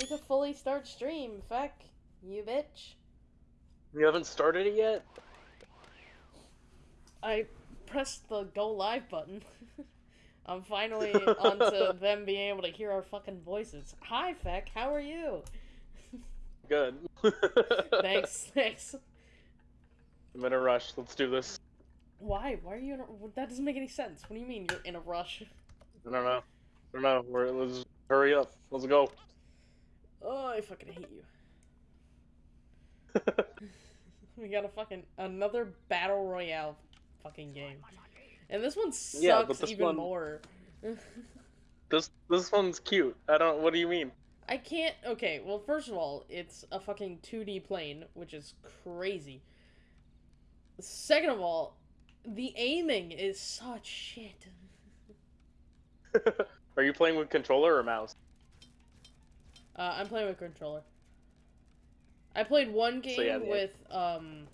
to fully start stream. Fuck you, bitch. You haven't started it yet? I pressed the go live button. I'm finally onto them being able to hear our fucking voices. Hi, Feck. How are you? Good. thanks, thanks. I'm in a rush. Let's do this. Why? Why are you in a... That doesn't make any sense. What do you mean you're in a rush? I don't know. I don't know. We're, let's hurry up. Let's go. Oh, I fucking hate you. we got a fucking another battle royale fucking game, and this one sucks Yeah, but this even one- more. this this one's cute. I don't. What do you mean? I can't. Okay, well, first of all, it's a fucking 2D plane, which is crazy. Second of all, the aiming is such shit. Are you playing with controller or mouse? Uh, I'm playing with controller. I played one game So, yeah, with um,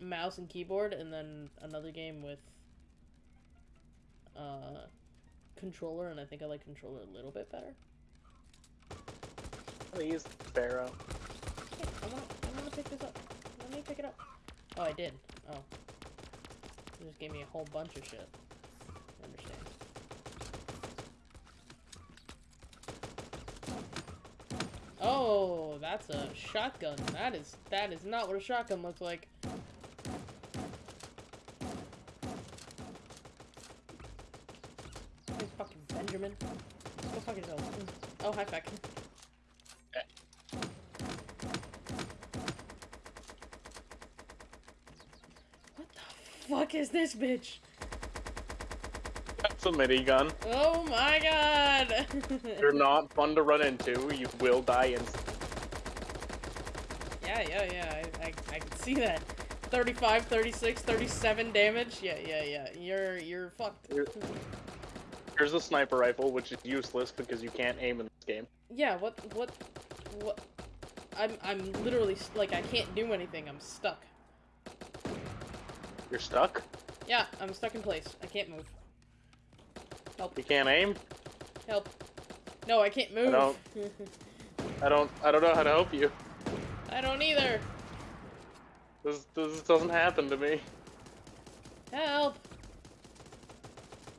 mouse and keyboard, and then another game with uh, controller, and I think I like controller a little bit better. Please, Sparrow. Hey, I wanna, I wanna pick this up. Let me pick it up. Oh, I did. Oh. You just gave me a whole bunch of shit. I understand. Oh, that's a shotgun. That is that is not what a shotgun looks like. Hey, fucking Benjamin. Go fuck yourself. Oh, hi, Feck. What the fuck is this bitch? That's a minigun. Oh my god! They're not fun to run into. You will die instantly. yeah, yeah, yeah, I, I, I can see that. 35, 36, 37 damage? Yeah, yeah, yeah. You're, you're fucked. Here's a sniper rifle, which is useless because you can't aim in this game. Yeah, what, what, what? I'm, I'm literally, like, I can't do anything. I'm stuck. You're stuck. Yeah, I'm stuck in place. I can't move. Help, You can't aim. help. No, I can't move. I don't- I don't. I don't know how to help you. I don't either. This this doesn't happen to me. Help.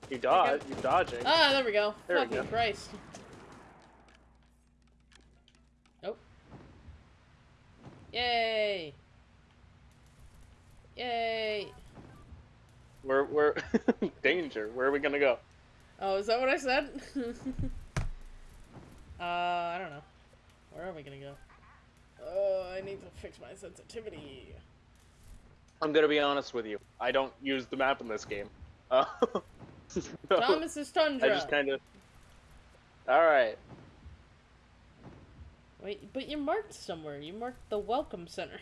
You dodge. you're dodging. Ah, there we go. There we Fucking go. Christ. Nope. Yay! Yay! We're we're danger. Where are we gonna go? Oh, is that what I said? uh, I don't know. Where are we gonna go? Oh, I need to fix my sensitivity. I'm gonna be honest with you. I don't use the map in this game. Uh, no, Thomas's I Tundra. just kind of. All right. Wait, but you marked somewhere. You marked the Welcome Center.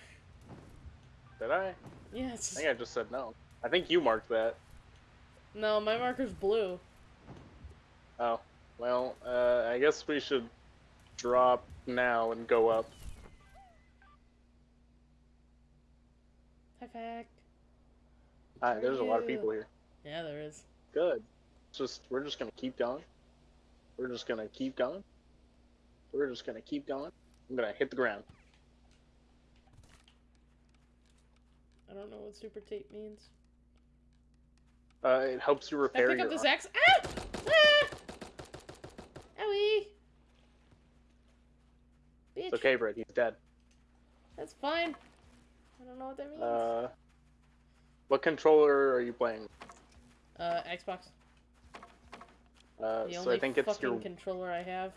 Did I? Yes. I think I just said no. I think you marked that. No, my marker's blue. Oh, well, uh, I guess we should drop now and go up. Hi, fact. Hi, there's a lot of people here. Yeah, there is. Good. Just we're just gonna keep going. We're just gonna keep going. We're just gonna keep going. I'm gonna hit the ground. I don't know what super tape means. Uh, it helps you Can I repair pick your. up this axe? Ah! Ah! Owie! Bitch. It's okay, Brett. He's dead. That's fine. I don't know what that means. Uh, what controller are you playing? Uh, Xbox. Uh, The so only I think it's your. controller I have.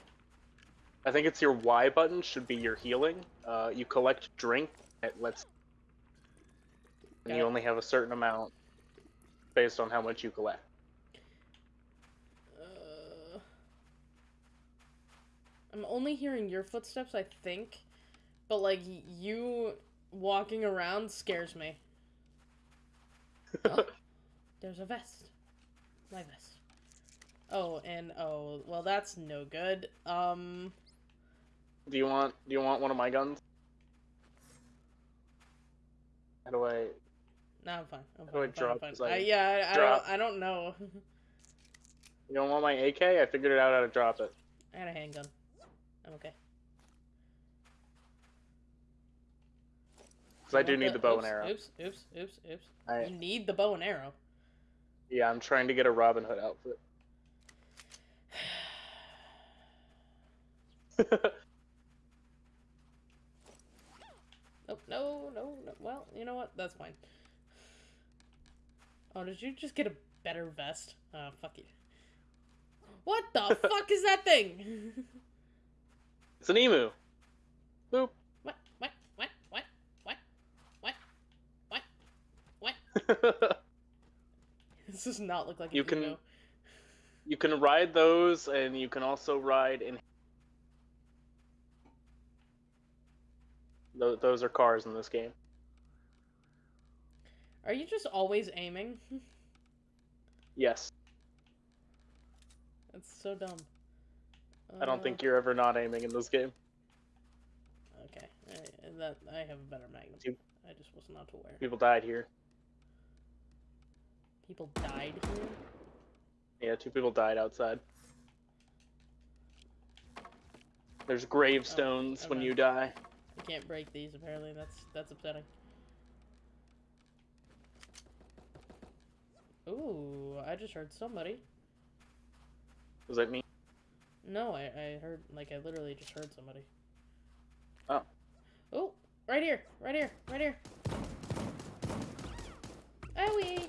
I think it's your Y button should be your healing. Uh, you collect drink. It lets. And you only have a certain amount, based on how much you collect. I'm only hearing your footsteps, I think, but like you walking around scares me. Oh, there's a vest. My vest. Oh, and oh, well, that's no good. Um, Do you want? Do you want one of my guns? How do I? no, I'm fine. I'm How do fine. I I'm fine, drop I'm fine. I, yeah, I, I don't. I don't know. You don't want my AK? I figured it out how to drop it. I got a handgun. I'm okay. Because I do need the bow oops, and arrow. Oops, oops, oops, oops. I, you need the bow and arrow. Yeah, I'm trying to get a Robin Hood outfit. oh, no, no, no. Well, you know what? That's fine. Oh, did you just get a better vest? Uh, fuck you. What the fuck is that thing? it's an emu. Boop. what? What? What? What? What? What? What? What? This does not look like You can- emo. you can ride those, and you can also ride in. Tho- Those are cars in this game. Are you just always aiming? Yes, That's so dumb. I don't think you're ever not aiming in this game. Okay, I, that I have a better magnum. You- I just was not aware. People died here. People died here. Yeah, two people died outside. There's gravestones oh, when okay. you die. You can't break these. Apparently, that's that's upsetting. Ooh, I just heard somebody. Was that me? No, I, I heard like I literally just heard somebody. Oh. Oh, right here, right here, right here. Oh, Owie!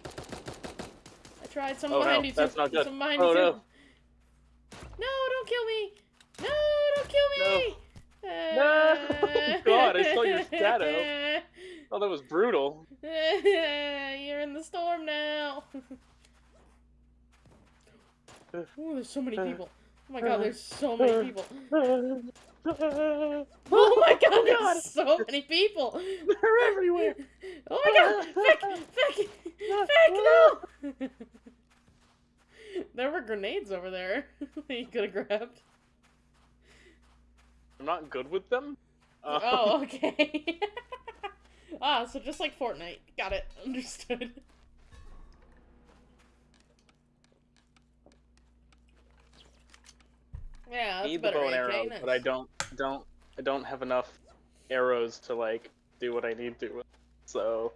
I tried. Some Oh, behind no, you too. that's not good. Some behind Oh, you no. too. No, don't kill me! No, don't kill me! No, uh, God, I saw your shadow. Oh, that was brutal. You're in the storm now. Ooh, there's so many uh, people. Oh my god, there's so many people. Oh my god, there's so many people. They're everywhere. Oh my god, Vic, Vic, Vic, no. There were grenades over there that you could have grabbed. I'm not good with them. Uh, Oh, okay. ah, so just like Fortnite. Got it. Understood. Yeah, that's need the bow and AK, arrow, but I don't, don't, I don't have enough arrows to like do what I need to. So,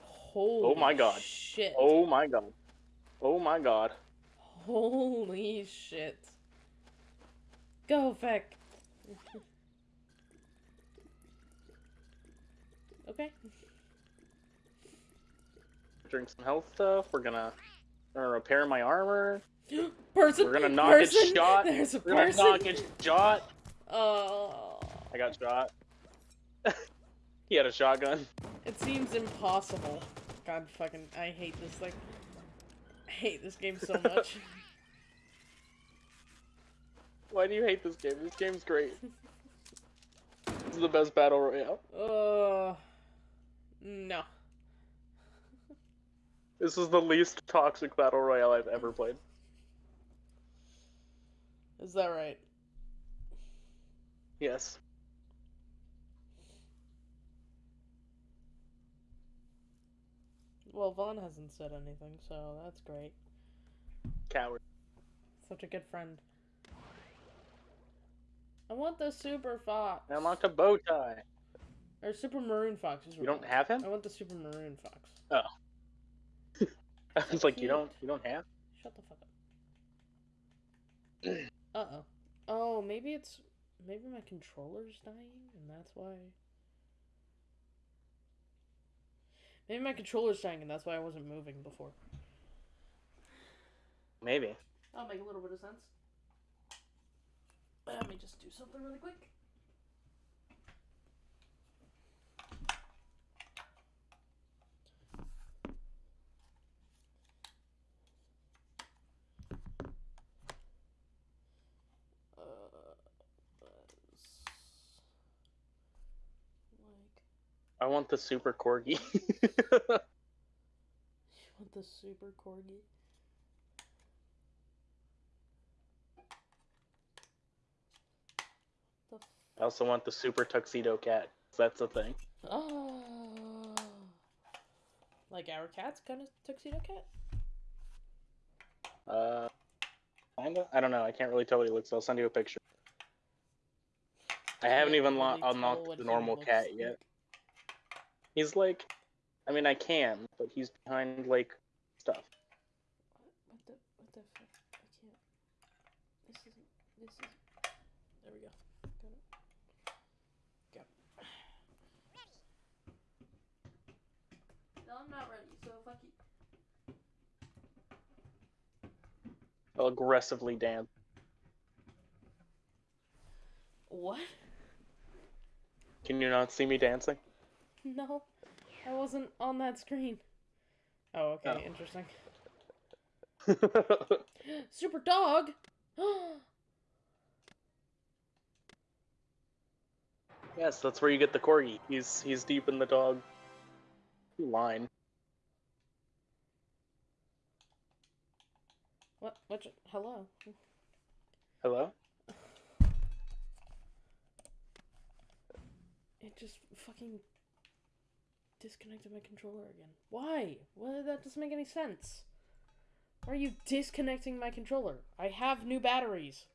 Holy oh my God. Shit. oh my god, oh my god. Holy shit. Go, Vic. okay. Drink some health stuff. We're gonna, we're gonna repair my armor. person. We're gonna knock it person, shot. There's a We're gonna knock it shot. Oh. I got shot. he had a shotgun. It seems impossible. God fucking, I hate this thing. I hate this game so much. Why do you hate this game? This game's great. This is the best battle royale. uh, no. This is the least toxic battle royale I've ever played. Is that right? Yes. Well, Vaughn hasn't said anything, so that's great. Coward. Such a good friend. I want the super fox. I want a bow tie. Or super maroon fox. is You don't have him? I want the super maroon fox. Oh. I was like, you don't, you don't have. Shut the fuck up. uh oh. Oh, maybe it's maybe my controller's dying, and that's why. Maybe my controller's dying, and that's why I wasn't moving before. Maybe. That'll make a little bit of sense. Let me just do something really quick. Want the super corgi. you want the super corgi? The f- I also want the super tuxedo cat. That's a thing. Oh. Like our cat's kind of tuxedo cat? Uh, kinda. I don't know. I can't really tell what he looks. Like. I'll send you a picture. I haven't even really unlocked the normal cat like. yet. He's like, I mean, I can, but he's behind like stuff. What the what the fuck? I can't. This isn't. This is. There we go. Got it. Go. No, I'm not ready. So fuck you. I'll aggressively dance. What? Can you not see me dancing? No, I wasn't on that screen. Oh, okay, Oh. interesting. Super dog. yes, that's where you get the corgi. He's he's deep in the dog line. what? What? Hello. Hello? It just fucking disconnected my controller again. Why? Well, that doesn't make any sense. Why are you disconnecting my controller? I have new batteries.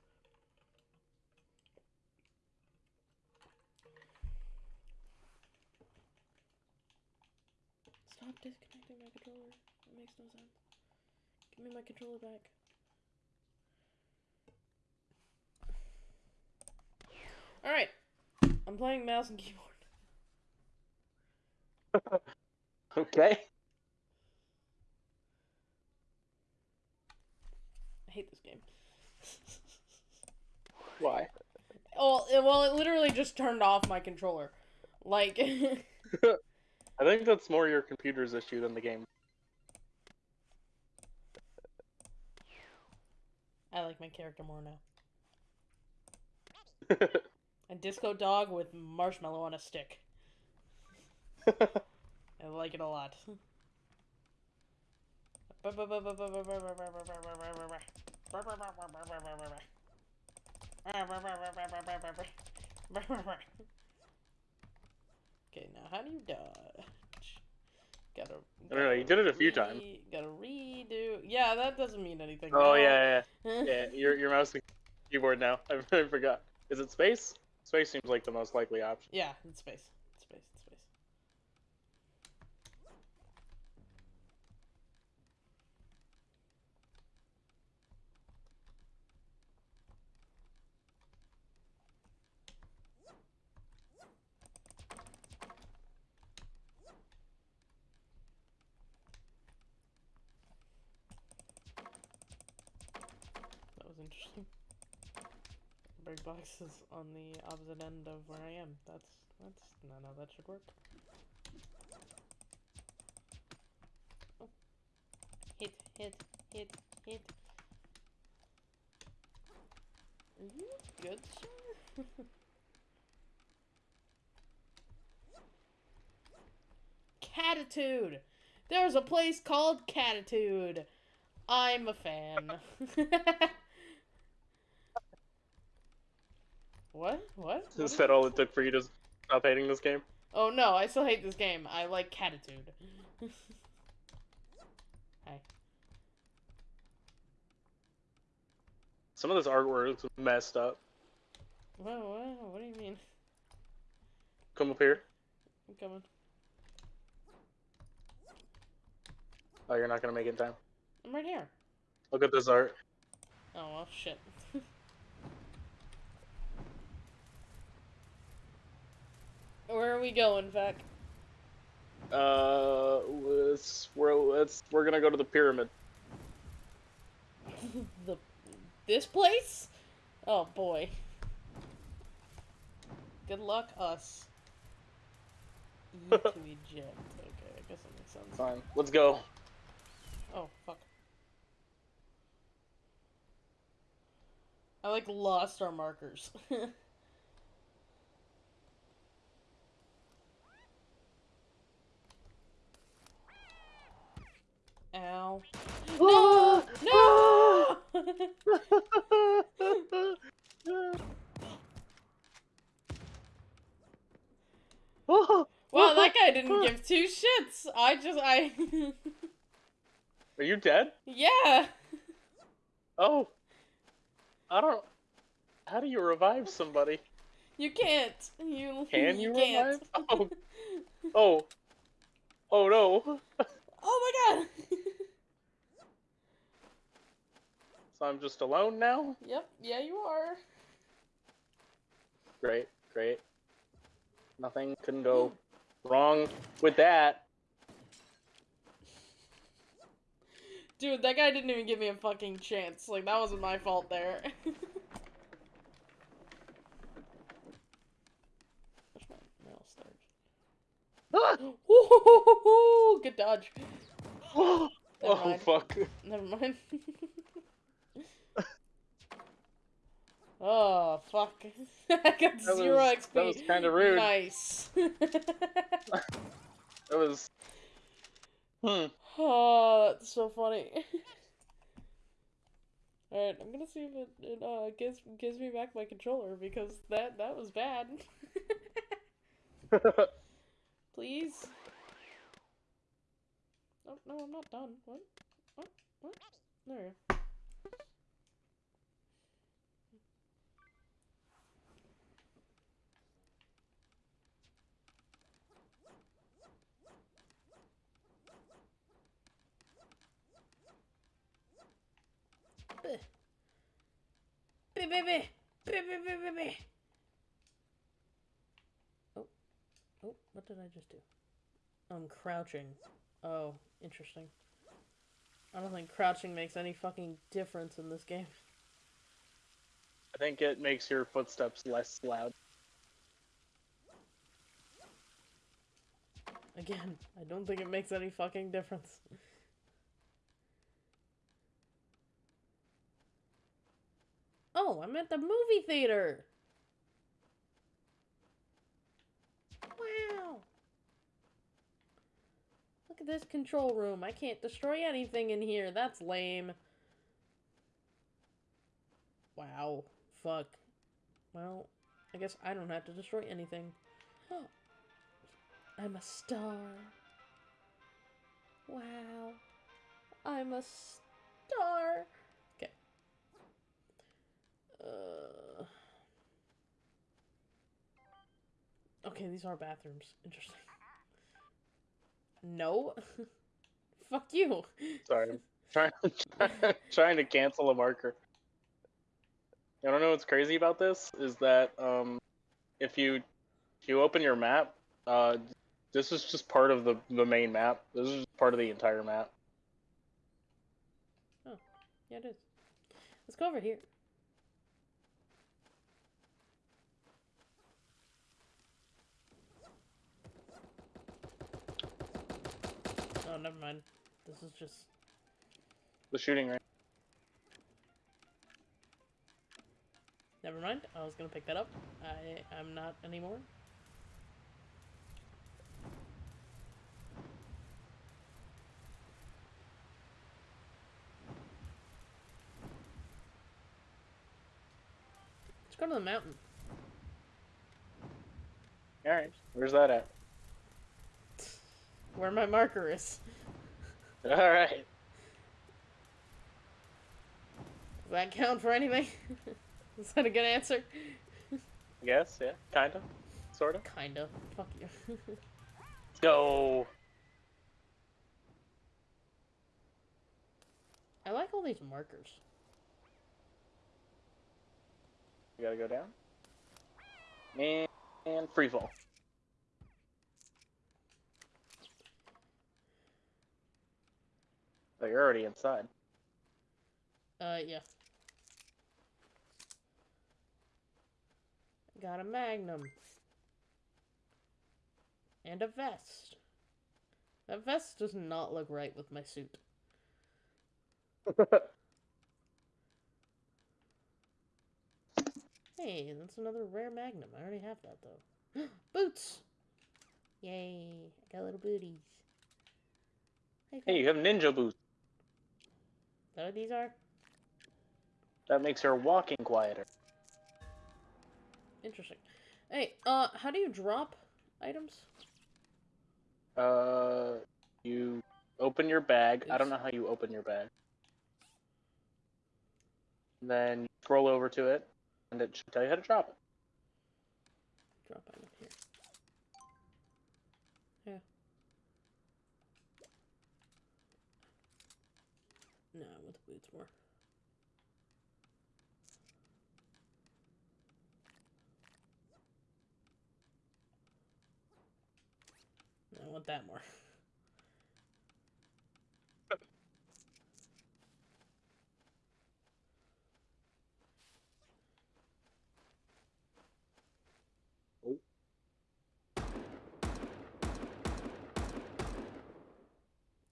Stop disconnecting my controller. That makes no sense. Give me my controller back. Alright. I'm playing mouse and keyboard. Okay. I hate this game. Why? well, it, well, it literally just turned off my controller. Like, I think that's more your computer's issue than the game. I like my character more now. A disco dog with marshmallow on a stick. I like it a lot. Okay, now how do you dodge? Gotta. I don't know, you did it a few times. Gotta redo. Yeah, that doesn't mean anything. oh now. yeah, yeah, yeah. Your your mouse and keyboard now. I, I forgot. Is it space? Space seems like the most likely option. Yeah, it's space. It's space. It's space. That was interesting. Bird box is on the opposite end of where I am. That's that's not how that should work. Oh. Hit, hit, hit, hit. Are you good, sir? Catitude! There's a place called Catitude! I'm a fan. what? What? What Is that all it took for you to stop hating this game? Oh no, I still hate this game. I like Catitude. Hi. Some of this artwork is messed up. What, what, what do you mean? Come up here. I'm coming. Oh, you're not gonna make it in time. I'm right here. Look at this art. Oh well, shit. Where are we going, Vec? Uh, let's we're let's we're gonna go to the pyramid. the this place? Oh boy. Good luck, us. E to eject. Okay, I guess that makes sense. Fine, let's go. Oh fuck. I like lost our markers. Ow. No! No! Oh, wow, that guy didn't give two shits. I just I Are you dead? Yeah. Oh, I don't. How do you revive somebody? You can't. You Can you can't. revive? Oh, oh, Oh no! Oh my god! So I'm just alone now? yep, yeah, you are. Great, great. Nothing couldn't go wrong with that. Dude, that guy didn't even give me a fucking chance. Like, that wasn't my fault there. Where's my mail storage? Ah! Ooh, good dodge. oh mind. fuck. Never mind. oh, fuck. I got That zero was- XP. that was kinda rude. Nice. That was. Hmm. oh, that's so funny. Alright, I'm gonna see if it, it uh, gives gives me back my controller because that that was bad. Please. Oh no, I'm not done. What? What? What? There. Bleh. Bleh, bleh, bleh. Bleh, what did I just do? I'm crouching. Oh, interesting. I don't think crouching makes any fucking difference in this game. I think it makes your footsteps less loud. Again, I don't think it makes any fucking difference. Oh, I'm at the movie theater! Wow! Look at this control room. I can't destroy anything in here. That's lame. Wow. Fuck. Well, I guess I don't have to destroy anything. I'm a star. Wow. I'm a star. Okay. Uh. Okay, these are bathrooms. Interesting. No. Fuck you. Sorry. I'm trying, trying to cancel a marker. I don't know what's crazy about this is that um, if you if you open your map, uh, this is just part of the the main map. This is just part of the entire map. Oh, yeah, it is. Let's go over here. Oh, never mind. This is just. The shooting range. Never mind. I was gonna pick that up. I am not anymore. Let's go to the mountain. All right, where's that at? Where my marker is. All right. Does that count for anything? is that a good answer? Guess yeah, kind of, sort of. Kinda. Fuck you. Let's go. I like all these markers. You gotta go down. And, and free fall. Oh, you're already inside. Uh, yeah. Got a magnum. And a vest. That vest does not look right with my suit. Hey, that's another rare magnum. I already have that, though. Boots! Yay, I got little booties. Hey, hey, you have ninja boots. That what these are? That makes her walking quieter. Interesting. Hey, uh, how do you drop items? Uh, you open your bag. I don't know how you open your bag. Then scroll over to it, and it should tell you how to drop it. Drop item here. Yeah. Hopefully it's more. I want that more. Oh.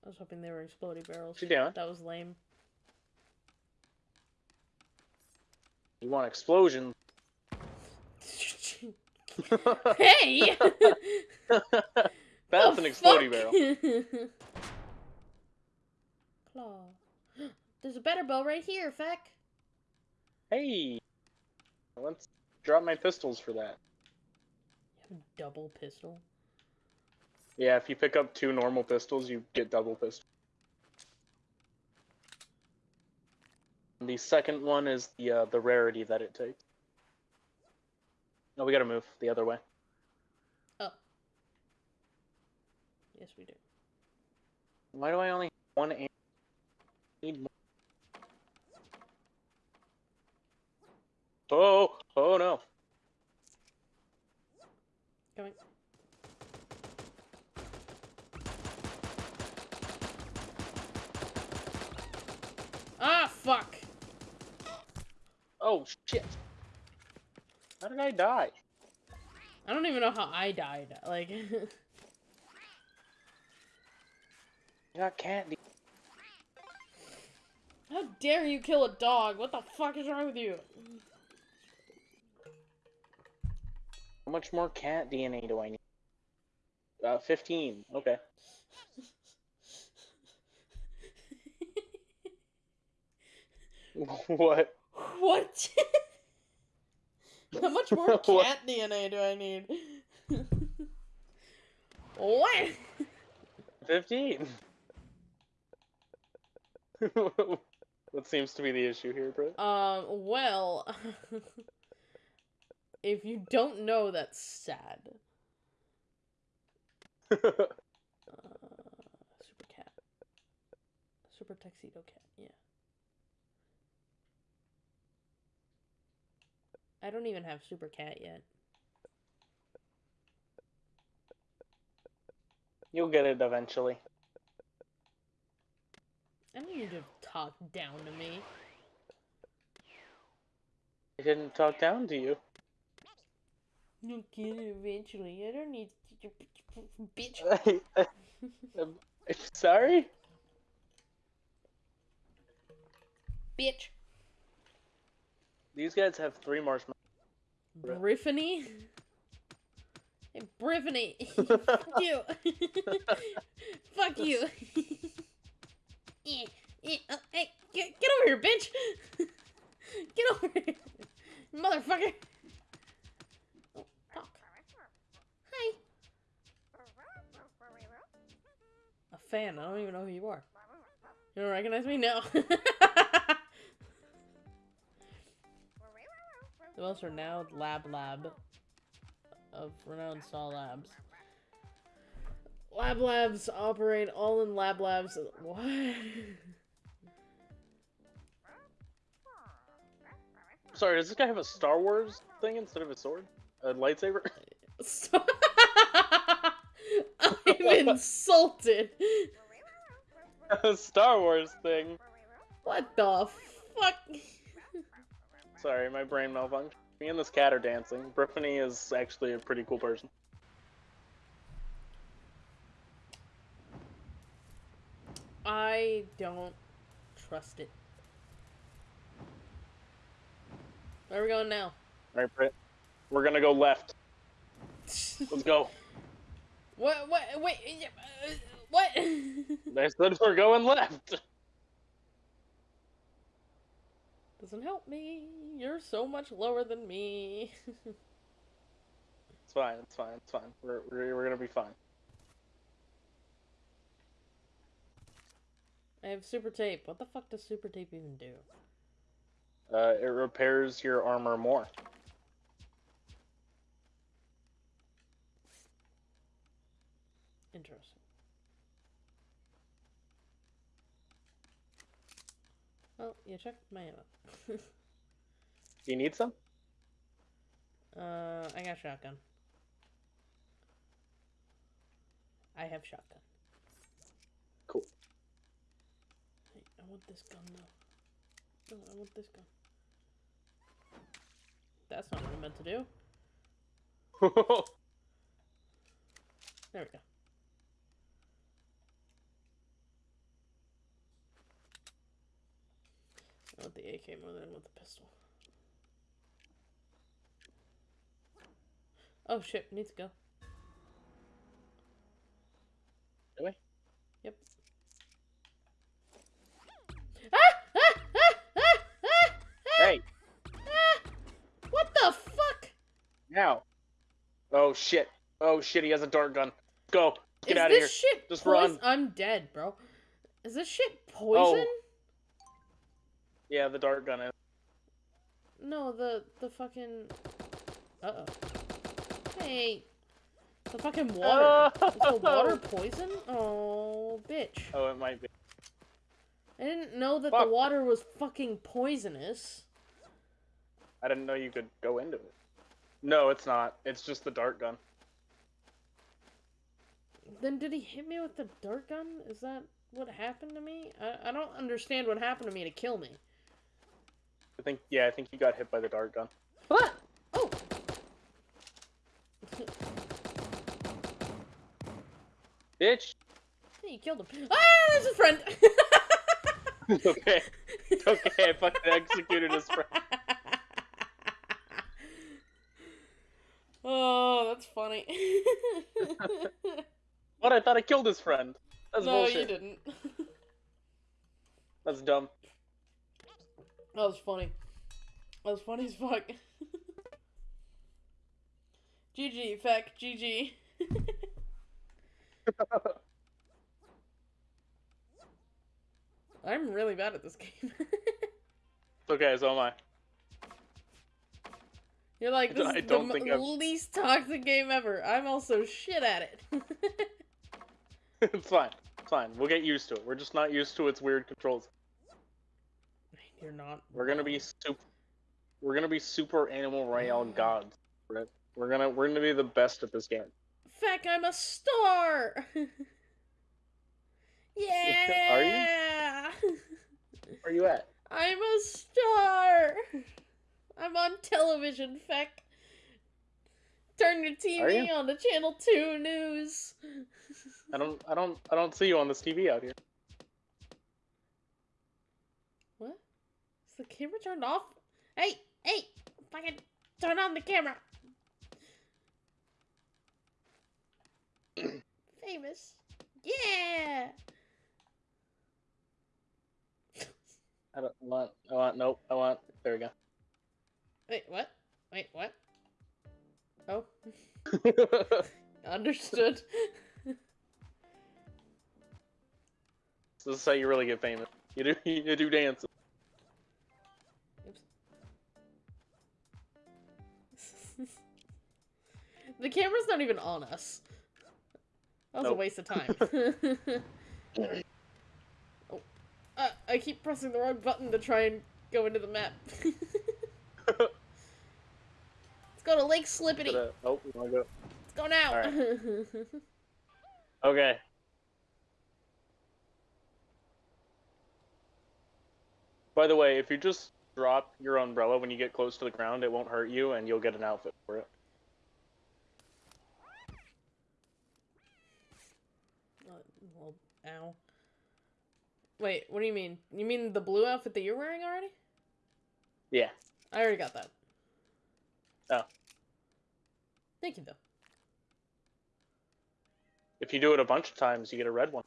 I was hoping they were exploding barrels. What you doing? That was lame. You want explosions? hey! That's The an exploding fuck? barrel. Claw. There's a better bow right here, Feck. Hey, let's drop my pistols for that. You have a double pistol. Yeah, if you pick up two normal pistols, you get double pistol. The second one is the uh, the rarity that it takes. No, we gotta move the other way. Yes, we do. Why do I only have one? am- Need more. Oh, oh no! Coming. Ah, fuck! Oh shit! How did I die? I don't even know how I died. Like, I got candy. how dare you kill a dog? What the fuck is wrong with you? How much more cat DNA do I need? Uh, 15. Okay. what? What? How much more cat DNA do I need? what? 15. what seems to be the issue here, Britt? Um, well, if you don't know, that's sad. Uh, super cat. Super tuxedo cat, yeah. I don't even have super cat yet. You'll get it eventually. I need you to talk down to me. I didn't talk down to you. You'll get it eventually. I don't need to bitch. I'm um, I'm sorry? Bitch. These guys have three marshmallows. Briffany? Hey, Briffany! Fuck you! Fuck you! Eh, eh, oh, hey, get, get over here, bitch! get over here! Motherfucker! Oh. Hi! A fan, I don't even know who you are. You don't recognize me? No. the most renowned lab lab of renowned Saw Labs. Lab Labs operate all in Lab Labs. What? Sorry, does this guy have a Star Wars thing instead of a sword? A lightsaber? I'm insulted. a Star Wars thing. What the fuck? Sorry, my brain malfunctioned. Me and this cat are dancing. Brittany is actually a pretty cool person. I don't trust it. Where are we going now? Alright, Britt. We're gonna go left. Let's go. What? What? Wait. uh, What? I said we're going left. Doesn't help me. You're so much lower than me. It's fine, it's fine, it's fine. We're, we're, we're gonna be fine. I have super tape. What the fuck does super tape even do? Uh, it repairs your armor more. Interesting. Oh, you check my ammo. Do you need some? uh, I got shotgun. I have shotgun. Cool. Want this gun though. No, I want this gun. That's not what I meant to do. There we go. I want the AK more than I want the pistol. Oh shit, Need to go. Really? Yep. Ah! Ah! Ah! Ah! Ah! Ah! hey, Ah! What the fuck? Now. Oh shit. Oh shit, he has a dart gun. Go. Get Is out of here. this shit Just poison? run. Oh. I'm dead, bro. Is this shit poison? Oh. Yeah, the dart gun is. No, the the fucking. Uh oh. Hey. The fucking water. Is the water poison? Oh, bitch. Oh, it might be. I didn't know that Fuck. the water was fucking poisonous. I didn't know you could go into it. No, it's not. It's just the dart gun. Then did he hit me with the dart gun? Is that what happened to me? I, I don't understand what happened to me to kill me. I think. Yeah, I think you got hit by the dart gun. What? Oh! Bitch. hey, you killed him. Ah, there's a friend! It's okay. It's okay. I fucking executed his friend. oh, that's funny. What? I thought I killed his friend. That's no, bullshit. you didn't. That's dumb. That was funny. That was funny as fuck. GG, feck, GG. I'm really bad at this game. Okay. So am I. You're like, this I is don't the think m- I've- least toxic game ever. I'm also shit at it. it's fine. It's fine. We'll get used to it. We're just not used to its weird controls. You're not. We're gonna be super. We're gonna be super animal royale mm. gods. Right? We're gonna we're gonna be the best at this game. Feck, I'm a star! yeah! Are Where are you at? I'm a star! I'm on television, Feck. Turn your TV you? on to Channel 2 News. I don't I don't I don't see you on this TV out here. What? Is the camera turned off? Hey, hey! Fucking turn on the camera! Famous. Yeah! I don't want I want nope I want there we Wait, what? Wait, what? Oh, understood. this is how you really get famous. You do you do dances. The camera's not even on us. That was a waste of time. oh, uh, I keep pressing the wrong button to try and go into the map. Let's go to Lake Slippity. Uh, oh, wanna go? Let's go now. Alright. Okay. By the way, if you just drop your umbrella when you get close to the ground, it won't hurt you, and you'll get an outfit for it. Uh, well, ow. Wait, what do you mean? You mean the blue outfit that you're wearing already? Yeah. I already got that. Oh. Thank you, though. If you do it a bunch of times, you get a red one.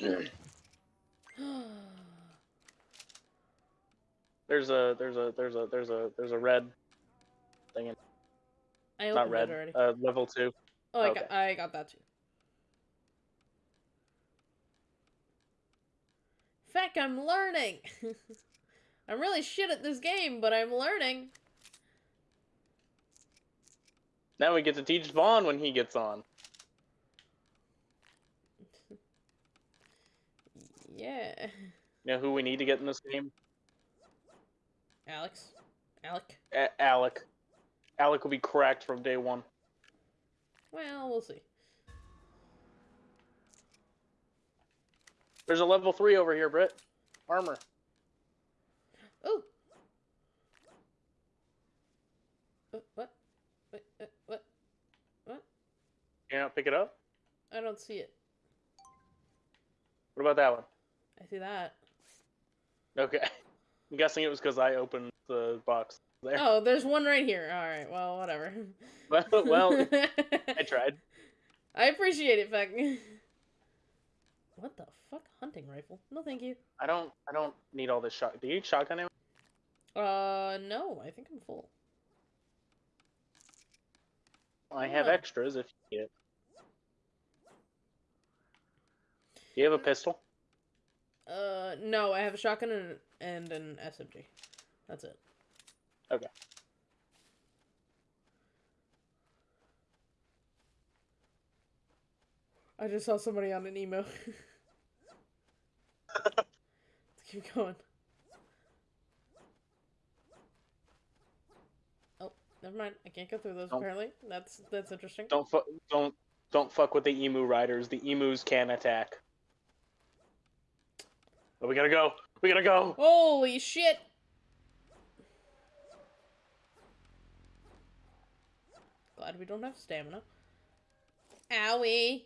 There's a there's a there's a there's a there's a red thing in I not red. already. Uh, level two. oh, I okay. got I got that too. Feck, I'm learning. I'm really shit at this game, but I'm learning. Now we get to teach Vaughn when he gets on. Yeah. You know who we need to get in this game? Alex. Alec. A- Alec. Alec will be cracked from day one. Well, we'll see. There's a level three over here, Britt. Armor. Oh. What? What? What? Can you not pick it up? I don't see it. What about that one? I see that. Okay. I'm guessing it was because I opened the box there. Oh, there's one right here. All right. Well, whatever. Well, well, I tried. I appreciate it, Feck. What the fuck? Hunting rifle? No, thank you. I don't. I don't need all this shot. Do you need shotgun ammo? Uh, no. I think I'm full. I have extras if you need it. Do you have a pistol? Uh, no. I have a shotgun and, and an SMG. That's it. Okay. I just saw somebody on an emu. Let's keep going. Oh, never mind. I can't go through those Don't- apparently. That's that's interesting. Don't fu- don't don't fuck with the emu riders. The emus can attack. But we gotta go. We gotta go. Holy shit! Glad we don't have stamina. Owie!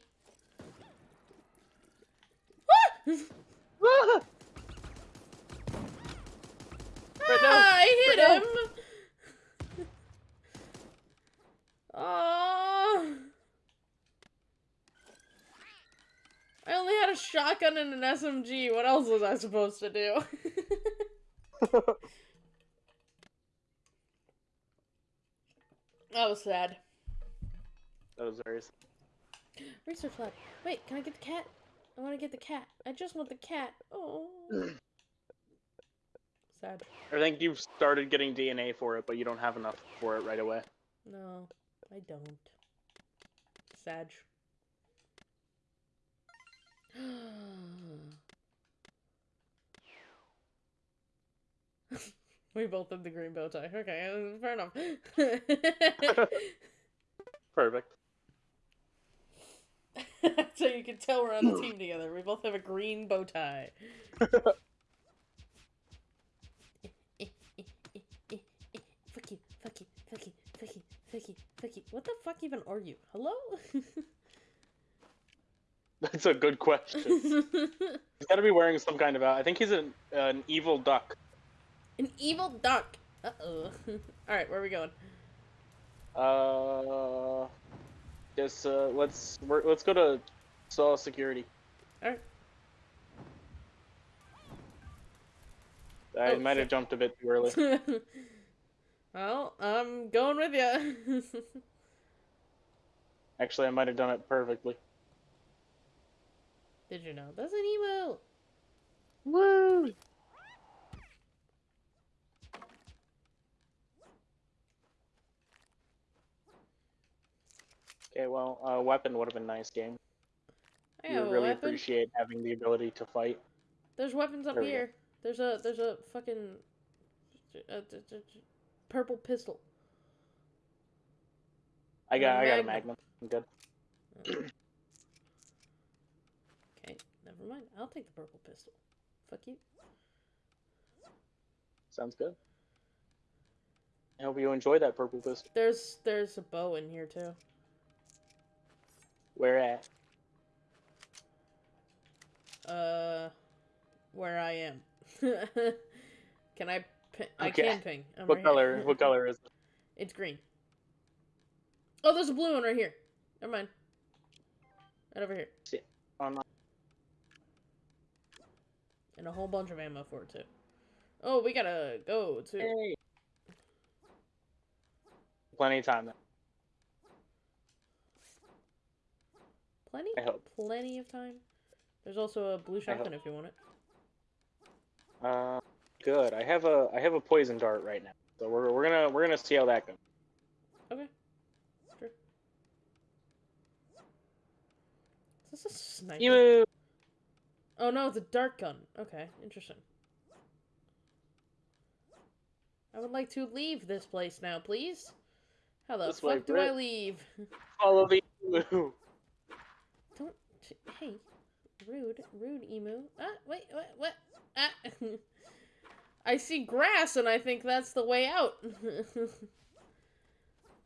Ah! Ah! Ah, I hit him! Oh! I only had a shotgun and an SMG. What else was I supposed to do? that was sad. that was very. sad. Research lab. Wait, can I get the cat? I want to get the cat. I just want the cat. Oh. sad. I think you've started getting DNA for it, but you don't have enough for it right away. No, I don't. Sag. we both have the green bow tie. Okay, fair enough. Perfect. so you can tell we're on the team together. We both have a green bow tie. Fuck you, fuck you, fuck you, fuck you, fuck you, What the fuck even are you? Hello? That's a good question. He's got to be wearing some kind of. out- I think he's an an evil duck. An evil duck. Uh oh. Alright, where are we going? Uh, just uh, let's we're, let's go to Saw Security. Alright. I Oh, might have jumped a bit too early. Well, I'm going with you. Actually, I might have done it perfectly. Did you know? That's an emu. Woo! Okay, well, uh, weapon would have been nice game. I You would really weapon. appreciate having the ability to fight. There's weapons up There go. here. There's a there's a fucking uh, purple pistol. I got, I got a Magnum. I'm good. Okay, never mind. I'll take the purple pistol. Fuck you. Sounds good. I hope you enjoy that purple pistol. There's there's a bow in here too. Where at? Uh, where I am. can I? Pi- I Okay. can ping. I'm What right color? here. What color is it? It's green. Oh, there's a blue one right here. Never mind. Right over here. Oh, no. And a whole bunch of ammo for it too. Oh, we gotta go to. Hey. Plenty of time then. Plenty? I hope. Plenty of time. There's also a blue shotgun if you want it. Uh, good. I have a I have a poison dart right now, so we're we're gonna we're gonna see how that goes. Okay. Sure. Is this a sniper? Emu. Oh no, it's a dart gun. Okay, interesting. I would like to leave this place now, please. How the This fuck way, do I leave? Follow the emu. Don't. Hey, rude, rude emu. Ah, wait, what? What? Ah. I see grass and I think that's the way out.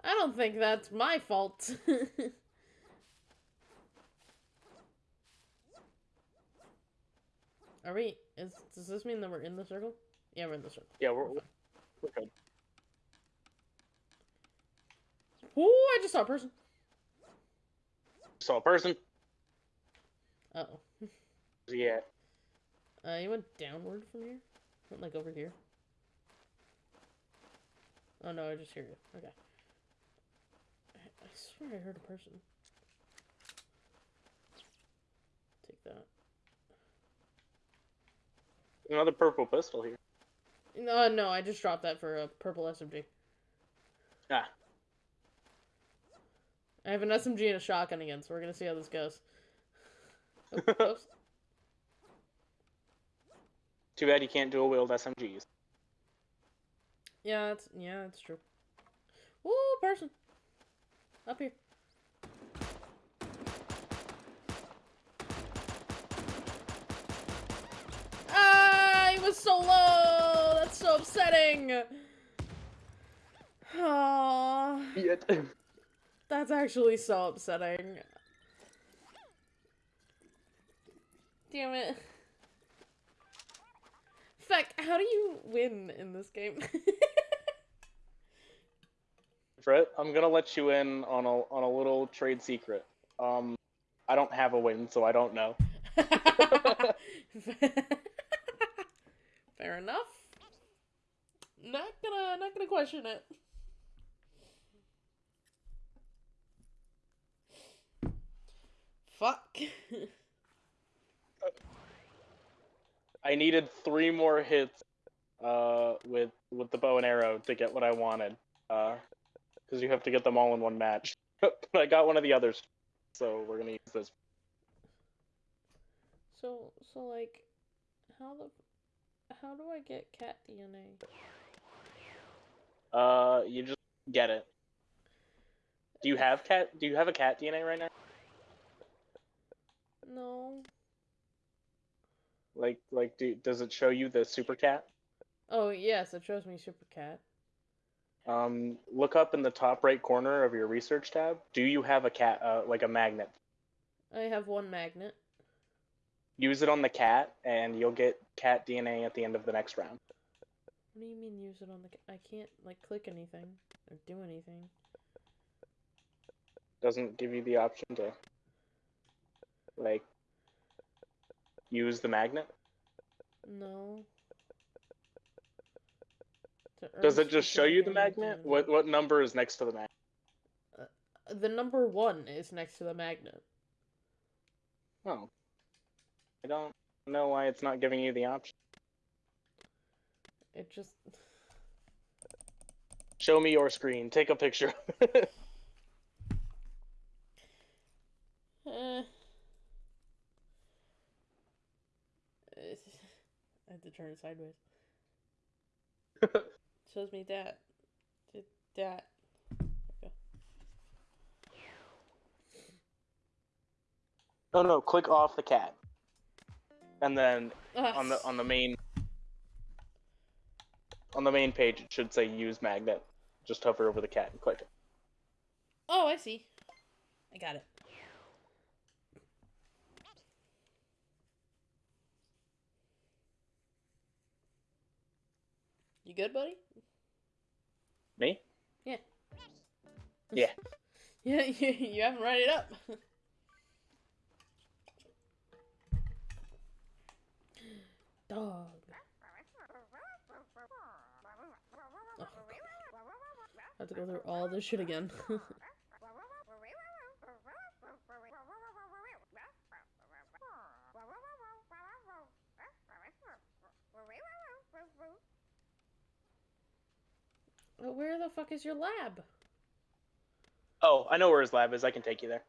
I don't think that's my fault. Are we? Is does this mean that we're in the circle? Yeah, we're in the circle. Yeah, we're, we're good. Ooh, I just saw a person. Saw a person. Uh oh. Yeah. Uh, you went downward from here? Went like over here? Oh no, I just hear you. Okay. I, I swear I heard a person. Take that. Another purple pistol here. No, no, I just dropped that for a purple SMG. Ah. I have an SMG and a shotgun again, so we're gonna see how this goes. Oh, oops. Too bad you can't dual wield SMGs. Yeah, that's yeah, that's true. Ooh, person. Up here. Ah, he was so low. That's so upsetting. Aww, Yet. that's actually so upsetting. Damn it. Feck, how do you win in this game? Brett, I'm gonna let you in on a on a little trade secret. Um, I don't have a win, so I don't know. Fair enough. Not gonna not gonna question it. Fuck. I needed three more hits, uh, with with the bow and arrow to get what I wanted. Uh, because you have to get them all in one match. but I got one of the others, so we're gonna use this. so so like how the how do I get cat DNA? Uh, you just get it. Do you have cat? Do you have a cat DNA right now? No. Like, like, do, does it show you the super cat? Oh yes, it shows me super cat. Um, look up in the top right corner of your research tab. Do you have a cat, uh, like a magnet? I have one magnet. Use it on the cat, and you'll get cat DNA at the end of the next round. What do you mean use it on the? ca- I can't like click anything or do anything. Doesn't give you the option to, like, use the magnet. No. Does it just show you the magnet? What what number is next to the magnet? The number one is next to the magnet. Oh, I don't know why it's not giving you the option. It just. Show me your screen. Take a picture. Eh. Eh, I have to turn it sideways. Shows me that. Did that. Oh no! Click off the cat, and then on the on the main on the main page it should say use magnet. Just hover over the cat and click it. Oh, I see. I got it. You good, buddy? Me? Yeah. Yeah. Yeah, you, you haven't read it up. Dog. I have to go through all this shit again. But where the fuck is your lab? Oh, I know where his lab is. I can take you there.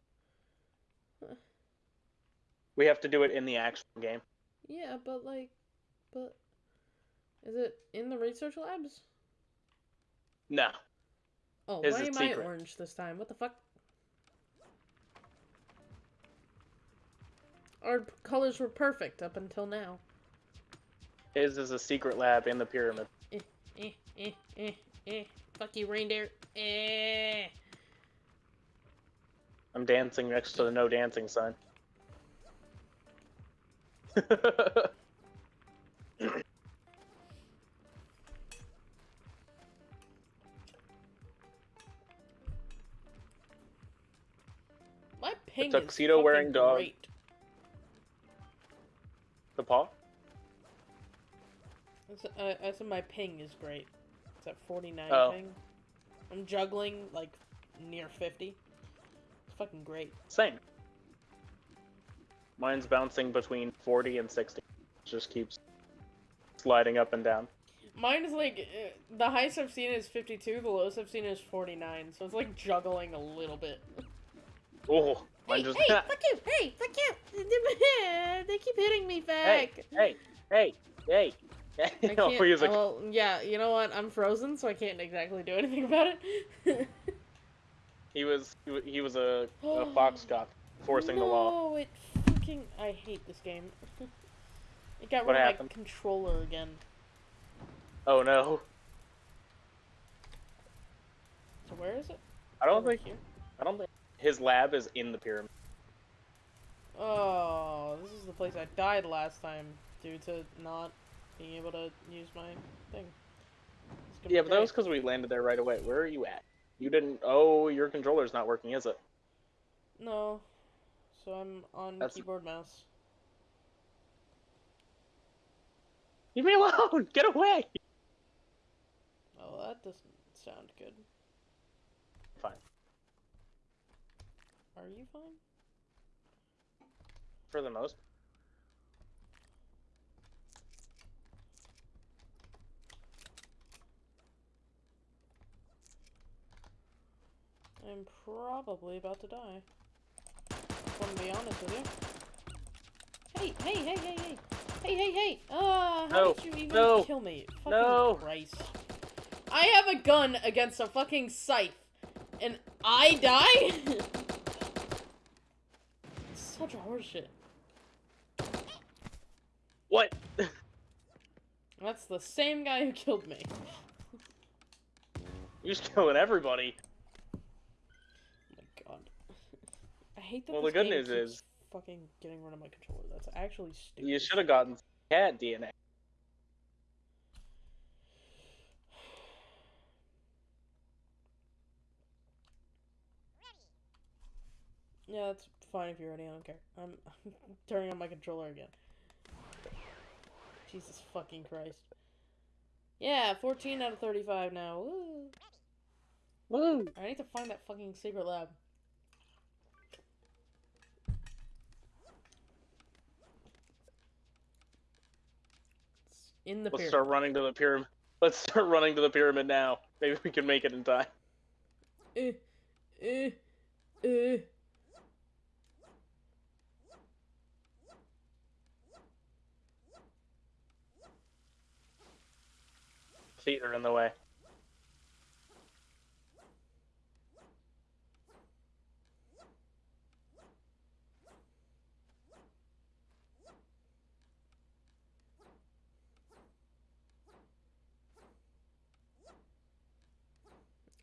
We have to do it in the actual game. Yeah, but like, but is it in the research labs? No. Oh, His why am secret. I orange this time? What the fuck? Our colors were perfect up until now. His is a secret lab in the pyramid. Eh, eh, eh, eh. Fuck you, reindeer. Eh. I'm dancing next to the no dancing sign. My ping tuxedo is wearing dog. Great. the paw? Said, uh, I said my ping is great. It's at 49 Oh. ping. I'm juggling like near 50. It's fucking great. Same. Mine's bouncing between 40 and 60. Just keeps sliding up and down. Mine is like uh, the highest I've seen is 52. The lowest I've seen is 49. So it's like juggling a little bit. Oh, mine Hey, just. hey, fuck you! Hey, fuck you! they keep hitting me back. hey, hey, hey. I no, can't. Uh, like, well, yeah, you know what? I'm frozen, so I can't exactly do anything about it. he was he was a, a foxcock forcing the law. Oh, it fucking. I hate this game. it got What rid of happened? my controller again. Oh no. So where is it? I don't Over think here. I don't think his lab is in the pyramid. Oh, this is the place I died last time due to not being able to use my thing. Yeah, but that was because we landed there right away. Where are you at? You didn't. Oh, your controller's not working, is it? No. So I'm on That's- keyboard mouse. Leave me alone! Get away! Oh, that doesn't sound good. Fine. Are you fine? For the most. I'm probably about to die. If I'm gonna be honest with you. Hey, hey, hey, hey, hey! Hey, hey, hey! Ah, how No, did you even no, kill me? Fucking no. Christ. I have a gun against a fucking scythe, and I die? Such a horseshit. What? That's the same guy who killed me. You're just killing everybody. Oh my god. I hate that Well, the good game news is- fucking getting rid of my controller. That's actually stupid. You should have gotten cat DNA. Yeah, that's fine if you're ready. I don't care. I'm, I'm turning on my controller again. Jesus fucking Christ. Yeah, 14 out of 35 now. Woo. Woo! I need to find that fucking secret lab. In the Let's pyramid. start running to the pyramid. Let's start running to the pyramid now. Maybe we can make it in time. Eh, eh, eh. Feet are in the way.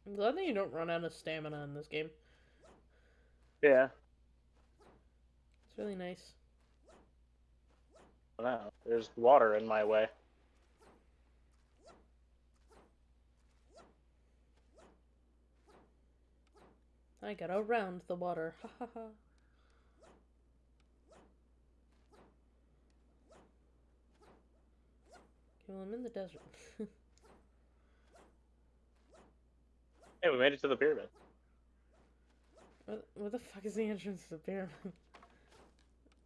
I'm glad that you don't run out of stamina in this game. Yeah. It's really nice. No, there's water in my way. I got around the water. Ha ha ha. Okay, well, I'm in the desert. Hey, we made it to the pyramid. where, where the fuck is the entrance to the pyramid?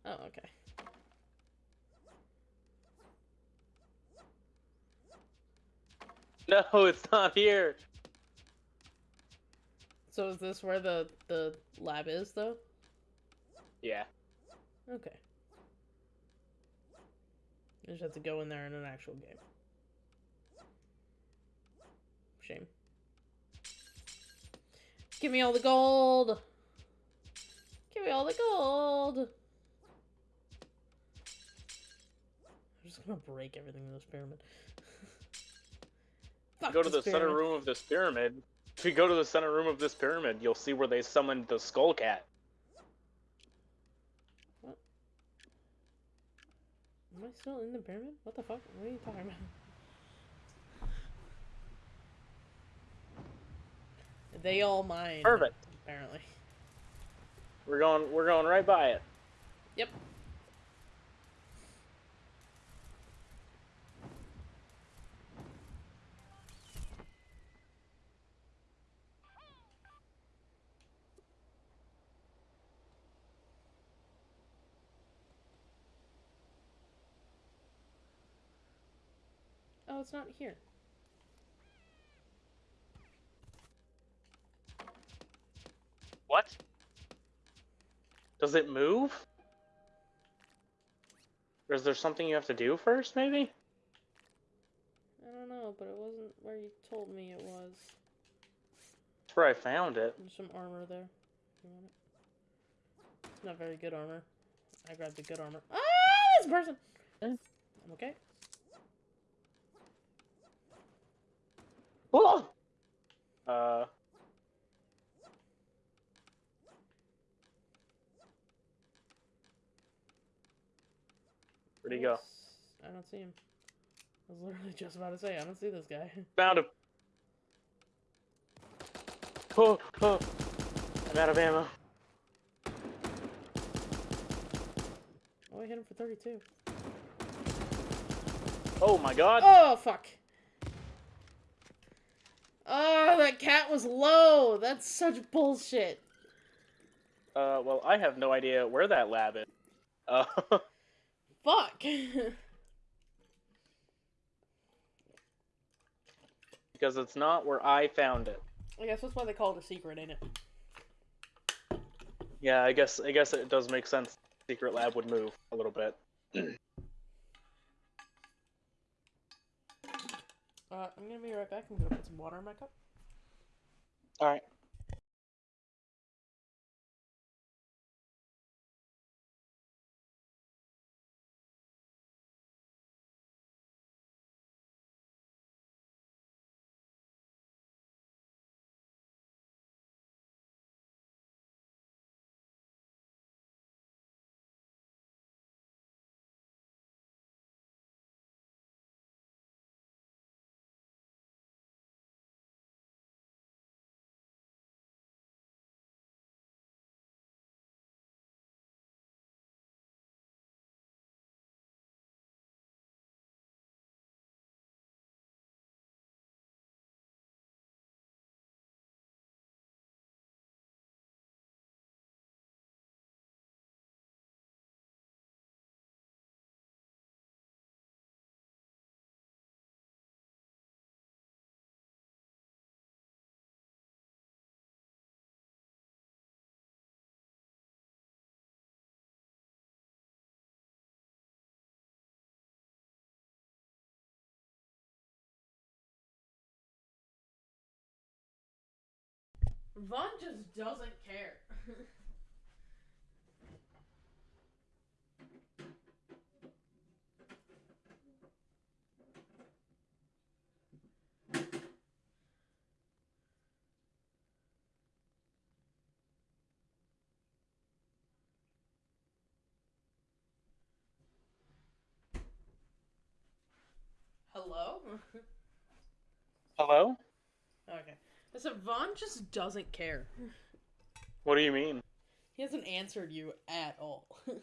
oh, okay. No, it's not here. So is this where the the lab is, though? Yeah. Okay. You just have to go in there in an actual game. Shame. Give me all the gold! Give me all the gold! I'm just gonna break everything in this pyramid. Fuck Go to the this center room of this pyramid. If you go to the center room of this pyramid, you'll see where they summoned the skull cat. Am I still in the pyramid? What the fuck? What are you talking about? They all mine. Perfect. Apparently. We're going. We're going right by it. Yep. Oh, it's not here. What? Does it move? Or is there something you have to do first, maybe? I don't know, but it wasn't where you told me it was. That's where I found it. There's some armor there. You want it? It's not very good armor. I grabbed the good armor. Ah, this person! I'm okay. Whoa! Uh. Where'd he go? I don't see him. I was literally just about to say, I don't see this guy. Found him. Oh, oh. I'm out of ammo. Oh, I hit him for 32. Oh my god. Oh, fuck. Oh, that cat was low. That's such bullshit. Uh, well, I have no idea where that lab is. Uh, Fuck. because it's not where I found it. I guess that's why they call it a secret, ain't it? Yeah, I guess I guess it does make sense. Secret lab would move a little bit. Uh, I'm gonna be right back. I'm gonna put some water in my cup. All right. Vaughn just doesn't care. Hello? Hello? okay. Said Vaughn just doesn't care. What do you mean? He hasn't answered you at all.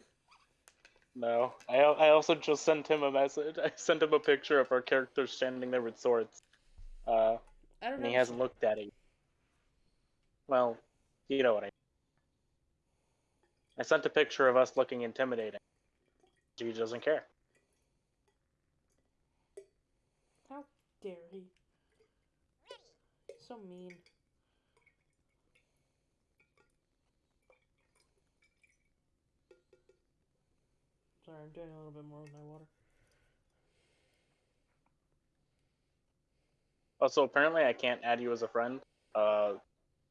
No. I I also just sent him a message. I sent him a picture of our characters standing there with swords. Uh, I don't and know. he hasn't looked at it. Well, you know what I mean. I sent a picture of us looking intimidating. He doesn't care. How dare he? so mean. Sorry, I'm doing a little bit more with my water. Oh, so apparently I can't add you as a friend. Uh,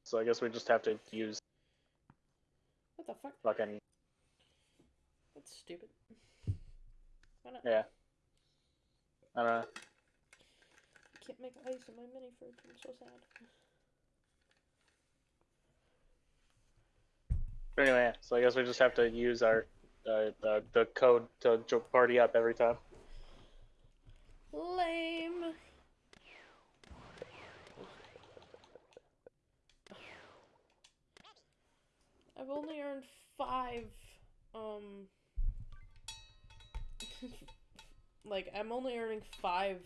so I guess we just have to use. What the fuck? Fucking. That's stupid. Yeah. I don't know. Can't make ice in my mini fridge. I'm so sad. Anyway, so I guess we just have to use our uh, uh, the code to party up every time. Lame. I've only earned five, um, like, I'm only earning five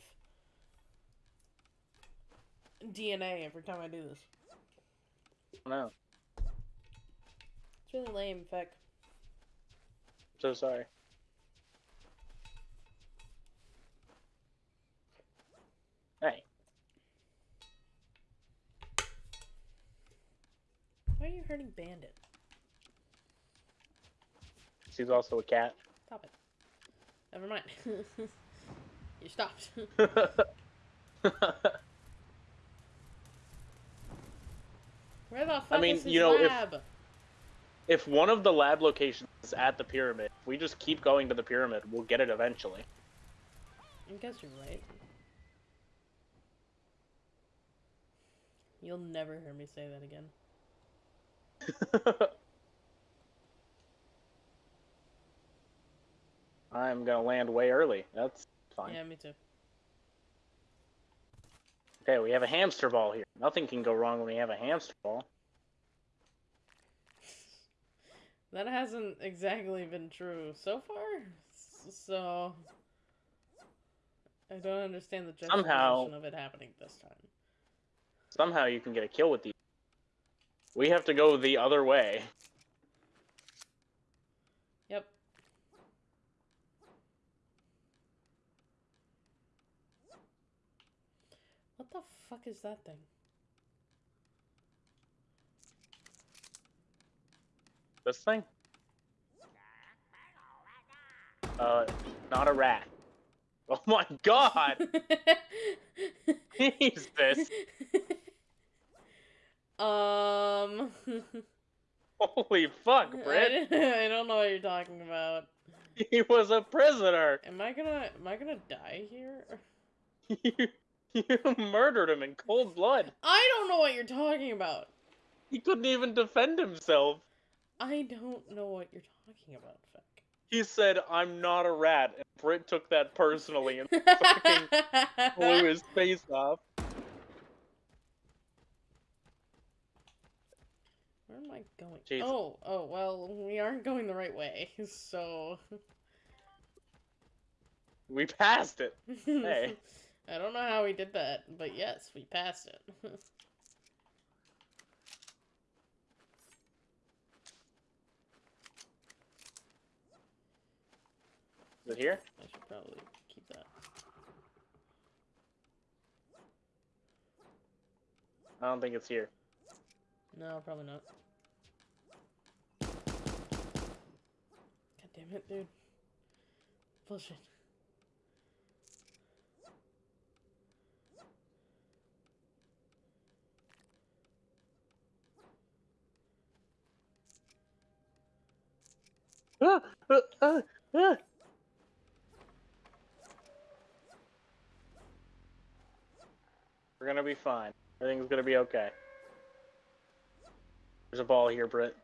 DNA every time I do this. I don't. It's really lame, Feck. So sorry. Hey, Why are you hurting Bandit? she's also a cat. Stop it. Never mind. you stopped. Where the fuck mean, is his you know, if- if one of the lab locations is at the pyramid, if we just keep going to the pyramid, we'll get it eventually. I guess you're right. You'll never hear me say that again. I'm gonna land way early. That's fine. Yeah, me too. Okay, we have a hamster ball here. Nothing can go wrong when we have a hamster ball. That hasn't exactly been true so far. So I don't understand the juxtaposition Somehow- of it happening this time. Somehow you can get a kill with these. We have to go the other way. Yep. What the fuck is that thing? This thing? Uh, not a rat. Oh my god! Jesus! um. Holy fuck, I, Britt! I don't know what you're talking about. He was a prisoner! Am I gonna am I gonna die here? You, you murdered him in cold blood. I don't know what you're talking about. He couldn't even defend himself. I don't know what you're talking about, Feck. He said, I'm not a rat. And Britt took that personally and fucking blew his face off. Where am I going? Jesus. Oh, oh, well, we aren't going the right way, so. We passed it. Hey. I don't know how we did that, but yes, we passed it. Is it here? I should probably keep that. I don't think it's here. No, probably not. God damn it, dude. Bullshit. Ah, ah, ah, ah. We're gonna be fine. Everything's gonna be okay. There's a ball here, Britt.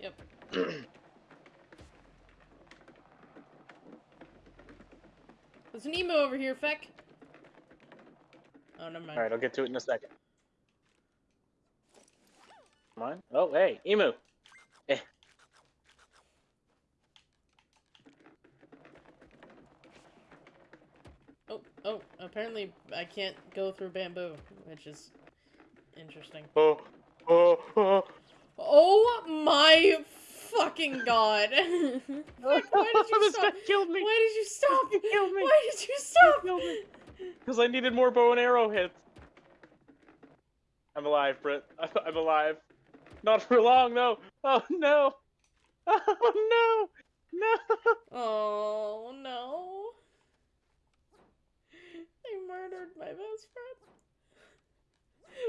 Yep. There's an emu over here, Feck. Oh, never mind. Alright, I'll get to it in a second. Come on. Oh, hey, emu. Eh. Oh, apparently I can't go through bamboo, which is interesting. Oh, oh, oh. Oh my fucking god! Fuck, why did you stop? killed me. Why did you stop? He killed me. Why did you stop? Because I needed more bow and arrow hits. I'm alive, Britt. I'm alive. Not for long, though. Oh, no. Oh, no. No. Oh no. Murdered my best friend?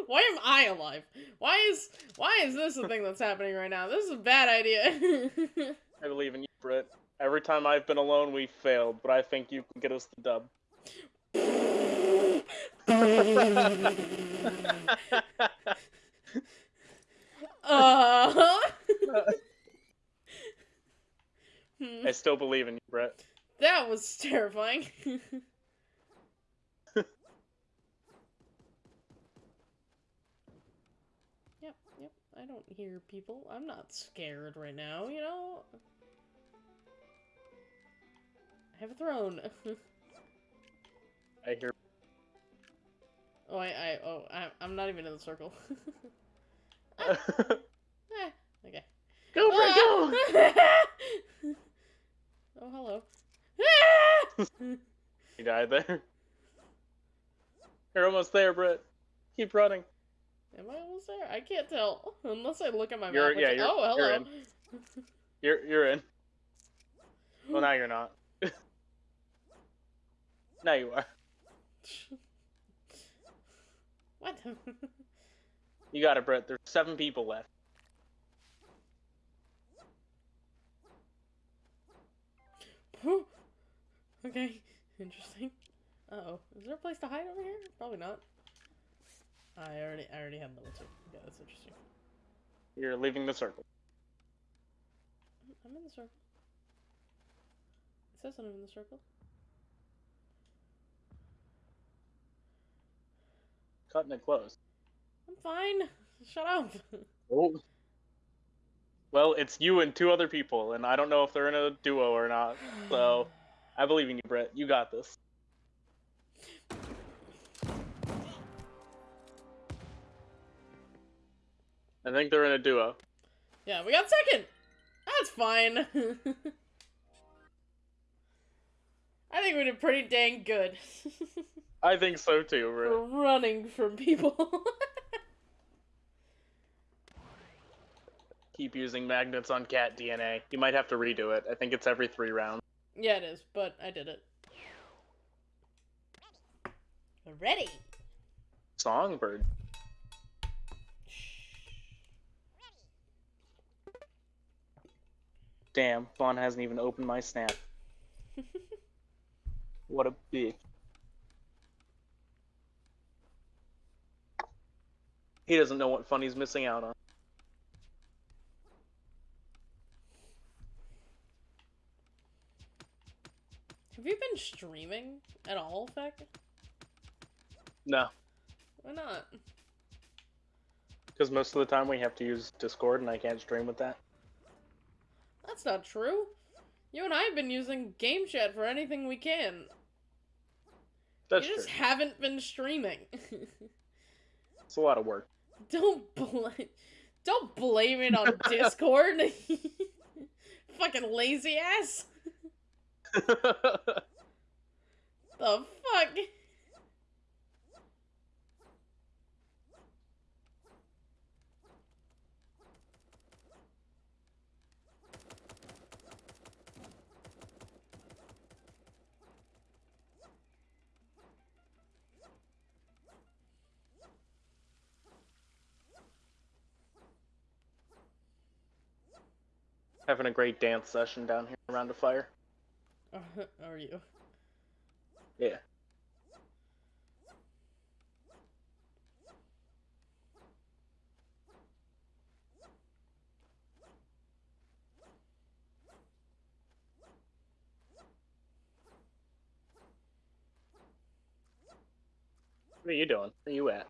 Why am I alive? Why is why is this a thing that's happening right now? This is a bad idea. I believe in you, Britt. Every time I've been alone, we failed, but I think you can get us the dub. uh. I still believe in you, Brett. That was terrifying. yep, yep. I don't hear people. I'm not scared right now, you know? I have a throne. I hear. oh, I, I, oh, I, I'm not even in the circle. Okay. Go, Eh, okay. Brett, go! oh, hello. You died there. You're almost there, Brett. Keep running. Am I almost there? I can't tell. Unless I look at my You're- map. yeah, you're- oh, you're hello. You're you're in. Well, now you're not. now you are. what? You got it, Brett. There's seven people left. okay, interesting. Uh oh, is there a place to hide over here? Probably not. I already, I already had level two. Yeah, that's interesting. You're leaving the circle. I'm in the circle. It says I'm in the circle. Cutting it close. I'm fine. Shut up. Oh. Well, it's you and two other people, and I don't know if they're in a duo or not. So, I believe in you, Brett. You got this. I think they're in a duo. yeah, we got second. That's fine. I think we did pretty dang good. I think so too, Brett. for running from people. Keep using magnets on cat DNA. You might have to redo it. I think it's every three rounds. yeah, it is, but I did it. Ready. Songbird. Damn, Vaughn hasn't even opened my snap. What a bitch. He doesn't know what fun he's missing out on. Have you been streaming at all, Feck? No, Why not? because most of the time we have to use Discord and I can't stream with that. That's not true. You and I have been using Game Chat for anything we can. That's you just true. haven't been streaming. It's a lot of work. don't blame don't blame it on Discord. Fucking lazy ass. The fuck? Having a great dance session down here around the fire. Are you? Yeah. What are you doing? Where you at?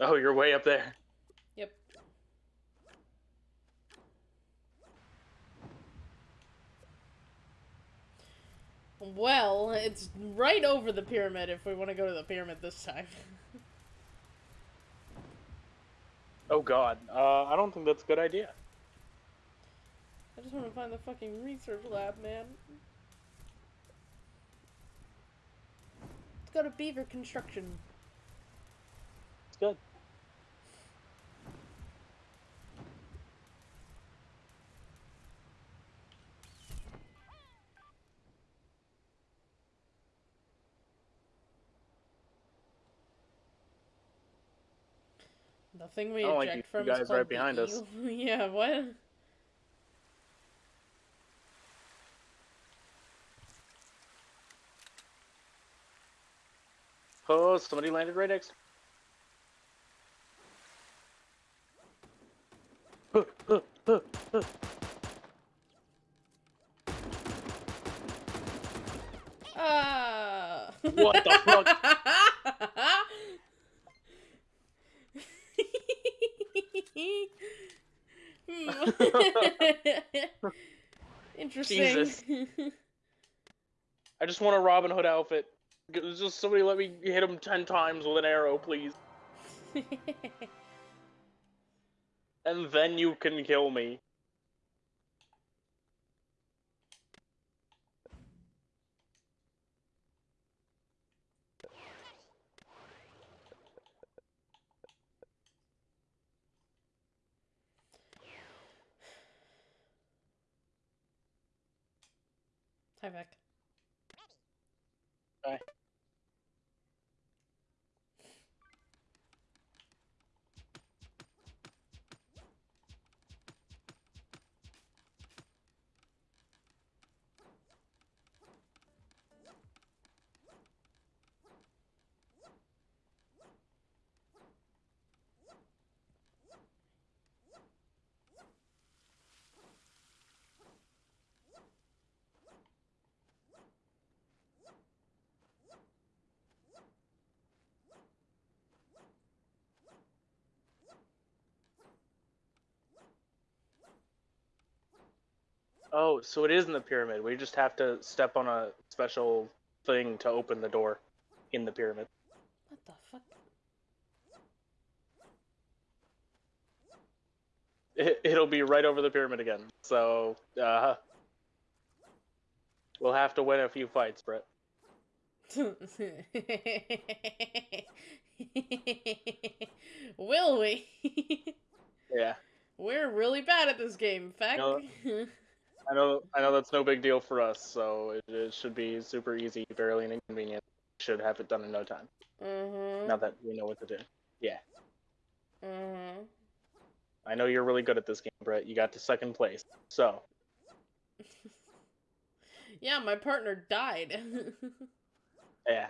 Oh, you're way up there. Yep. Well, it's right over the pyramid if we want to go to the pyramid this time. Oh god. Uh, I don't think that's a good idea. I just want to find the fucking research lab, man. Let's go to Beaver Construction. It's good. The thing we I don't like eject you from guys is right behind us. yeah, what? Oh, somebody landed right next. Huh, huh, huh, huh. Ah. What the fuck? Hmm. Hmm. Interesting. Jesus. I just want a Robin Hood outfit. Just somebody let me hit him ten times with an arrow, please. And then you can kill me. Hi, Oh, so it is in the pyramid. We just have to step on a special thing to open the door in the pyramid. What the fuck? It, it'll be right over the pyramid again. So, uh, we'll have to win a few fights, Brett. Will we? Yeah, We're really bad at this game. No. I know. I know that's no big deal for us. So it, it should be super easy, barely an inconvenience. Should have it done in no time. mm-hmm. Now that we know what to do. Mm-hmm. I know you're really good at this game, Brett. You got to second place. So Yeah, my partner died. yeah.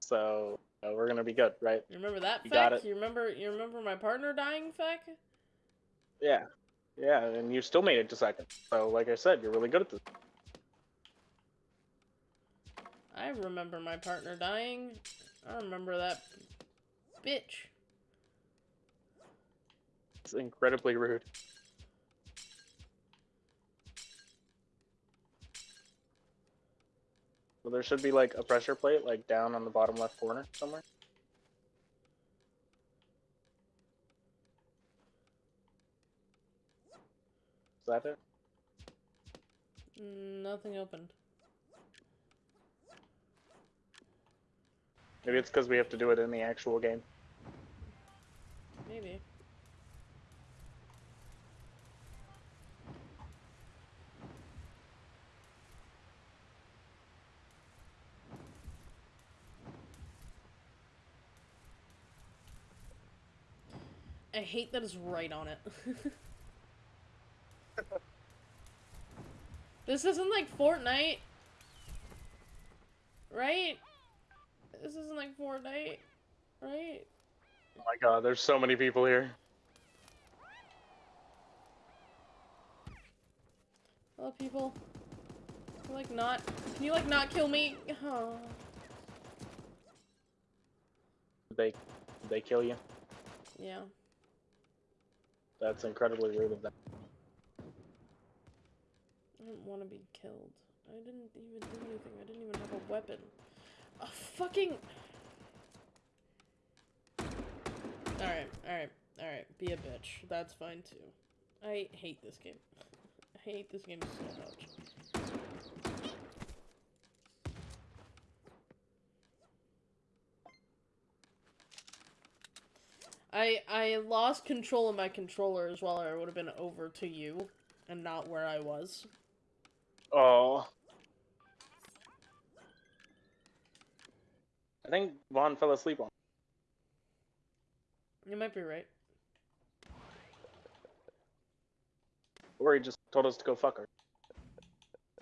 So uh, we're gonna be good, right? you remember that, You Feck? got it. You remember you remember my partner dying, Feck? Yeah. Yeah, and you still made it to second. So like I said, you're really good at this. I remember my partner dying. I remember that bitch. It's incredibly rude. So there should be like a pressure plate like down on the bottom left corner somewhere. That it? Mm, Nothing opened. Maybe it's because we have to do it in the actual game. Maybe. I hate that it's right on it. this isn't like Fortnite. Right? This isn't like Fortnite. Right? Oh my god, there's so many people here. Hello, people. Can you, like, not? Can you, like, not kill me? Oh. They did they kill you? Yeah. That's incredibly rude of them. I don't want to be killed. I didn't even do anything. I didn't even have a weapon. A fucking. Alright, alright, alright. Be a bitch. That's fine too. I hate this game. I hate this game so much. I I lost control of my controller as well, it would have been over to you and not where I was. Oh. I think Vaughn fell asleep on. You might be right. Or he just told us to go fuck her.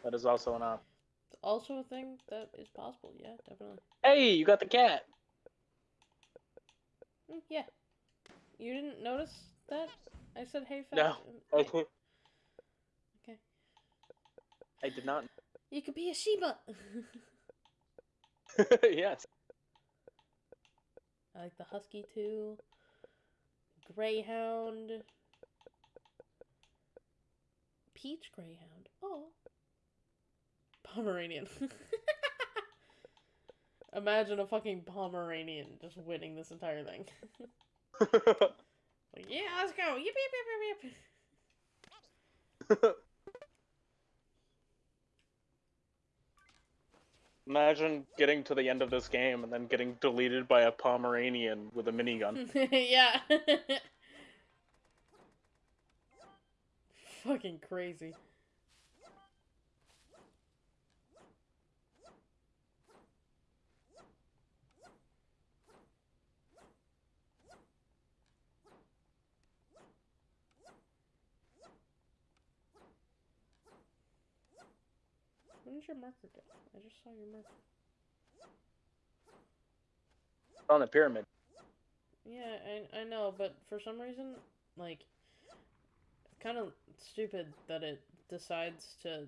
That is also an option. It's also a thing that is possible. Yeah, definitely. Hey, you got the cat. Mm, yeah. You didn't notice that? I said, "Hey, fat." No. Okay. I did not. You could be a Shiba. yes. I like the husky too. Greyhound. Peach greyhound. Oh. Pomeranian. Imagine a fucking Pomeranian just winning this entire thing. Like, yeah, let's go. Yip, yip, yip, yip, yip. Imagine getting to the end of this game and then getting deleted by a Pomeranian with a minigun. yeah. Fucking crazy. Did your marker go? I just saw your marker. on the pyramid. Yeah, I, I know, but for some reason, like, it's kind of stupid that it decides to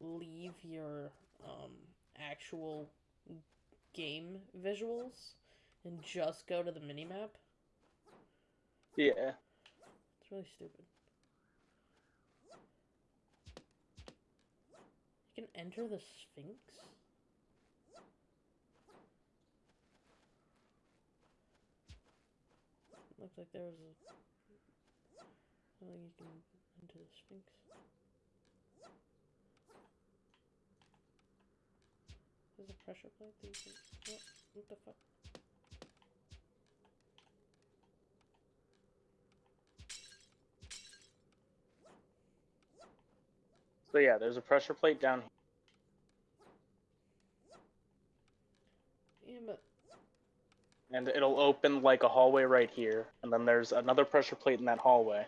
leave your um, actual game visuals and just go to the minimap. Yeah. It's really stupid. Can enter the Sphinx? Looks like there was a. I think you can enter the Sphinx. There's a pressure plate that you can. What? What the fuck? So yeah, there's a pressure plate down here. Yeah, and it'll open like a hallway right here, and then there's another pressure plate in that hallway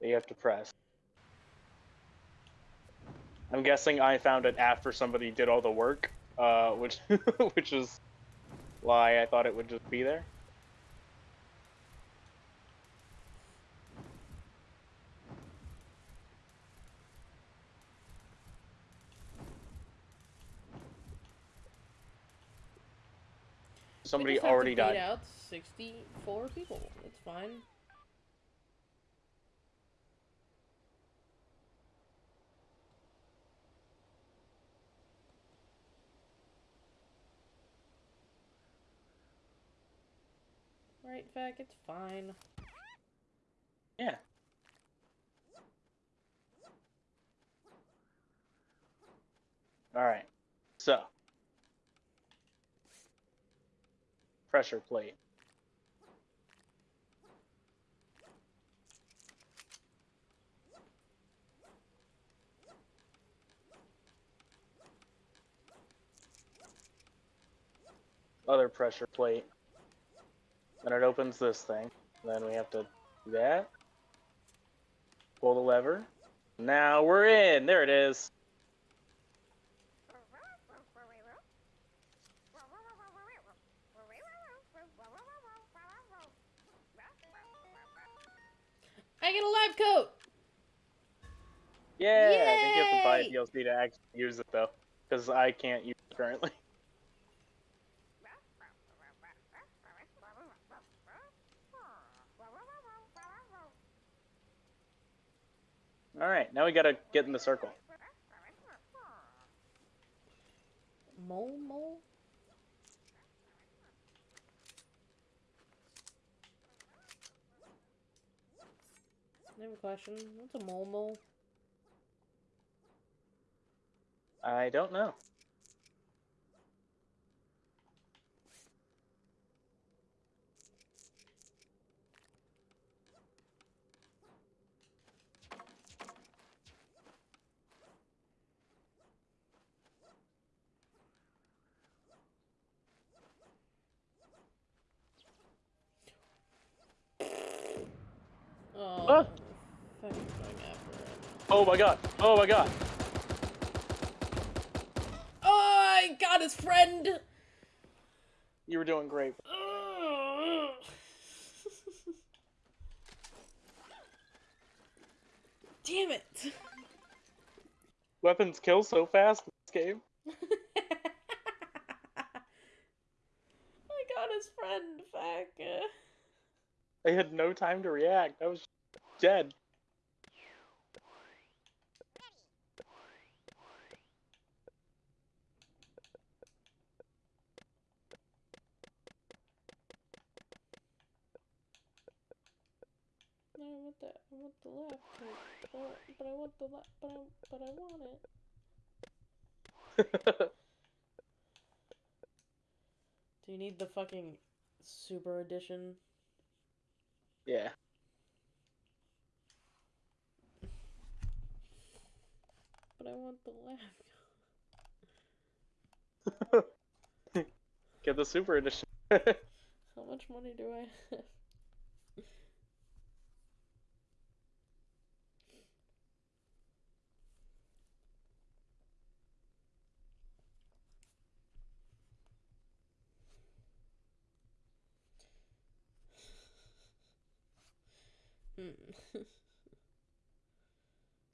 that you have to press. I'm guessing I found it after somebody did all the work, uh, which which is why I thought it would just be there. Somebody we just have to already died. out 64 people. It's fine. Right, Vac, it's fine. Yeah. All right. So, pressure plate. Other pressure plate. Then it opens this thing. Then we have to do that. Pull the lever. Now we're in. There it is. I get a lab coat! Yeah, I think you have to buy a Yay! DLC to actually use it though, because I can't use it currently. All right, now we gotta get in the circle. Mole mole? I have a question. What's a mole mole? I don't know. Oh my god! Oh my god! Oh, I got his friend! You were doing great. Damn it! Weapons kill so fast in this game. I got his friend back. I had no time to react. I was dead. No, I want that. I want the left, but, but, but I want the left, but I, but I want it. Do you need the fucking super edition? yeah. But I want the left. Get the super edition. How much money do I have? Hmm.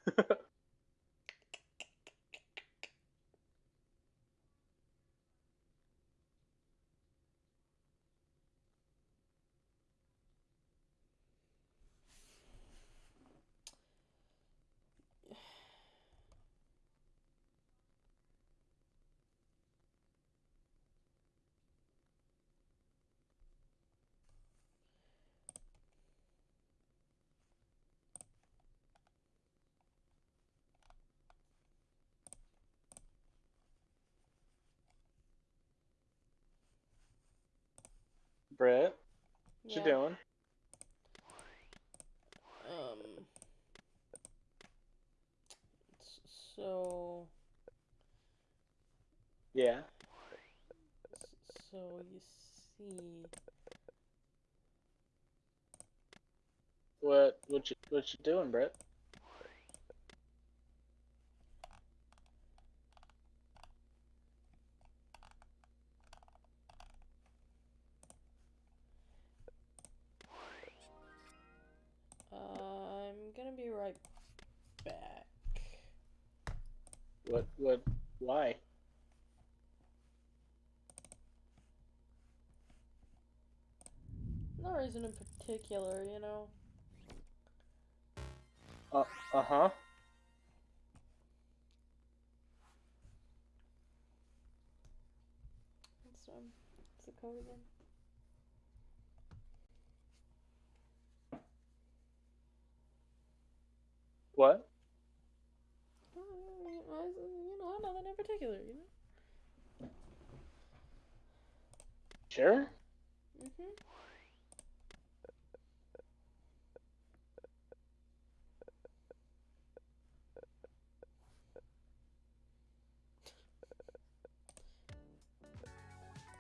Brett, what Yeah. you doing? Um. So. Yeah. So you see. What what you what you doing, Brett? Be right back. What what why? No reason in particular, you know. Uh uh-huh. What's um, what's the code again? What? Oh, You know, nothing in particular, you know. Sure? Mhm.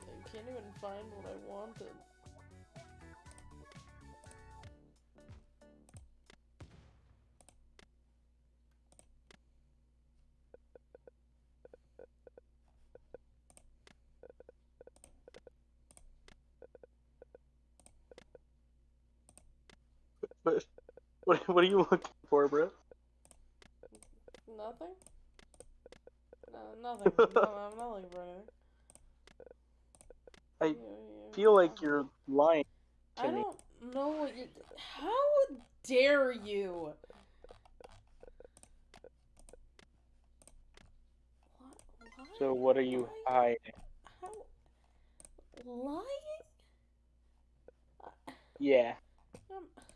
I can't even find what I wanted. What what are you looking for, bro? Nothing? No, nothing. no, I'm not looking for anything. I you- feel like you're lying to I me. don't know what you. How dare you? Li- So what are you Lying? hiding? How? Lying? Yeah. I'm, I'm hurt. I'm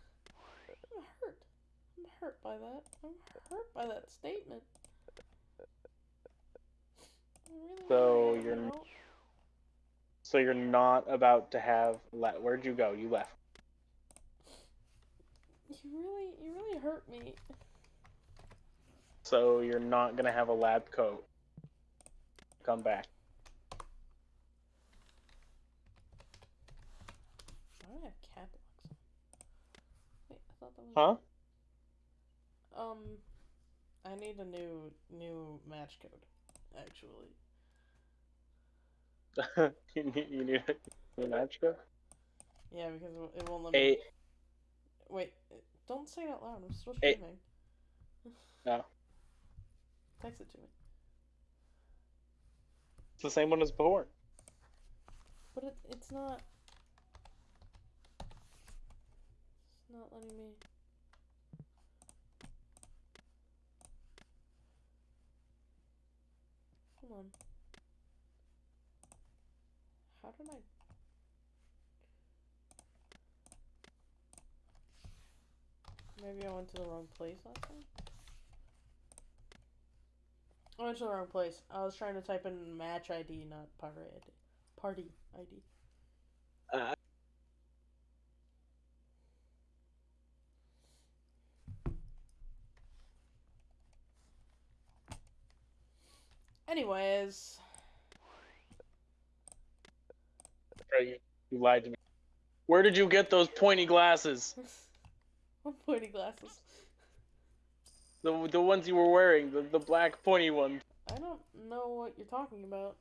hurt by that. I'm hurt by that statement. Really, So you're you know? So you're not about to have le- where'd you go? You left. You really, you really hurt me. So you're not gonna have a lab coat. Come back. I have cat locks? Wait, I thought that was. Huh? Um, I need a new new match code, actually. you need you need a match code. Yeah, because it- won't let me. Eight. Wait, don't say that out loud. I'm still streaming. No. Text it to me. It's the same one as before. But it, it's not. It's not letting me. On. How did I. Maybe I went to the wrong place last time? I went to the wrong place. I was trying to type in match ID, not ID. Party ID. Uh, Anyways, you lied to me. Where did you get those pointy glasses? what pointy glasses? The the ones you were wearing, the, the black pointy ones. I don't know what you're talking about.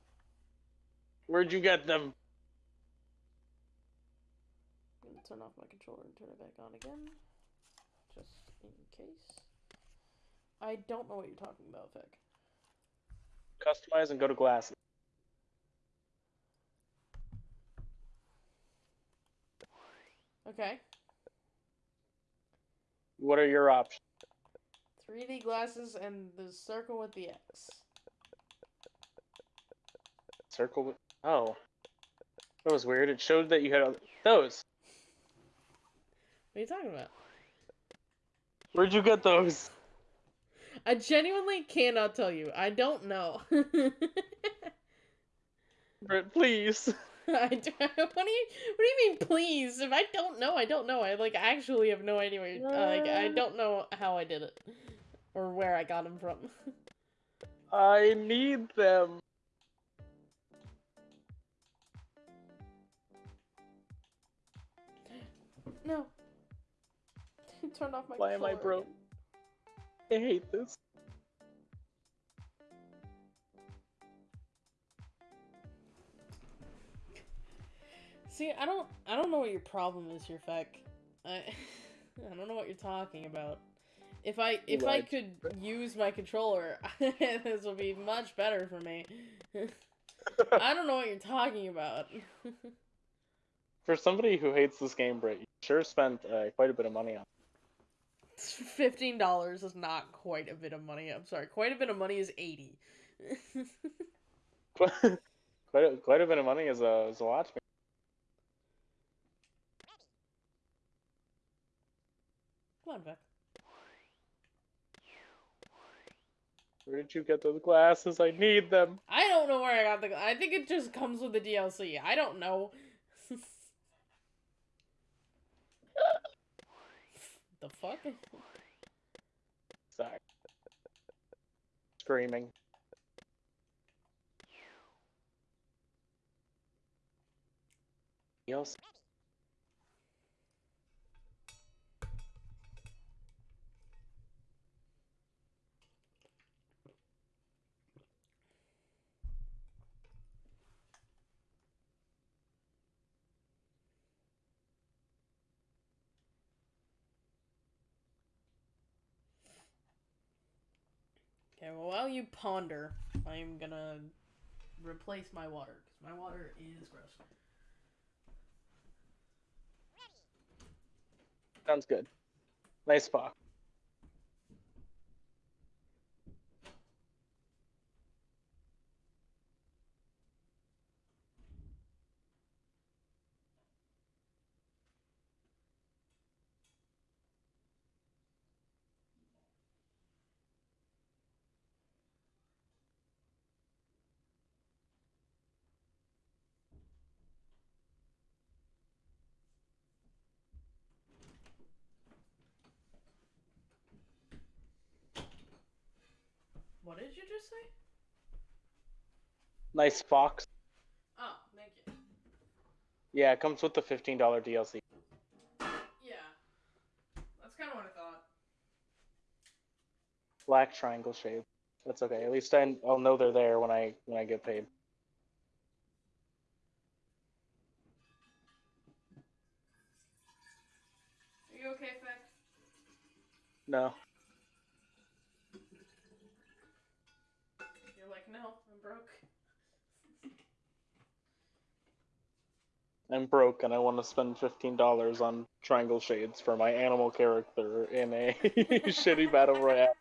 Where'd you get them? I'm gonna turn off my controller and turn it back on again, just in case. I don't know what you're talking about, Vic. Customize and go to glasses. Okay, What are your options? 3D glasses and the circle with the X. Circle. with- Oh, that was weird. It showed that you had those. What are you talking about? Where'd you get those? I genuinely cannot tell you. I don't know. Britt, please. I do, what do you What do you mean, please? If I don't know, I don't know. I like actually have no idea where. uh, like I don't know how I did it, or where I got them from. I need them. no. Turned off my. Why am I broke? again. I hate this. See, I don't. I don't know what your problem is here, Feck. I. I don't know what you're talking about. If I if I could use my controller, this would be much better for me. I don't know what you're talking about. For somebody who hates this game, Britt, you sure spent uh, quite a bit of money on. Fifteen dollars is not quite a bit of money. I'm sorry. Quite a bit of money is eighty. quite a, quite a bit of money is a as a watch. Come on, Beck. Where did you get those glasses? I need them. I don't know where I got the. I think it just comes with the DLC. I don't know. the fuck? Sorry. Screaming. Yes. Okay, well, while you ponder, I'm gonna replace my water because my water is gross. Sounds good. Nice spot. What did you just say? Nice fox. Oh, thank you. Yeah, it comes with the fifteen dollar DLC. Yeah, that's kind of what I thought. Black triangle shape. That's okay. At least I, I'll know they're there when I when I get paid. Are you okay, Feck? No. I'm broke and I want to spend fifteen dollars on triangle shades for my animal character in a shitty battle royale.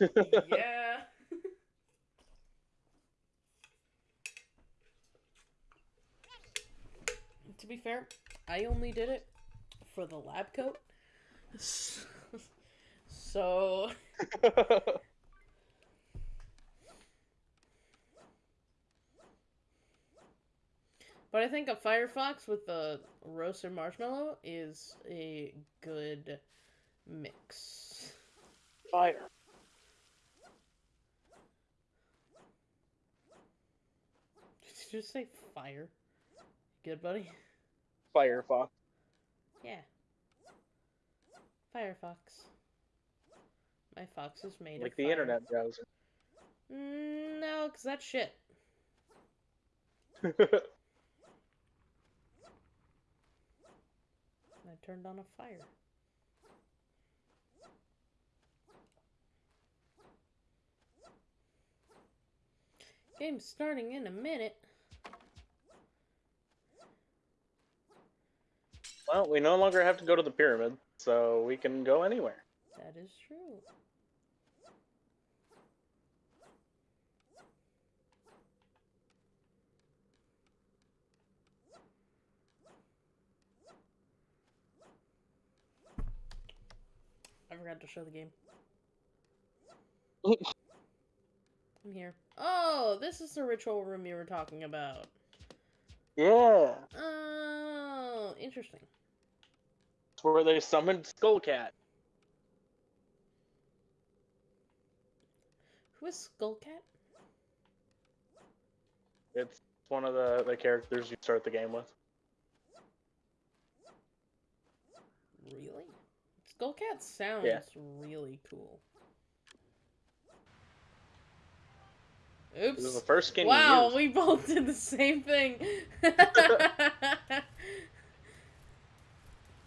yeah. to be fair, I only did it for the lab coat. So, but I think a Firefox with the roasted marshmallow is a good mix. Fire. Did you just say fire? Good, buddy? Firefox. Yeah. Firefox. My fox is made Like of the fire. internet browser. Mm, no, because that's shit. I turned on a fire. Game's starting in a minute. well, we no longer have to go to the pyramid, so we can go anywhere. That is true. I forgot to show the game. I'm here. Oh, this is the ritual room you were talking about. Yeah. Oh, interesting. It's where they summoned Skullcat. Who is Skullcat? It's one of the, the characters you start the game with. Really? Skullcat sounds Yeah. really cool. It was the Oops. first skin Wow, we both did the same thing.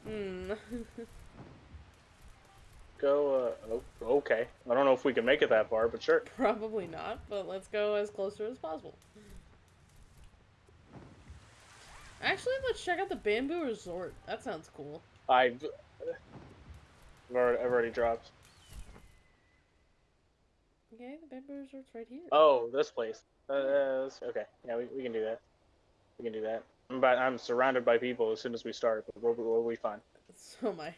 hmm. Go, uh, oh, okay. I don't know if we can make it that far, but sure. Probably not, but let's go as close to as possible. Actually, let's check out the Bamboo Resort. That sounds cool. I've, I've already, I've already dropped. Okay, the Bamboo Resort's right here. Oh, this place. Uh, this- okay. Yeah, we, we can do that. We can do that. I'm, about, I'm surrounded by people as soon as we start, but we'll, we'll be fine. So am I.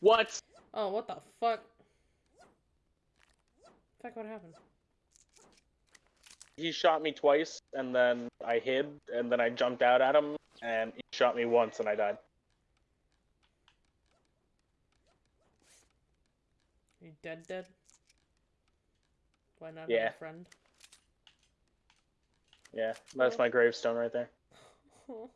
What? Oh, what the fuck? Fuck, what happened? He shot me twice, and then I hid, and then I jumped out at him, and he shot me once, and I died. Are you dead dead? Why not Yeah. friend? Yeah, that's my gravestone right there.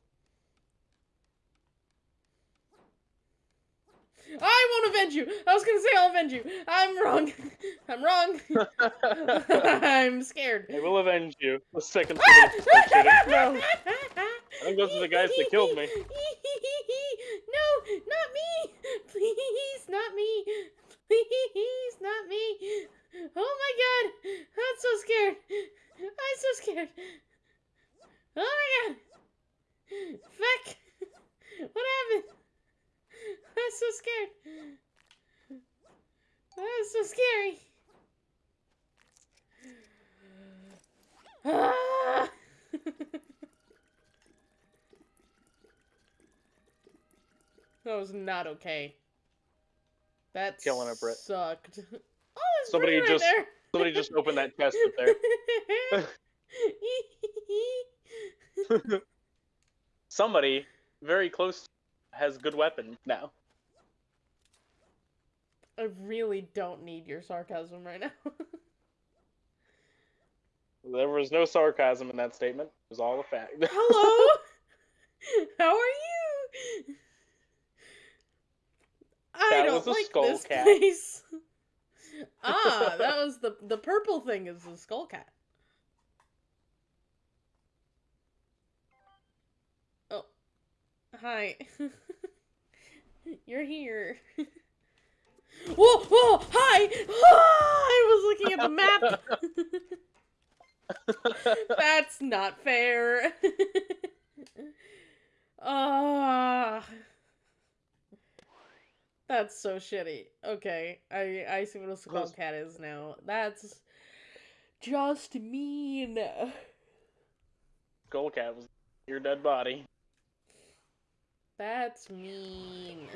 I won't avenge you! I was gonna say I'll avenge you! I'm wrong! I'm wrong! I'm scared. I will avenge you. The second ah! shooting. No! I think those are the guys that killed me. No, not me! Please, not me! Please, not me! Oh my god! I'm so scared! I'm so scared! Oh my god! Fuck! What happened? I'm so scared! That was so scary! Ah! that was not okay. That Killing it, Britt. sucked. Oh, Somebody right just- there. Somebody just opened that chest up there. Somebody very close has good weapon now. I really don't need your sarcasm right now. There was no sarcasm in that statement. It was all a fact. Hello? How are you? I That don't was a like skull this cat. place. ah, that was the the purple thing is the skull cat. Hi. You're here. whoa, whoa, hi! I was looking at the map. That's not fair. Ah. That's so shitty. Okay, I I see what a skull cat is now. That's just mean. Skull cat was your dead body. That's mean.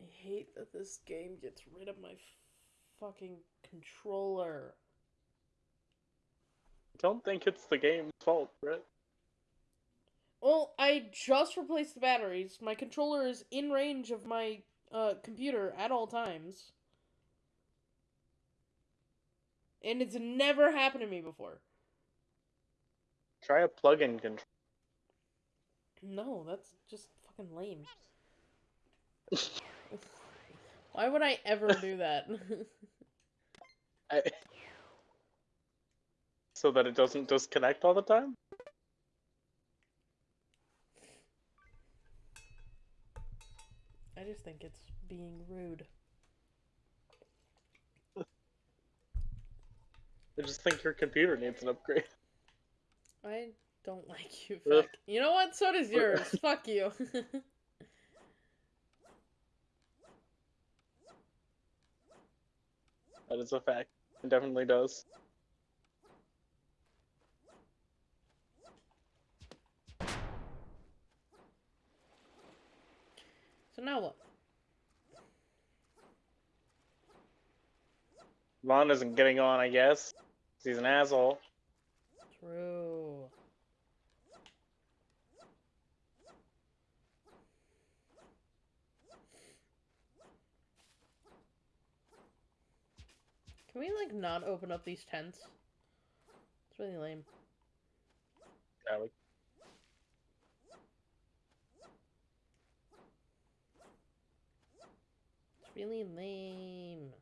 I hate that this game gets rid of my fucking controller. Don't think it's the game's fault, Brett. Well, I just replaced the batteries. My controller is in range of my uh, computer at all times. And it's never happened to me before. Try a plug-in control. No, that's just fucking lame. Why would I ever do that? I... So that it doesn't disconnect all the time? I just think it's being rude. I just think your computer needs an upgrade. I don't like you, fuck. You know what? So does yours. fuck you. That is a fact. It definitely does. so now what? Vaughn isn't getting on, I guess. He's an asshole. True. Can we like not open up these tents? It's really lame. Yeah, we- It's really lame.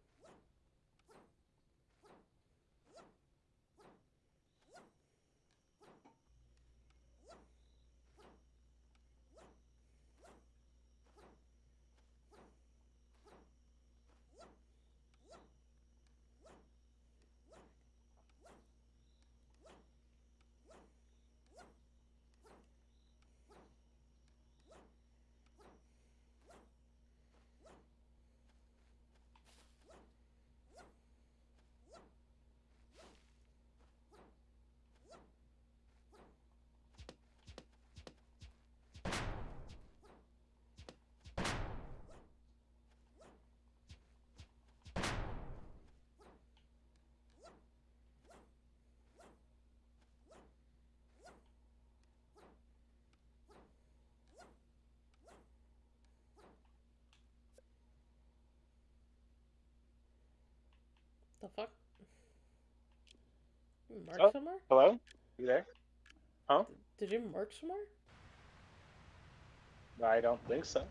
The fuck? You mark Oh. somewhere? Hello? You there? Huh? Did you mark somewhere? I don't think so.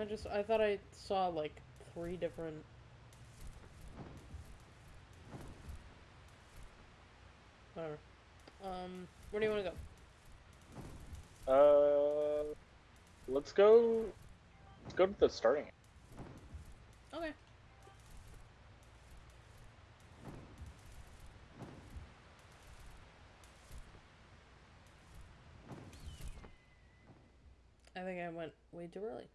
I just I thought I saw like three different Whatever. Um where do you wanna go? Uh, let's go. Let's go to the starting. Okay. I think I went way too early.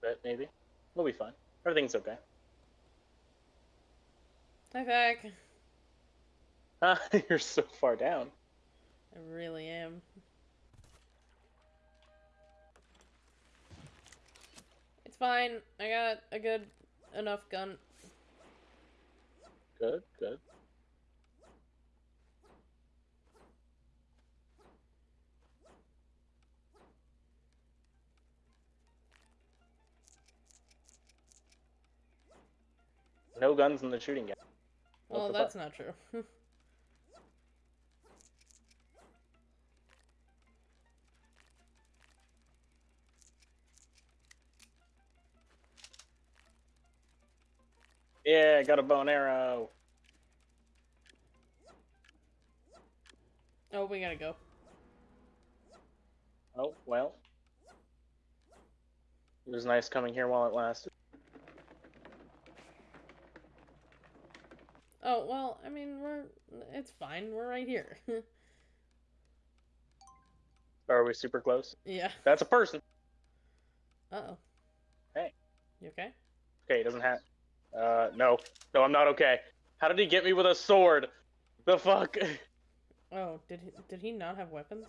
But maybe. We'll be fine. Everything's okay. Hi, Fack. Ah, you're so far down. I really am. It's fine. I got a good enough gun. Good, good. No guns in the shooting game. Well, oh, the that's not true. Yeah, I got a bow and arrow. oh, we gotta go. Oh, well. It was nice coming here while it lasted. Oh, well, I mean, we're. It's fine. We're right here. Are we super close? yeah. That's a person. Uh oh. Hey. You okay? Okay, he doesn't have. Uh, no. No, I'm not okay. How did he get me with a sword? The fuck? Oh, did he, did he not have weapons?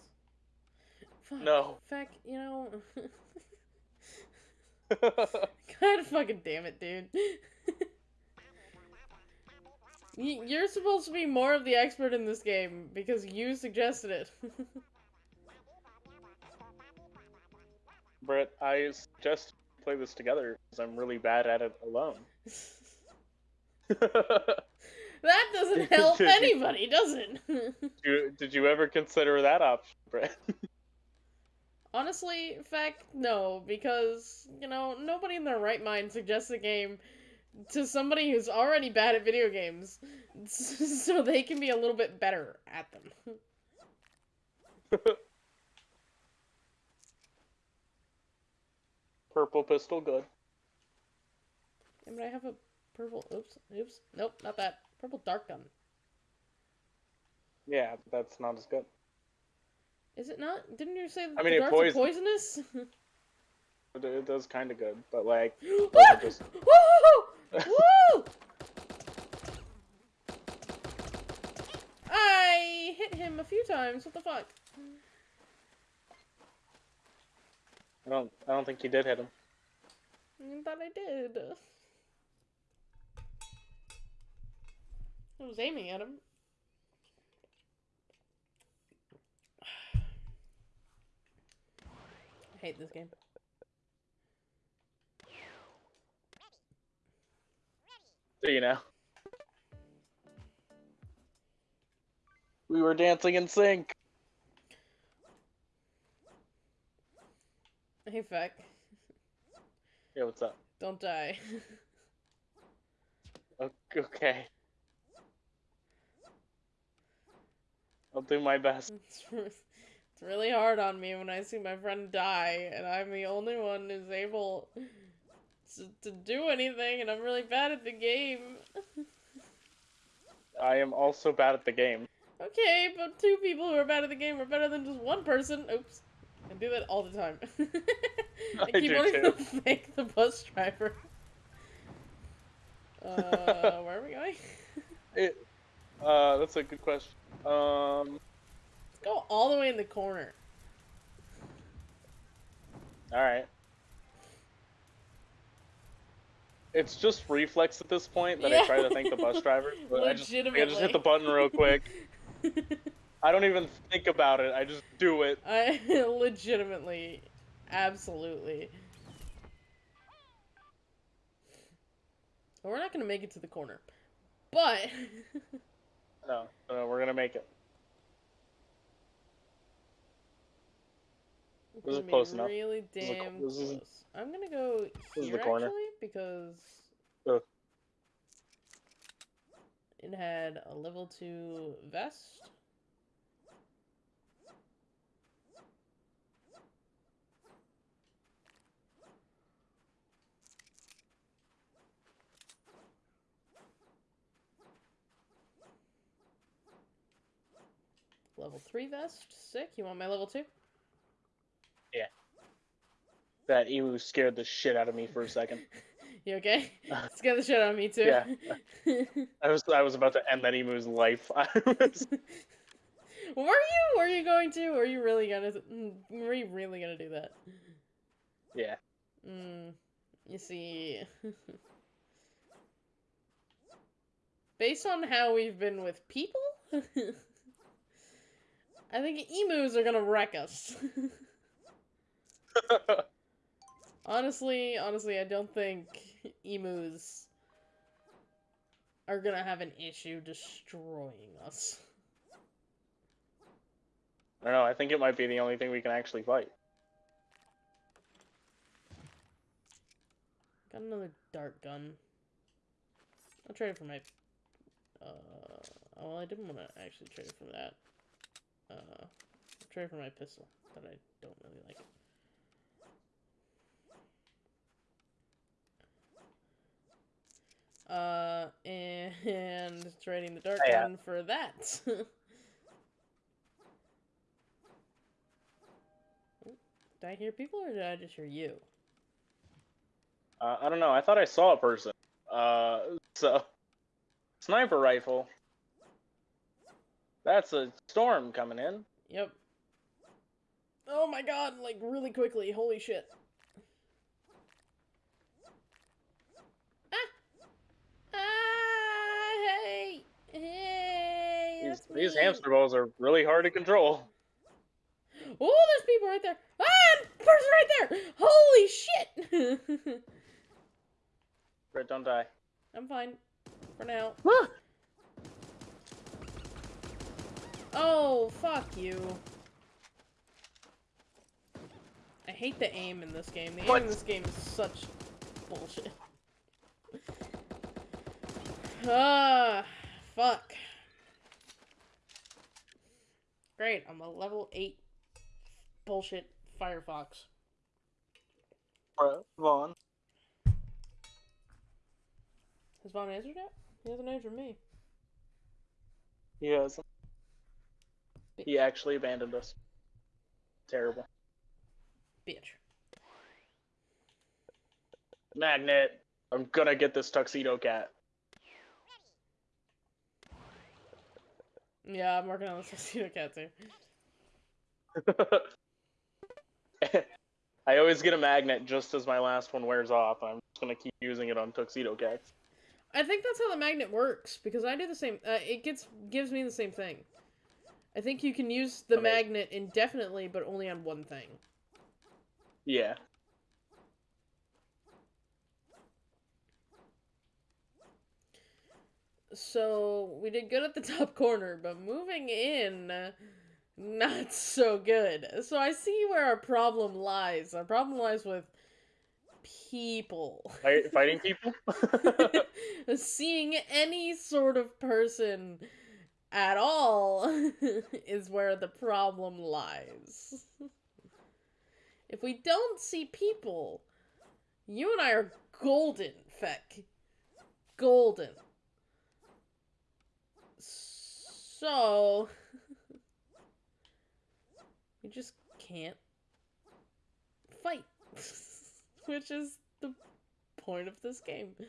Fuck. No. Fuck, you know. God fucking damn it, dude. You're supposed to be more of the expert in this game because you suggested it. Brett, I suggest play this together because I'm really bad at it alone. that doesn't help anybody, does it? You- Did you ever consider that option, Brett? Honestly, fact, no, because, you know, nobody in their right mind suggests a game to somebody who's already bad at video games so they can be a little bit better at them. Purple pistol, good. Yeah, but I have a purple. Oops, oops. Nope, not that. Purple dark gun. Yeah, that's not as good. Is it not? Didn't you say that I mean, the it darts poisonous? It, it does kind of good, but like, ah! just- Woo! Woo! I hit him a few times. What the fuck? I don't, I don't think you did hit him. Mm, I thought I did. I was aiming at him. I hate this game. You know? We were dancing in sync. Hey, Feck. Yeah, what's up? Don't die. O- Okay. I'll do my best. It's, it's really hard on me when I see my friend die, and I'm the only one who's able to, to do anything, and I'm really bad at the game. I am also bad at the game. Okay, but two people who are bad at the game are better than just one person. Oops. I do that all the time. I I keep wanting too. to fake the bus driver. Uh, where are we going? It, uh, that's a good question. Um, Let's go all the way in the corner. all right. It's just reflex at this point that I try to thank the bus driver. But I just, I just hit the button real quick. I don't even think about it. I just do it. I legitimately, absolutely. We're not gonna make it to the corner, but No, no, we're gonna make it. This is gonna close enough. really This is a- damn this is- close. I'm gonna go this is here the corner. actually because Ugh. it had a level two vest. Level 3 vest. Sick. You want my level 2? That emu scared the shit out of me for a second. You okay? Scared the shit out of me too. Yeah. I was I was about to end that emu's life. Was, Were you? Were you going to? Were you really gonna? mm, Were you really gonna do that? yeah. Mm, you see, based on how we've been with people, I think emus are gonna wreck us. Honestly, honestly, I don't think emus are gonna have an issue destroying us. I don't know. I think it might be the only thing we can actually fight. Got another dart gun. I'll trade it for my. Uh, oh, well, I didn't want to actually trade it for that. Uh, I'll trade it for my pistol that I don't really like. Uh, and trading the dark Oh, yeah. gun for that. Did I hear people or did I just hear you? Uh, I don't know. I thought I saw a person. Uh, so sniper rifle. That's a storm coming in. Yep. Oh my god, like really quickly. Holy shit. Ah! Ah! Hey! Hey! These, these hamster balls are really hard to control. Oh, there's people right there. Ah! Person right there! Holy shit! Brett, don't die. I'm fine. For now. Oh, fuck you. I hate the aim in this game. The aim in this game is such bullshit. Ah, fuck. Great, I'm a level 8 bullshit Firefox. Brett, Vaughn. Has Vaughn answered yet? He hasn't answered me. He has. He actually abandoned us. Terrible. Bitch. Magnet. I'm gonna get this tuxedo cat. Yeah, I'm working on the Tuxedo Cat too. I always get a magnet just as my last one wears off. I'm just gonna keep using it on tuxedo cats. I think that's how the magnet works because I do the same. Uh, it gets gives me the same thing. I think you can use the Amazing. magnet indefinitely, but only on one thing. Yeah. So we did good at the top corner, but moving in, not so good. So I see where our problem lies. Our problem lies with people. Fight, fighting people. Seeing any sort of person at all is where the problem lies. if we don't see people, you and I are golden, Feck. Golden. So, we just can't fight. Which is the point of this game.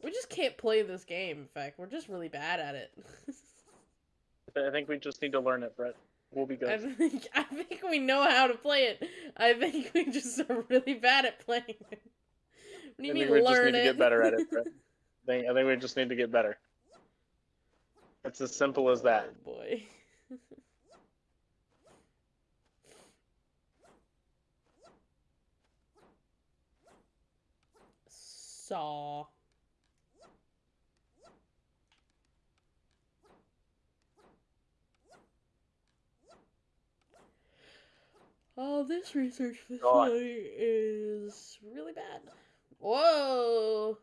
We just can't play this game, in fact. We're just really bad at it. I think we just need to learn it, Brett. We'll be I good. think I think we know how to play it. I think we just are really bad at playing it. What do you I mean think we just learn need to get better at it, Brett. I think, I think we just need to get better. It's as simple as that. Oh boy. Saw. Oh, this research God. facility is really bad. Whoa!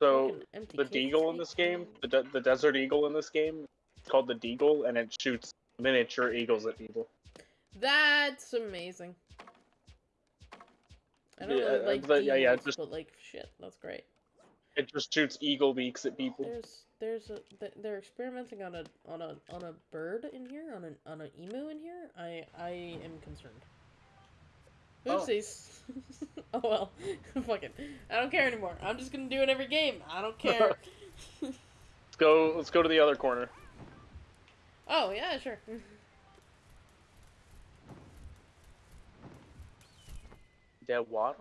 So the deagle in this game, the de- the desert eagle in this game, it's called the deagle, and it shoots miniature eagles at people. That's amazing. I don't Yeah, really like but yeah, yeah, eagles, just- but like shit, that's great. It just shoots eagle beaks at people. There's there's a they're experimenting on a on a on a bird in here on an on an emu in here. I I am concerned. Oh. Oopsies. Oh, well, fuck it. I don't care anymore. I'm just gonna do it every game. I don't care. Let's go. Let's go to the other corner. oh yeah, sure. Dead water.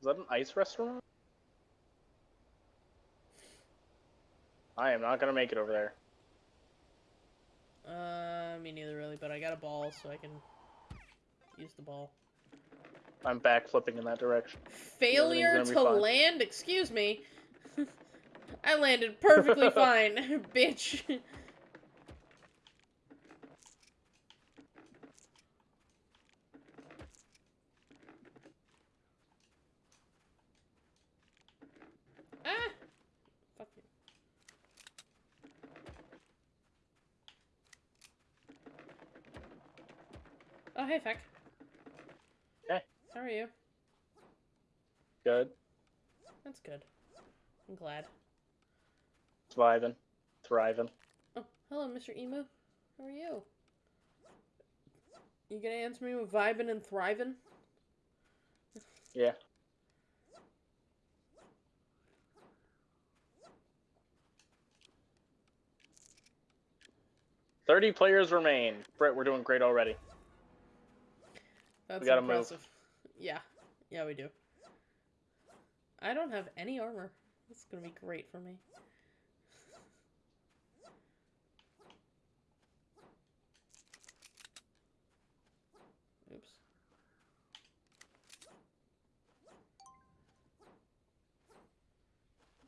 Is that an ice restaurant? I am not gonna make it over there. Uh, me neither really, but I got a ball, so I can use the ball. I'm back flipping in that direction. Failure gonna fine. land? Excuse me. I landed perfectly fine, bitch. ah! Fuck you. Oh, hey, Feck. How are you? Good. That's good. I'm glad. Thriving. Thriving. Oh, hello, Mr. Emu. How are you? You gonna answer me with vibing and thriving? Yeah. Thirty players remain. Brett, we're doing great already. That's gotta move. Yeah, yeah, we do. I don't have any armor. That's gonna be great for me. Oops.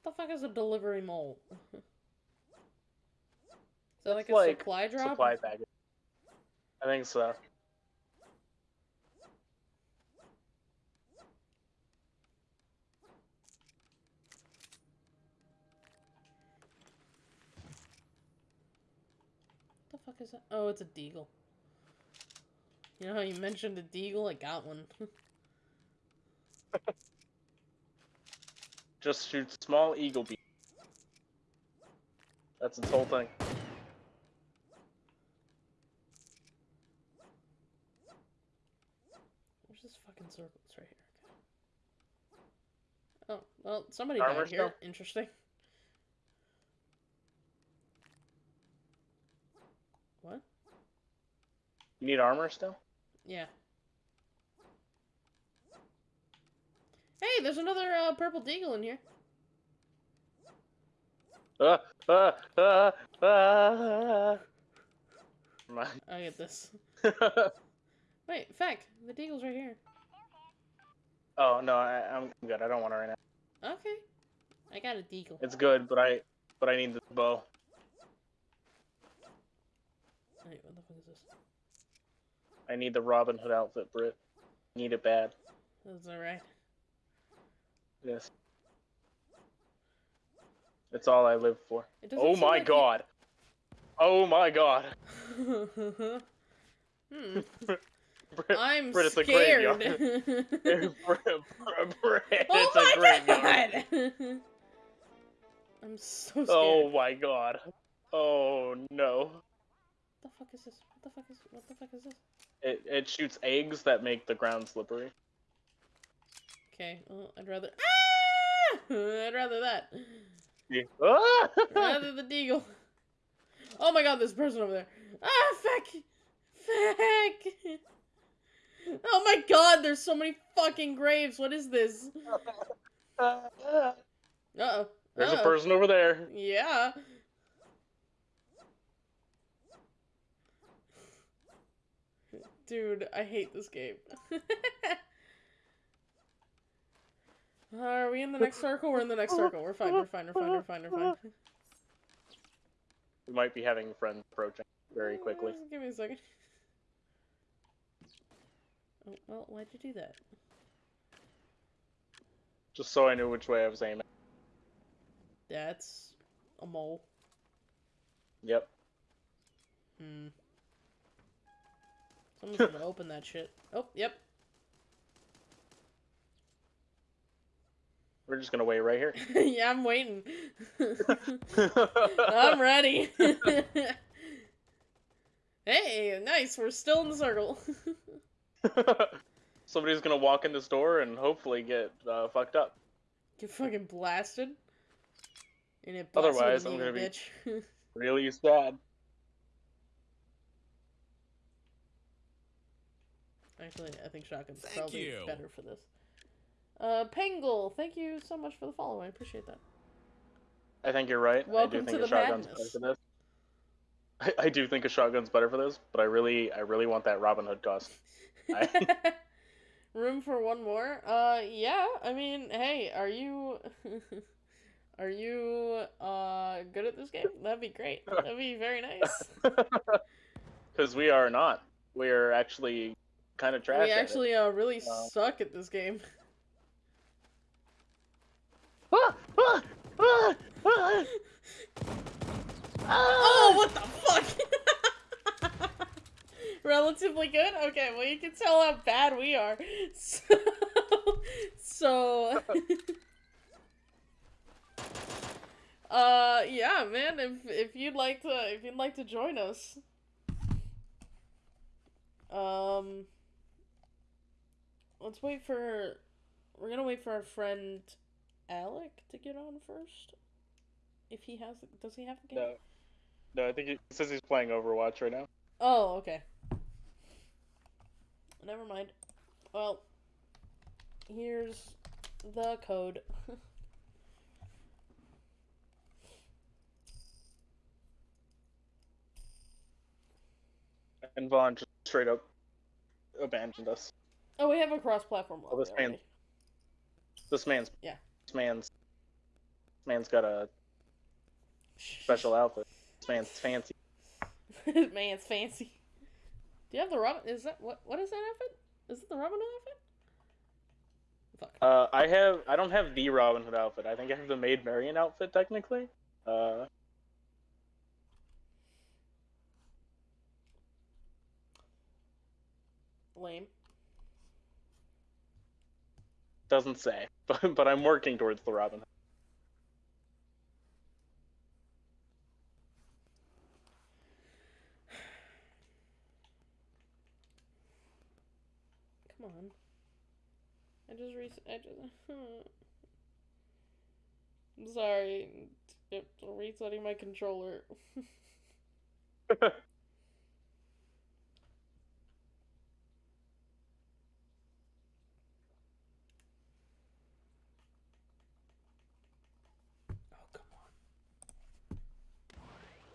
What the fuck is a delivery mole? is that like It's a like supply drop? Supply bag. I think so. Fuck is that? Oh, it's a deagle. You know how you mentioned a deagle? I got one. Just shoot small eagle beam. That's its whole thing. Where's this fucking circle? It's right here. Okay. Oh, well, somebody Armor died here. Interesting. What? You need armor still? Yeah. Hey, there's another uh, purple deagle in here. Ah, ah. Never mind. I get this. Wait, Feck, the deagle's right here. oh no, I, I'm good. I don't want it right now. Okay. I got a deagle. It's good, but I but I need the bow. Wait, what the fuck is this? I need the Robin Hood outfit, Brit. Need it bad. That's alright. Yes. It's all I live for. Oh my like god. Oh my god. hmm. Brit, I'm Brit, it's a scared. graveyard. Brit, Brit, oh it's a my graveyard. god! I'm so scared. Oh my god. Oh no. What the fuck is this? What the fuck is what the fuck is this? It it shoots eggs that make the ground slippery. Okay, well, I'd rather Ah! I'd rather that. Yeah. Ah! Rather the deagle. Oh my god, there's a person over there. Ah, feck! Feck! Oh my god, there's so many fucking graves. What is this? Uh-oh. There's a person over there. Yeah. Dude, I hate this game. Are we in the next circle? We're in the next circle. We're fine, we're fine, we're fine, we're fine, we're fine. We might be having friends approaching very quickly. Just Give me a second. Oh, well, why'd you do that? Just so I knew which way I was aiming. That's a mole. Yep. Hmm. Someone's gonna open that shit. Oh, yep. We're just gonna wait right here. yeah, I'm waiting. I'm ready. hey, nice. We're still in the circle. Somebody's gonna walk in this door and hopefully get uh, fucked up. Get fucking blasted. And it Otherwise, I'm gonna evil be- bitch. Really sad. Actually, I think shotgun's Thank probably you. better for this. Uh, Pengle, thank you so much for the follow. I appreciate that. I think you're right. Welcome I do think to a the shotgun's madness. better for this. I, I do think a shotgun's better for this, but I really, I really want that Robin Hood costume. I- Room for one more? Uh, yeah. I mean, hey, are you, are you uh good at this game? That'd be great. That'd be very nice. Because we are not. We are actually kind of trash. we actually uh really Wow. suck at this game. Ah, ah, ah, ah, Oh, what the fuck? Relatively good? Okay, well, you can tell how bad we are. So. so uh, yeah, man, if, if you'd like to, if you'd like to join us. Um, let's wait for, we're gonna wait for our friend Alec to get on first. If he has, does he have the game? No, no. I think he says he's playing Overwatch right now. Oh, okay. Never mind. Well, here's the code. And Vaughn just straight up abandoned us. Oh, we have a cross-platform Oh, this man- This man's Yeah. This man's this man's got a special outfit. This man's fancy. This man's fancy. Do you have the Robin? Is that what? What is that outfit? Is it the Robin Hood outfit? Fuck. Uh, I have I don't have the Robin Hood outfit. I think I have the Maid Marian outfit technically. Uh, Lame. Doesn't say, but but I'm working towards the Robin Hood. Come on. I just re. I just. I'm sorry. It's resetting my controller.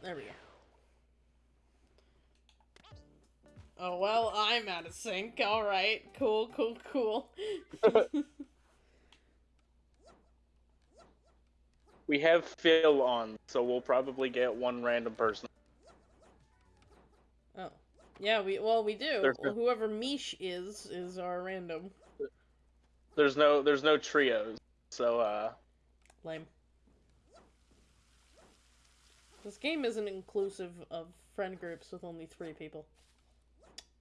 There we go. Oh, well, I'm out of sync. Alright. Cool, cool, cool. We have Phil on, so we'll probably get one random person. oh. Yeah, we well we do. Well, whoever Mish is is our random. There's no there's no trios, so uh, Lame. This game isn't inclusive of friend groups with only three people.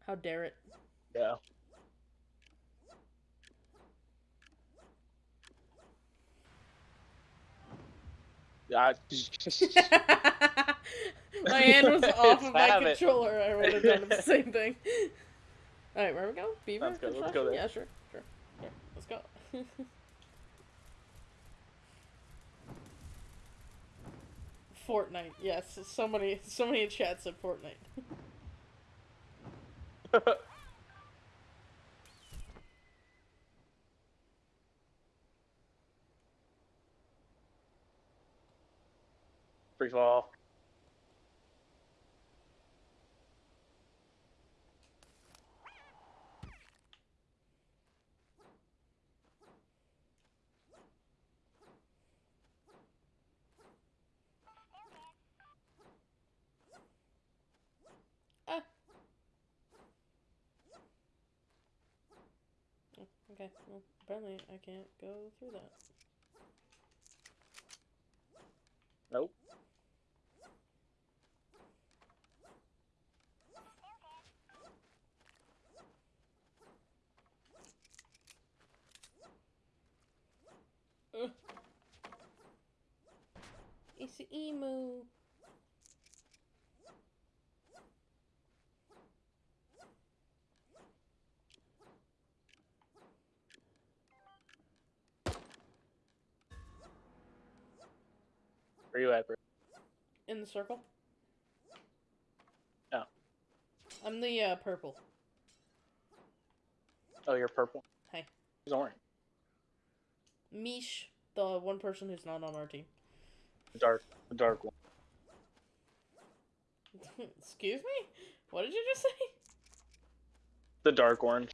How dare it? yeah. Yeah. my hand was off of my Have it. controller. I would have done the same thing. All right, where we go? Beaver. Let's go, let's go there. Yeah, sure, sure. Here, let's go. Fortnite. Yes, so many, so many chats at Fortnite. Free fall. Ah. Oh, Okay, well, apparently I can't go through that. Nope. Ugh. It's an emu. Where you at, bro? In the circle? Oh. I'm the uh, purple. Oh, you're purple. Hey. Who's orange? Mish, the one person who's not on our team. The dark, the dark one. Excuse me? What did you just say? The dark orange.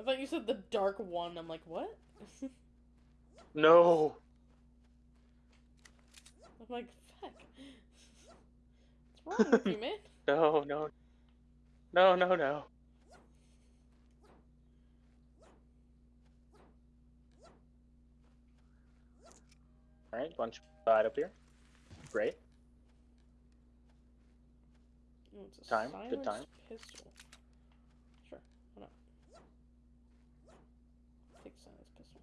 I thought you said the dark one. I'm like, what? No. Like, fuck. What's wrong with you, man? No, no. No, no, no. Alright, bunch side up here. Great. Oh, it's a Time, good time. Pistol. Sure, why not? Take silence pistol.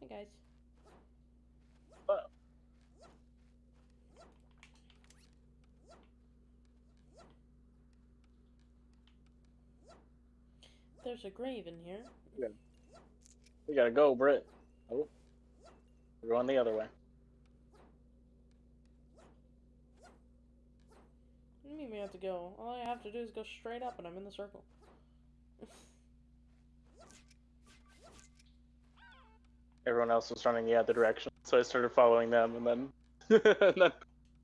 Hey guys. There's a grave in here. We gotta go, Britt. Oh. We're going the other way. What do you mean we have to go? All I have to do is go straight up and I'm in the circle. Everyone else was running the other direction, so I started following them, and then, and then,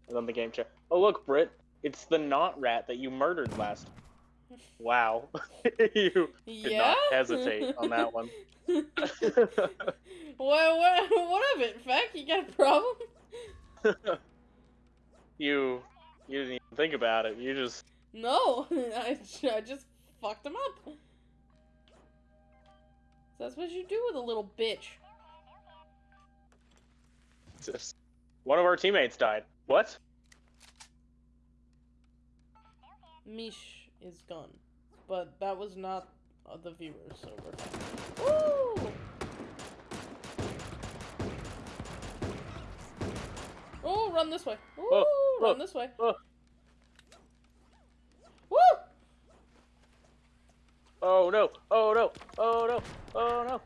and then the game chat. Oh look, Britt, it's the not rat that you murdered last. Wow, you did yeah? not hesitate on that one. what, what, what of it, Feck? You got a problem? you, you didn't even think about it. You just No, I, I just fucked him up. That's what you do with a little bitch. Just one of our teammates died. What? Mish is gone. But that was not uh, the viewers, so we're fine. Woo! Oh, run this way. Ooh, Oh, run oh, this way. oh. Woo! Oh no! Oh no! Oh no! Oh no!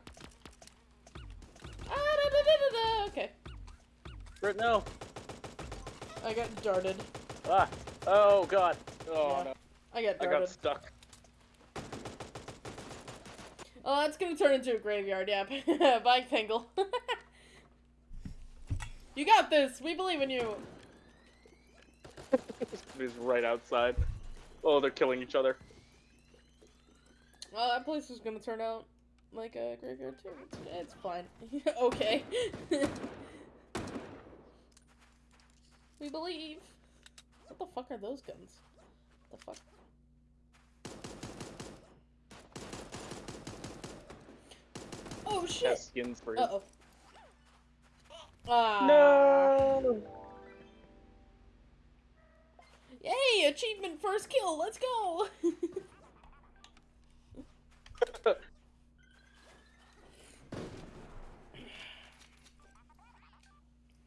Ah, da, da, da. Okay, Britt, no! I got darted. Ah! Oh god! Oh Yeah. no! I got I got stuck. Oh, that's gonna turn into a graveyard, yeah. Bye, Tangle. you got this! We believe in you! He's right outside. Oh, they're killing each other. Oh, that place is gonna turn out like a graveyard too. It's fine. okay. We believe. What the fuck are those guns? The fuck? Oh shit! Has skins for Uh oh. Ah. No! Yay! Achievement first kill. Let's go.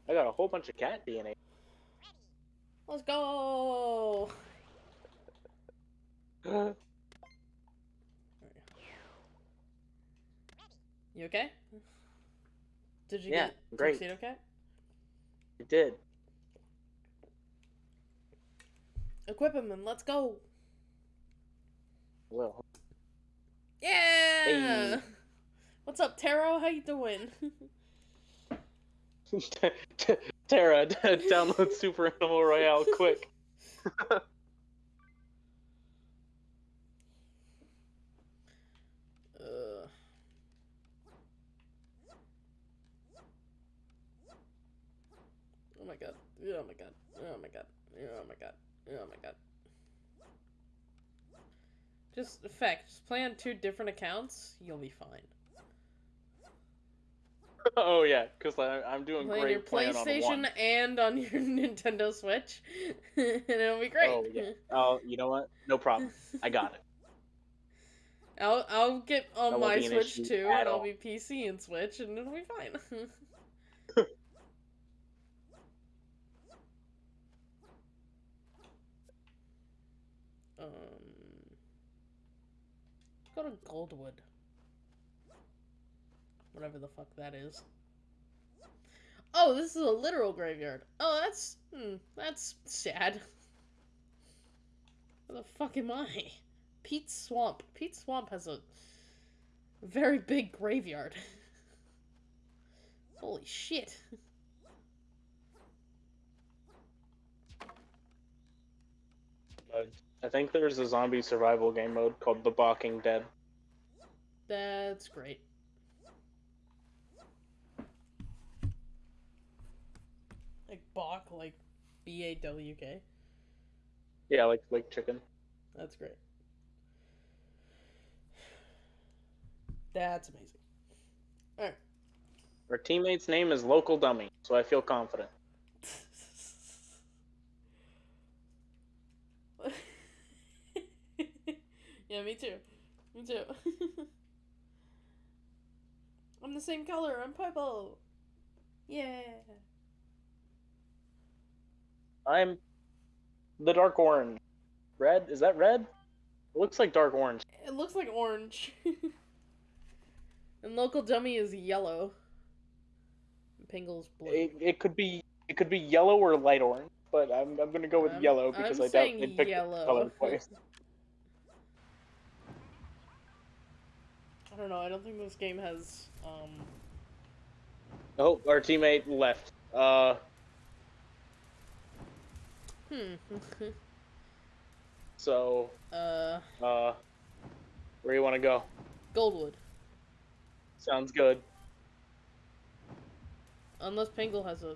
I got a whole bunch of cat DNA. Let's go. You okay? Did you Yeah, get great. Tuxedo Cat? You did. Equip him and let's go. Well, Yeah. Hey. What's up, Taro? How you doing? Tara, download Super Animal Royale quick. Ugh. Oh my god. Oh my god. Oh my god. Oh my god. Oh my god. Just fact, just play on two different accounts, you'll be fine. Oh yeah, because I'm doing Play on great your playing on PlayStation and on your Nintendo Switch, and it'll be great. Oh yeah. Oh, you know what? No problem. I got it. I'll I'll get on my Switch too, and I'll be PC and Switch, and it'll be fine. um, go to Goldwood, whatever the fuck that is. Oh, this is a literal graveyard. Oh, that's hmm, that's sad. Where the fuck am I? Pete's Swamp. Pete's Swamp has a Very big graveyard. Holy shit. I think there's a zombie survival game mode called The Bawking Dead. That's great. Like Bach, like B A W K. Yeah, like like chicken. That's great. That's amazing. Alright. Our teammate's name is Local Dummy, so I feel confident. yeah, me too. Me too. I'm the same color. I'm purple. Yeah. I'm the dark orange. Red? Is that red? It looks like dark orange. It looks like orange. and local dummy is yellow. Pingle's blue. It, it could be it could be yellow or light orange, but I'm I'm gonna go with I'm- yellow because I'm I doubt they picked yellow. the color twice. I don't know. I don't think this game has um Oh, our teammate left. Uh, hmm. so uh uh, where you want to go? Goldwood. Sounds good. Unless Pingle has a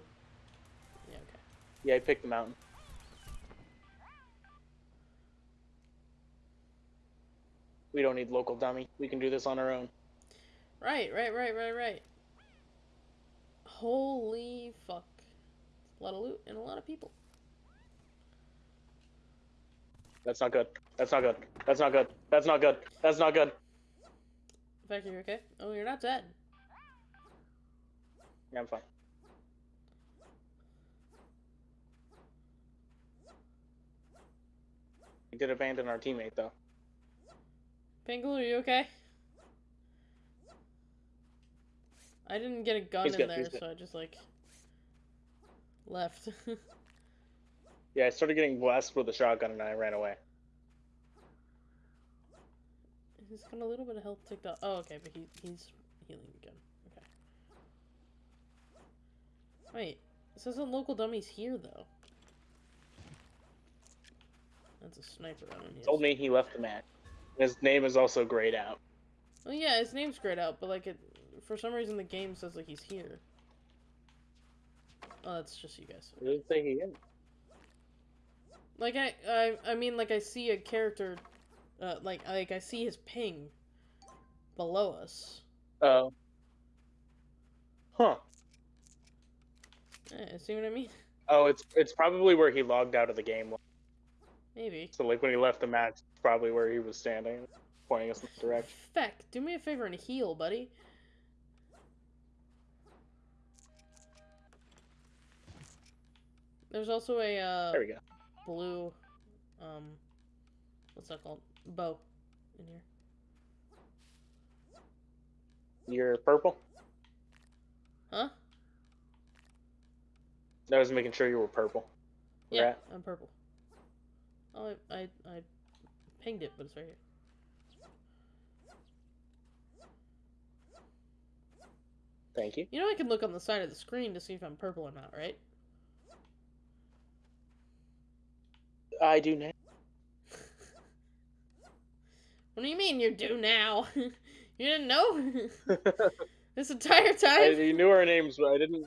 Yeah, okay. Yeah, I picked the mountain. We don't need local dummy. We can do this on our own. Right, right, right, right, right. Holy fuck. A lot of loot and a lot of people. That's not good. That's not good. That's not good. That's not good. That's not good. Factor, you okay? Oh, you're not dead. Yeah, I'm fine. We did abandon our teammate though. Pingle, are you okay? I didn't get a gun He's in good, there, so I just like left. Yeah, I started getting blasted with a shotgun and I ran away. he's got a little bit of health ticked up. Oh, okay, but he he's healing again. Okay. Wait, this isn't local dummies here though. That's a sniper. I don't. Told me he left the match. His name is also grayed out. Well, yeah, his name's grayed out, but like it, for some reason the game says like he's here. Oh, that's just you guys. It doesn't say he is. Like I, I, I mean, like I see a character, uh, like like I see his ping below us. Oh. Huh. Eh, see what I mean? Oh, it's it's probably where he logged out of the game. Maybe. So like when he left the match, probably where he was standing, pointing us in the direction. Feck, do me a favor and heal, buddy. There's also a uh, There we go. Blue, um, what's that called? Bow in here. You're purple. Huh? I was making sure you were purple. Yeah. I'm purple. Oh, I, I, I pinged it, but it's right here. Thank you. You know I can look on the side of the screen to see if I'm purple or not, right? I do now. What do you mean you do now? you didn't know? this entire I, time? you knew our names, but I didn't.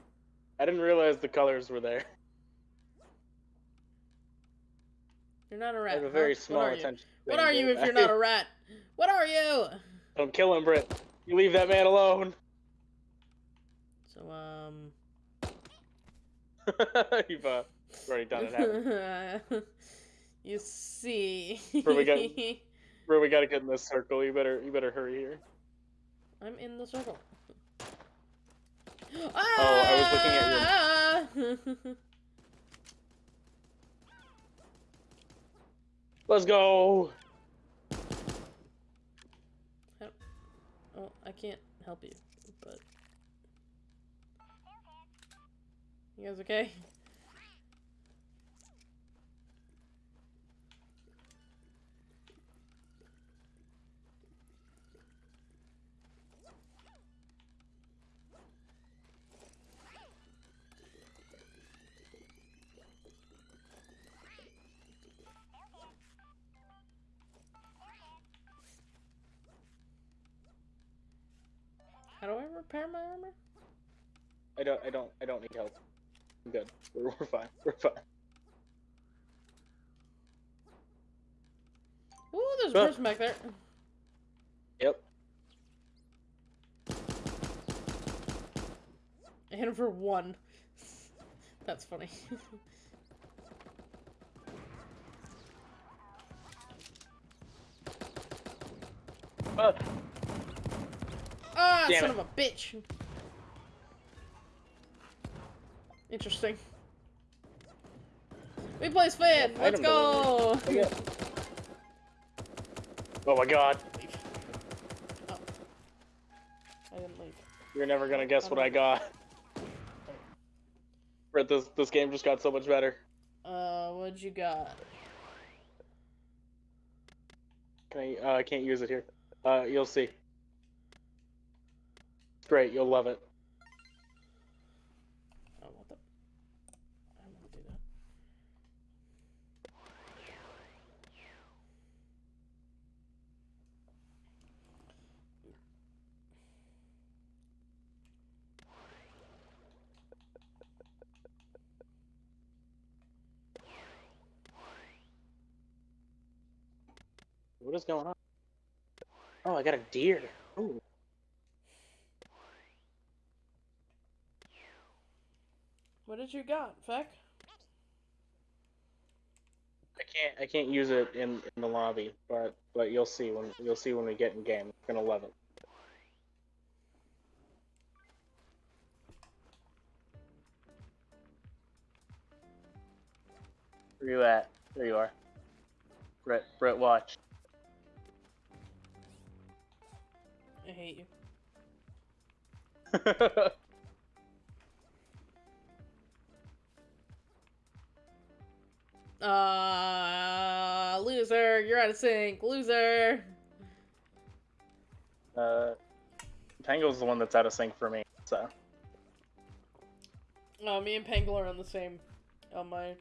I didn't realize the colors were there. You're not a rat. I have a huh? very What small are you? attention. What are you if you're not a rat? What are you? Don't kill him, Britt. You leave that man alone. So, um. You've uh, already done it. You? you see. Where we got- Bro, we gotta get in this circle. You better, you better hurry here. I'm in the circle. Oh, I was looking at your. Ah! Let's go. oh, I can't help you, but. You guys okay? How do I repair my armor? I don't. I don't. I don't need help. I'm good. We're, we're fine. We're fine. Ooh, there's a person back there. Yep. I hit him for one. That's funny. Ah, ah, Damn son it. of a bitch. Interesting. We play Sven. Well, Let's go. yeah. Oh my god. Oh. I didn't leave. You're never gonna guess what I got. Brett, this this game just got so much better. Uh, what'd you got? Can I? Uh, I can't use it here. Uh, you'll see. Great, you'll love it. Oh, what the? I don't want to do that. What is going on? Oh, I got a deer. Ooh. What did you got, Feck? I can't I can't use it in, in the lobby, but but you'll see when you'll see when we get in game. You're gonna love it. Where you at? There you are. Brett Brett watch. I hate you. Uh, loser. You're out of sync. Loser. uh Tangle's the one that's out of sync for me, so Oh, me and Pangle are on the same, on my,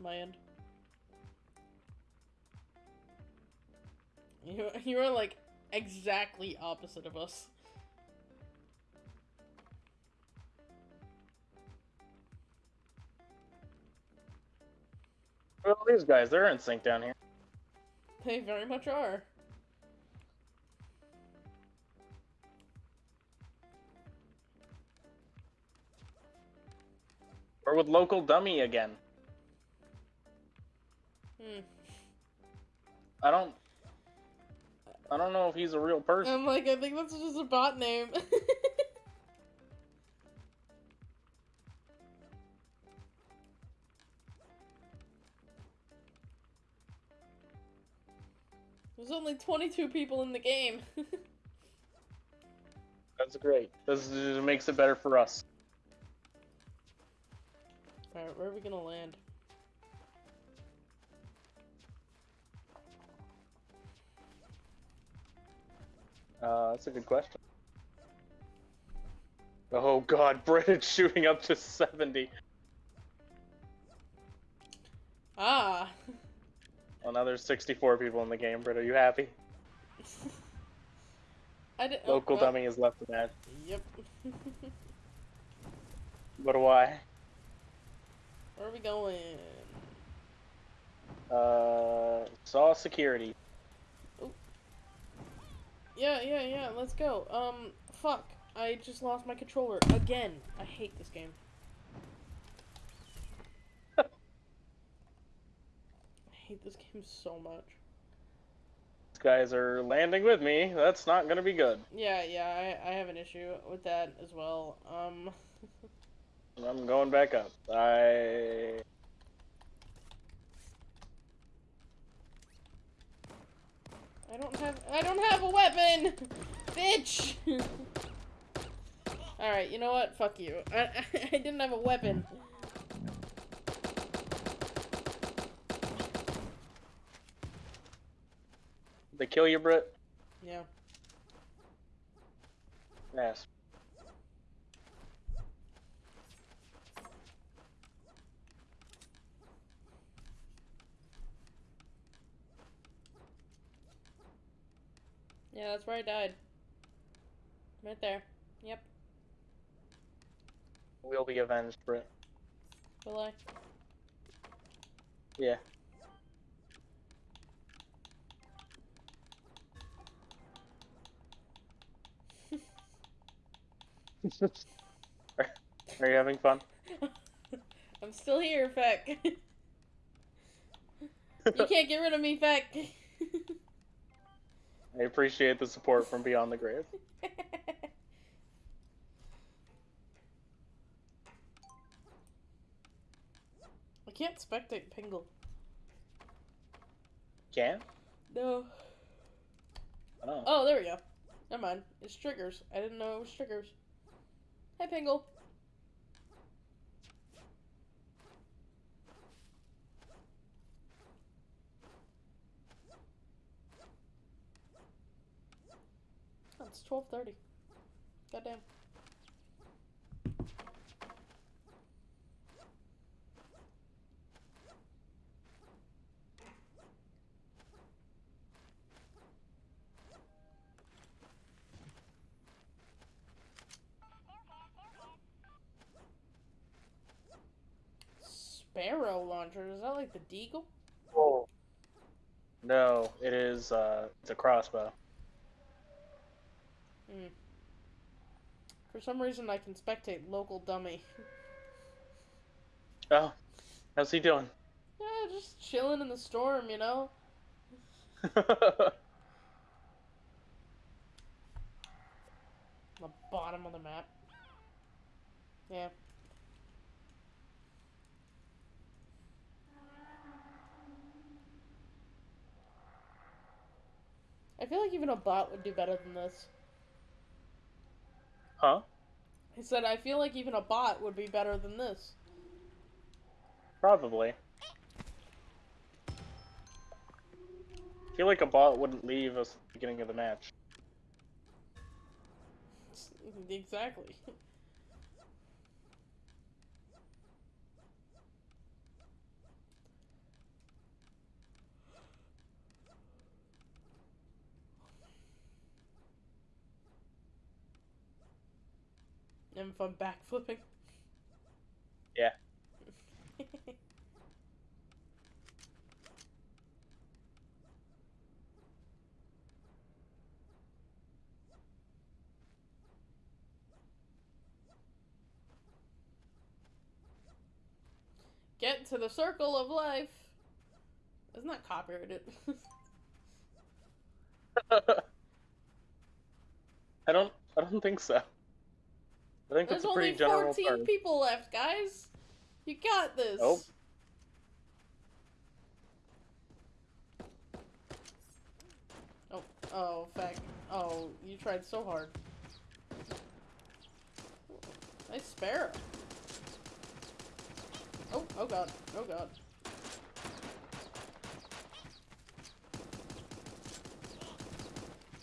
my end. You, you are like exactly opposite of us. Well these guys, they're in sync down here. They very much are. Or with local dummy again. Hmm. I don't I don't know if he's a real person. I'm like, I think that's just a bot name. There's only 22 people in the game. That's great. This makes it better for us. Alright, where are we gonna land? Uh, that's a good question. Oh god, Britain's shooting up to 70. Ah! Well, now there's 64 people in the game, Brit. Are you happy? I oh, Local well, dummy is left to that. Yep. But why? where are we going? Uh, saw security. Yeah, yeah, yeah, let's go. Um, fuck. I just lost my controller again. I hate this game. Hate this game so much. These guys are landing with me. That's not gonna be good. Yeah, yeah, I, I have an issue with that as well. Um, I'm going back up. I. I don't have I don't have a weapon, bitch. All right, you know what? Fuck you. I I didn't have a weapon. They kill you, Brit? Yeah. Yes. Yeah, that's where I died. Right there. Yep. We'll be avenged for it. Will I? Yeah. Are, are you having fun? I'm still here, Feck. you can't get rid of me, Feck. I appreciate the support from beyond the grave. I can't spectate Pingle. Can? No. Oh. Oh, there we go. Never mind. It's triggers. I didn't know it was triggers. Hey, Pingle. It's twelve thirty. Goddamn. Sparrow launcher. Is that like the Deagle? Whoa. No, it is. Uh, it's a crossbow. Hmm. For some reason, I can spectate local dummy. Oh, how's he doing? yeah, just chilling in the storm, you know. The bottom of the map. Yeah. I feel like even a bot would do better than this. huh? I said I feel like even a bot would be better than this. Probably. I feel like a bot wouldn't leave us at the beginning of the match. Exactly. And fun backflipping. Yeah. Get to the circle of life. Isn't that copyrighted? I don't. I don't think so. I think There's that's a pretty only 14 term. people left, guys. You got this. Nope. Oh, oh, fuck. Oh, you tried so hard. Nice sparrow. Oh, oh god, oh god.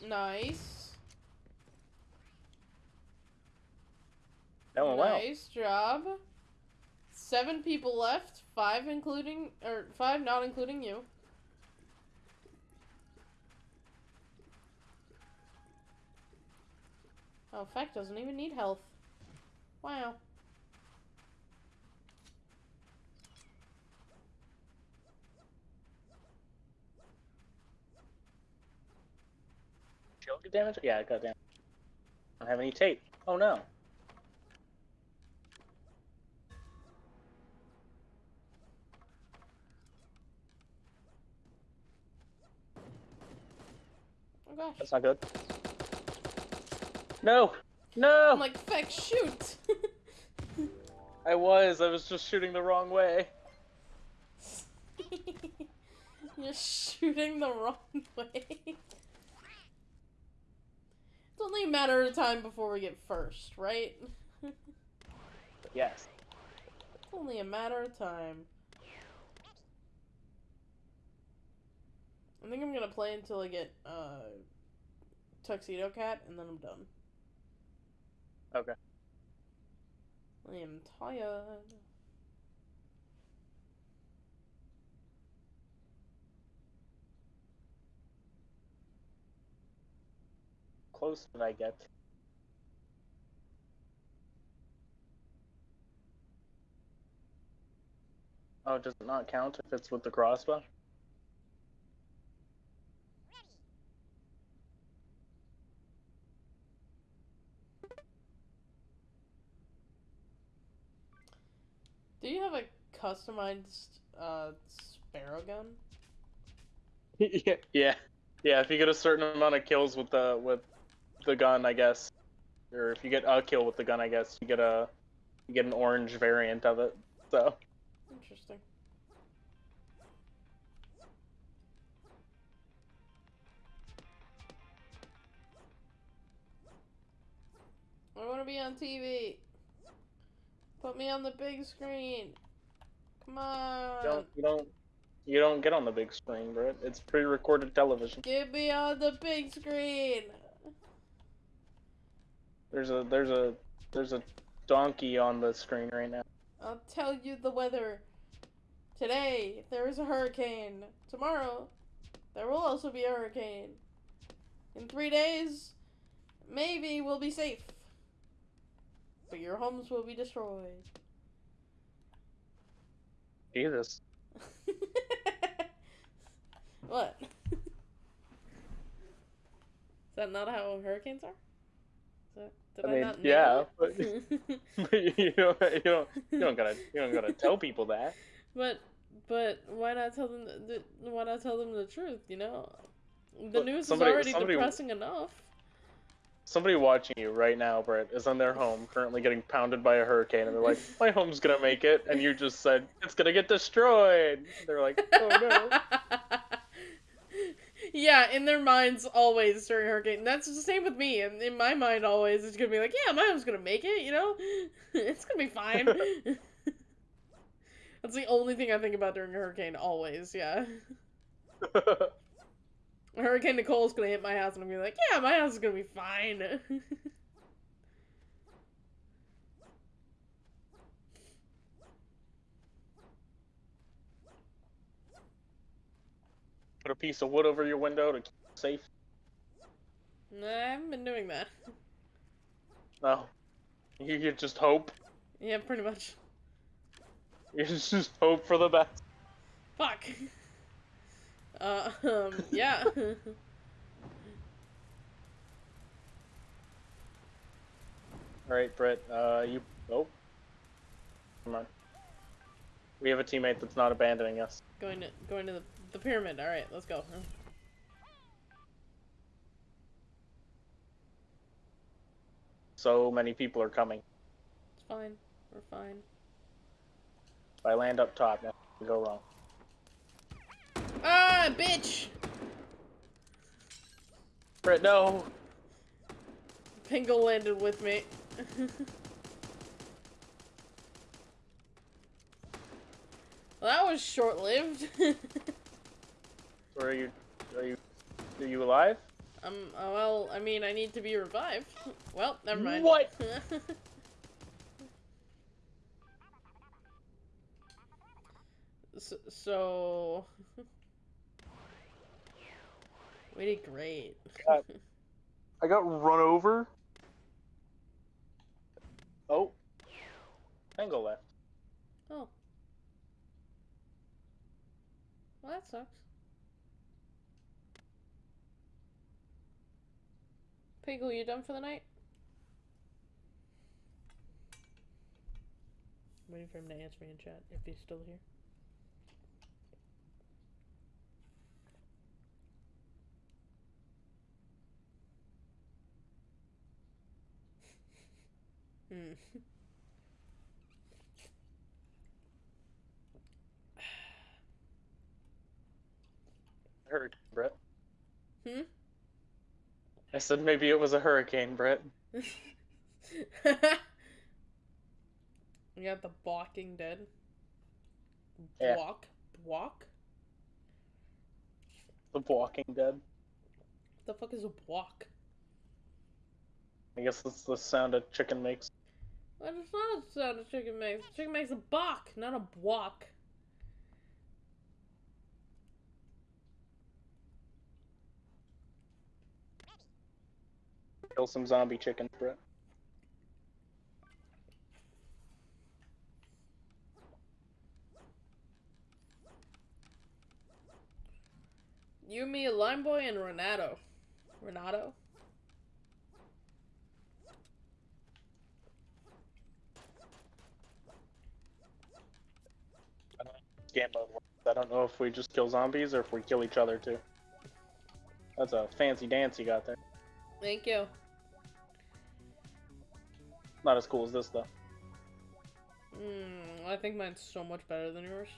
Nice. That went well. Nice job. Seven people left, five including, or five not including you. Oh, Feck doesn't even need health. Wow. Shield get damage? Yeah, I got damage. I don't have any tape. Oh no. Oh gosh. That's not good. No! No! I'm like, Feck, shoot! I was. I was just shooting the wrong way. You're shooting the wrong way. It's only a matter of time before we get first, right? Yes. It's only a matter of time. I think I'm gonna play until I get uh, Tuxedo Cat, and then I'm done. Okay. I am tired. Close did I get? Oh, does it not count if it's with the crossbow? Do you have a customized uh, sparrow gun? yeah, yeah, yeah. If you get a certain amount of kills with the with the gun, I guess, or if you get a kill with the gun, I guess you get a you get an orange variant of it. So Interesting. I want to be on TV. Put me on the big screen. Come on. don't you don't you don't get on the big screen, Brett. It's pre-recorded television. Get me on the big screen. There's a there's a there's a donkey on the screen right now. I'll tell you the weather. Today, there is a hurricane. Tomorrow, there will also be a hurricane. In three days, maybe we'll be safe. But your homes will be destroyed. Jesus. what? is that not how hurricanes are? Is that, did I I, mean, not yeah, nail but you don't you don't you don't gotta you don't gotta tell people that. But but why not tell them the, the why not tell them the truth? You know, the But news somebody- is already somebody- depressing enough. Somebody watching you right now, Brett, is in their home currently getting pounded by a hurricane, and they're like, "My home's gonna make it," and you just said, "It's gonna get destroyed." They're like, "Oh no." yeah, in their minds always during hurricane. That's the same with me. And in my mind, always it's gonna be like, yeah, my home's gonna make it. You know, it's gonna be fine. That's the only thing I think about during a hurricane. Always, yeah. Hurricane Nicole's gonna hit my house, and I'm gonna be like, yeah, my house is gonna be fine. Put a piece of wood over your window to keep it safe. nah, I haven't been doing that. No, you, you just hope. Yeah, pretty much. You just hope for the best. Fuck. Um, yeah. All right, Brett. Uh, you. Oh. Come on. We have a teammate that's not abandoning us. going to going to the, the pyramid. All right, let's go. So many people are coming. It's fine. We're fine. If I land up top, nothing can go wrong. Ah, bitch! Brett, no. Pingle landed with me. well, that was short-lived. Are you? Are you? Are you alive? um. uh, well, I mean, I need to be revived. Well, never mind. What? so, so... we did great. God. I got run over. Oh. Tango left. oh. Well, that sucks. Piggle, you done for the night? waiting for him to answer me in chat if he's still here. Hmm. Hurricane, Brett. Hmm? I said maybe it was a hurricane, Brett. got the Walking Dead. Yeah. Walk? Walk? The Walking Dead. What the fuck is a walk? I guess that's the sound a chicken makes. I it's not the sound a chicken makes. A chicken makes a bawk, not a walk. Kill some zombie chickens, Brett. You, me, Lime Boy, and Renato. Renato? Game mode works. I don't know if we just kill zombies or if we kill each other too. That's a fancy dance you got there. Thank you. Not as cool as this though. Mm, I think mine's so much better than yours.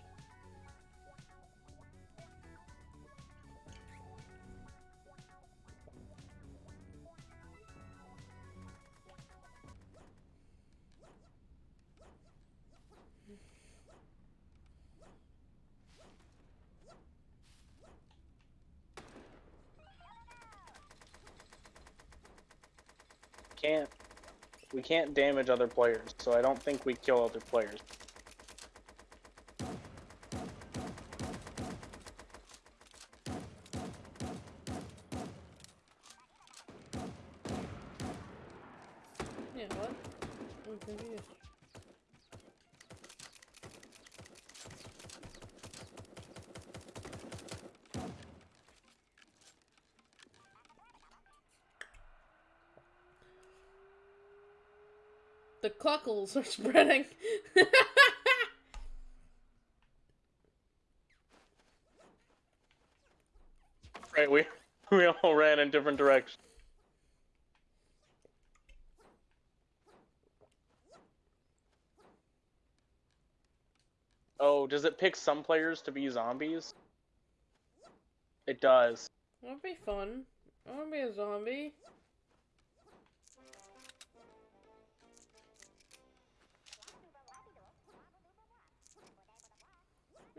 Can't damage other players, so I don't think we kill other players. Yeah, what? I'm confused. The cockles are spreading. Right, we we all ran in different directions. Oh, does it pick some players to be zombies? It does. That'd be fun. I wanna be a zombie.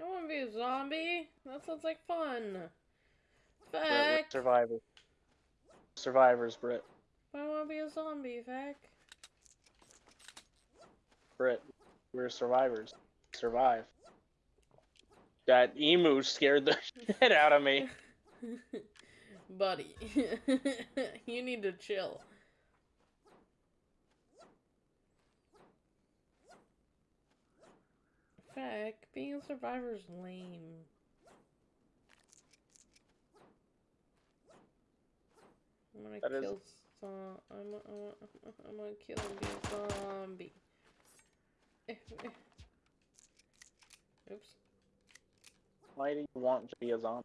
I wanna be a zombie. That sounds like fun. Brit, we're survivors. Survivors, Brit. I wanna be a zombie, Feck. Brit. We're survivors. Survive. That emu scared the shit out of me. Buddy. you need to chill. Feck, being a survivor is lame. I'm gonna That is- kill some. I'm, I'm, I'm gonna kill a zombie. Oops. Why do you want to be a zombie?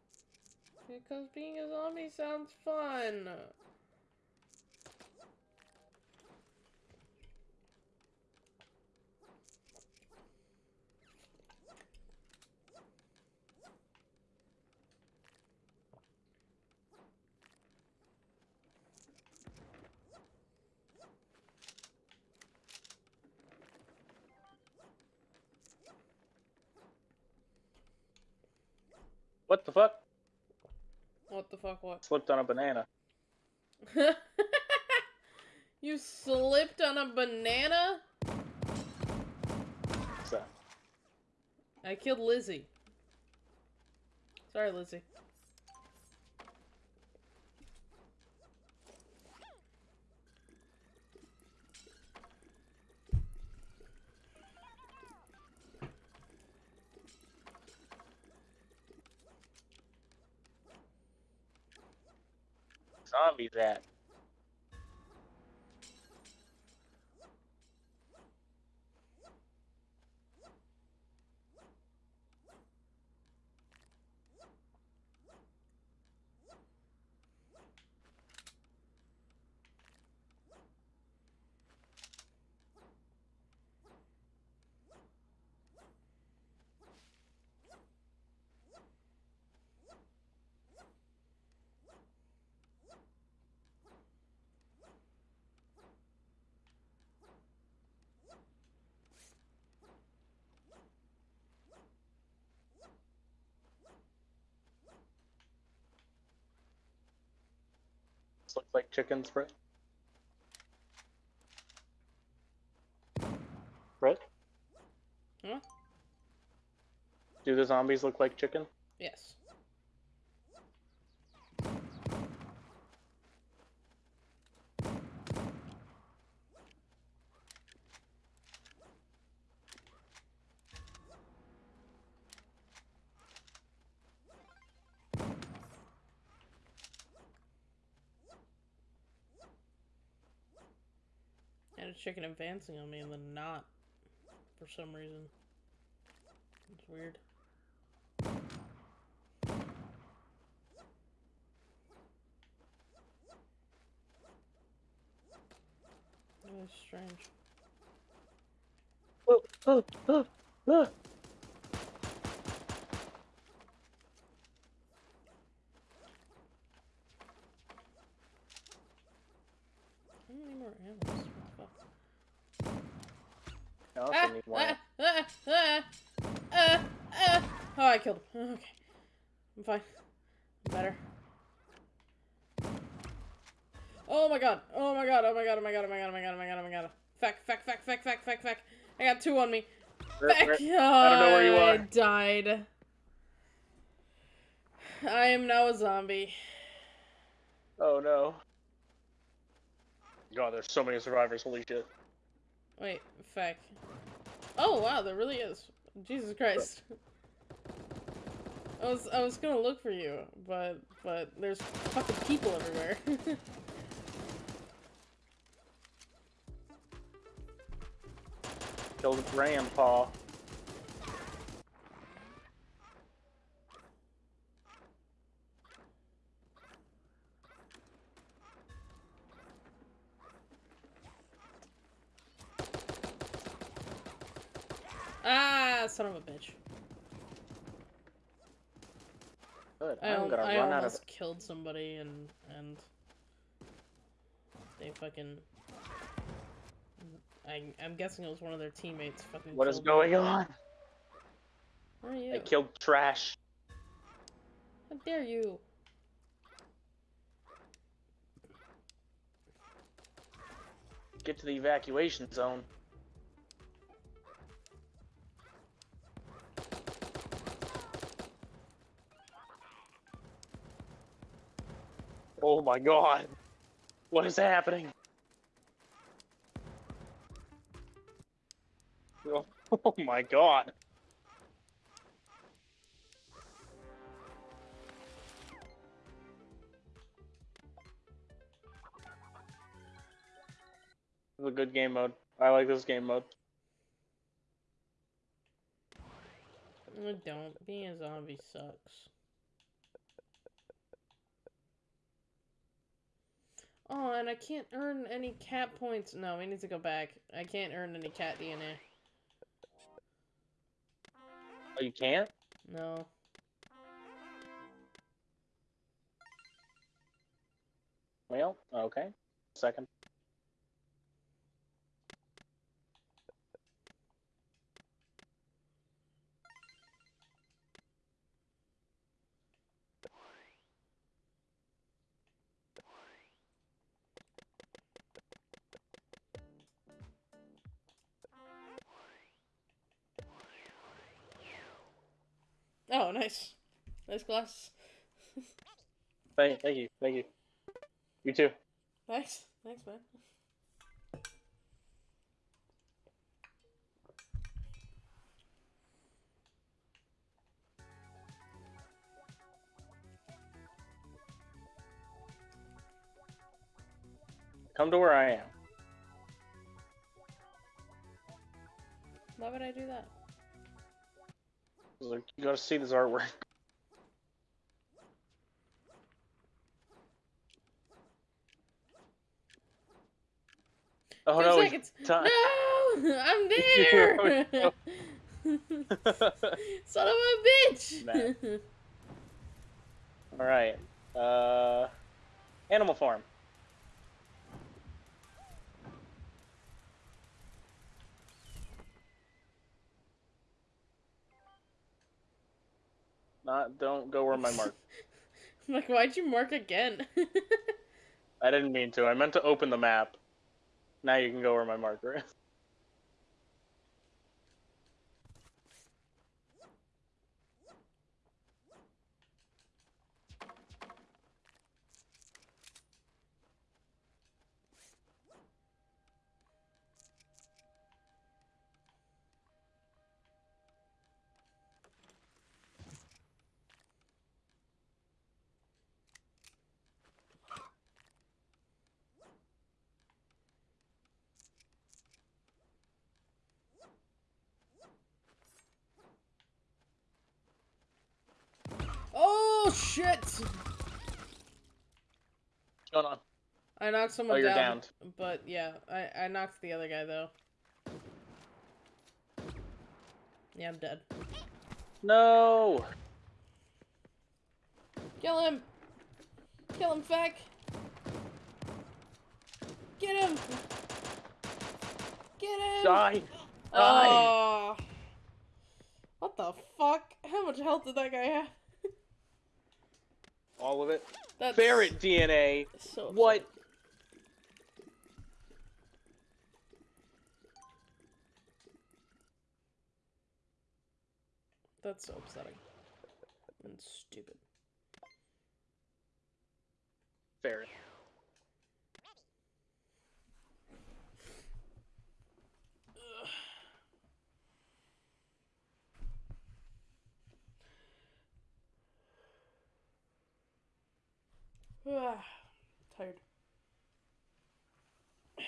Because being a zombie sounds fun. What the fuck? What the fuck, what? Slipped on a banana. you slipped on a banana? What's that? I killed Lizzie. Sorry, Lizzie. Zombies at? This looks like chickens, Brett. Brett? Huh? Hmm? Do the zombies look like chicken? Yes. Chicken advancing on me and then not for some reason. It's weird. That's strange. Oh, oh, oh, oh. I don't need more animals. What the fuck? I also Ah, need more. ah, ah, ah, ah, ah. Oh, I killed him. Okay. I'm fine. I'm better. Oh my god. Oh my god. Oh my god. Oh my god. Oh my god. Oh my god. Oh my god. Oh my god. Feck, feck, feck, feck, feck, feck, feck. I got two on me. Feck. I don't know where you are. I died. I am now a zombie. Oh no. God, there's so many survivors. Holy shit. Wait, feck. Oh wow, there really is. Jesus Christ. I was I was gonna look for you, but but there's fucking people everywhere. Killed Grandpa. ah, son of a bitch. Good. I, I'm gonna I run out of. almost killed somebody and and they fucking. I I'm guessing it was one of their teammates. Fucking. What is killed me. going on? Where are you? I killed trash. How dare you? Get to the evacuation zone. Oh my god. What is happening? Oh, oh my god. This is a good game mode. I like this game mode. Don't. Being a zombie sucks. Oh, and I can't earn any cat points. No, we need to go back. I can't earn any cat DNA. Oh, you can't? No. Well, okay. Second. Oh, nice. Nice glass. Thank, thank you, thank you. You too. Nice. Thanks, man. Come to where I am. Why would I do that? Like, you gotta see this artwork. Oh Two no, seconds. time. No! I'm Here there! Son of a bitch! Man. Alright. Uh Animal Farm. Not don't go where my mark. I'm like, why'd you mark again? I didn't mean to. I meant to open the map. Now you can go where my marker is. I knocked someone Oh, you're down. downed. But yeah, I, I knocked the other guy though. Yeah, I'm dead. No. Kill him! Kill him, Feck! Get him! Get him! Die. Die. What the fuck? How much health did that guy have? All of it. That's Ferret DNA. So What? That's so upsetting. And stupid. Ferret. Ah, tired.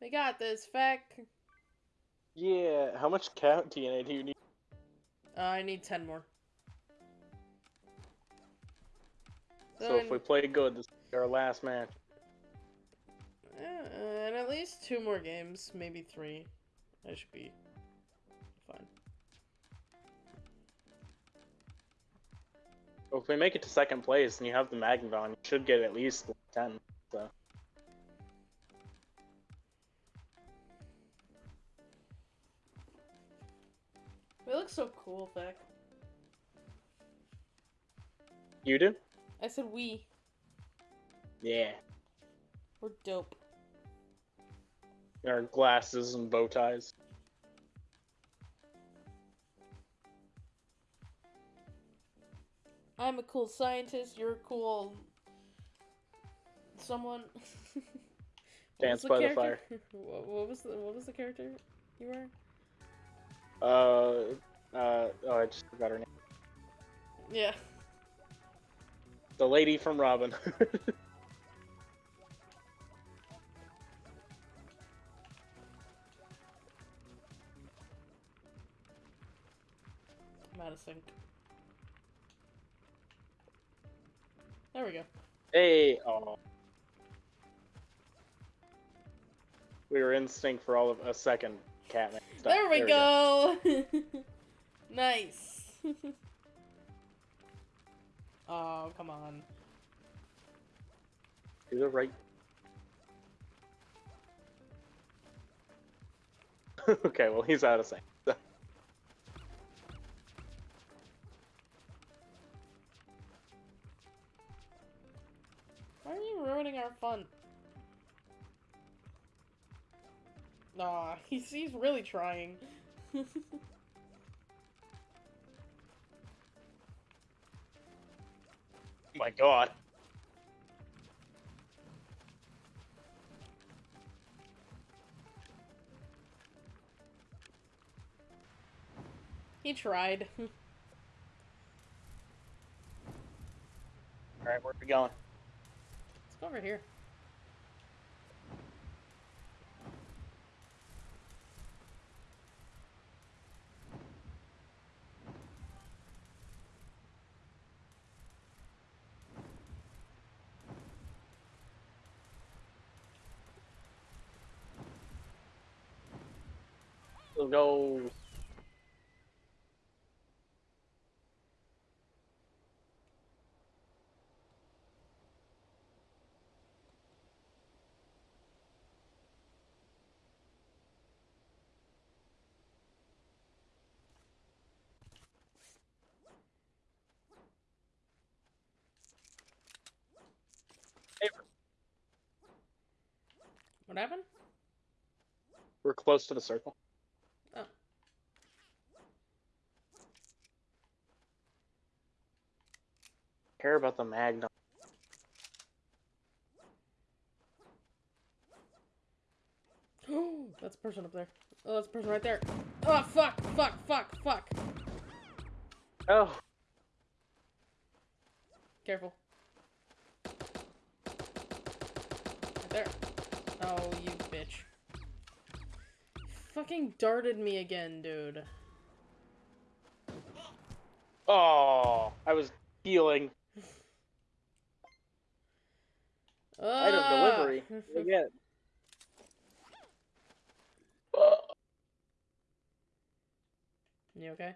We got this, Feck. Yeah. How much cat DNA do you need? Uh, I need 10 more. So if we play good, this is our last match. Uh, and at least two more games, maybe three. I should be fine. Well, if we make it to second place and you have the Magnavon, you should get at least ten. So We look so cool, Beck. you do? I said we. Yeah. We're dope. Our glasses and bow ties. I'm a cool scientist. You're a cool someone. Dance by the what, what was the what was the character you were? Uh, uh, oh, I just forgot her name. Yeah. The lady from Robin. I'm out of sync. There we go. hey, oh. We were in sync for all of a second, Catman. Stop. There we go. nice. oh, come on. Do the right. okay, well he's out of so- Why are you ruining our fun? Aw, he's, he's really trying. My god. he tried. Alright, where are we going? Let's go over here. Let's go. What happened? we're close to the circle. Care about the Magnum. that's a person up there. Oh, that's a person right there. Oh, fuck, fuck, fuck, fuck. Oh, Careful. Right there. Oh, you bitch. Fucking darted me again, dude. Oh, I was healing. Item Ah! delivery. Again. you okay?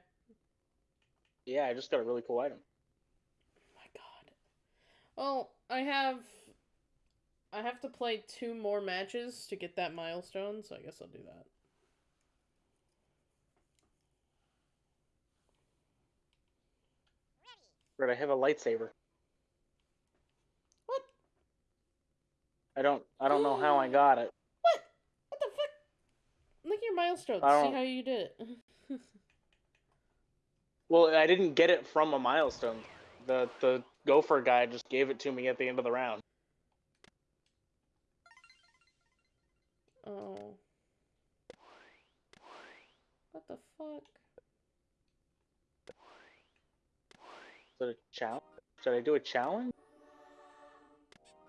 Yeah, I just got a really cool item. my god. Well, I have I have to play two more matches to get that milestone, so I guess I'll do that. Right, I have a lightsaber. I don't. I don't know how I got it. What? What the fuck? Look at your milestones. See how you did it. Well, I didn't get it from a milestone. The the gopher guy just gave it to me at the end of the round. oh. What the fuck? Is it a challenge? Should I do a challenge?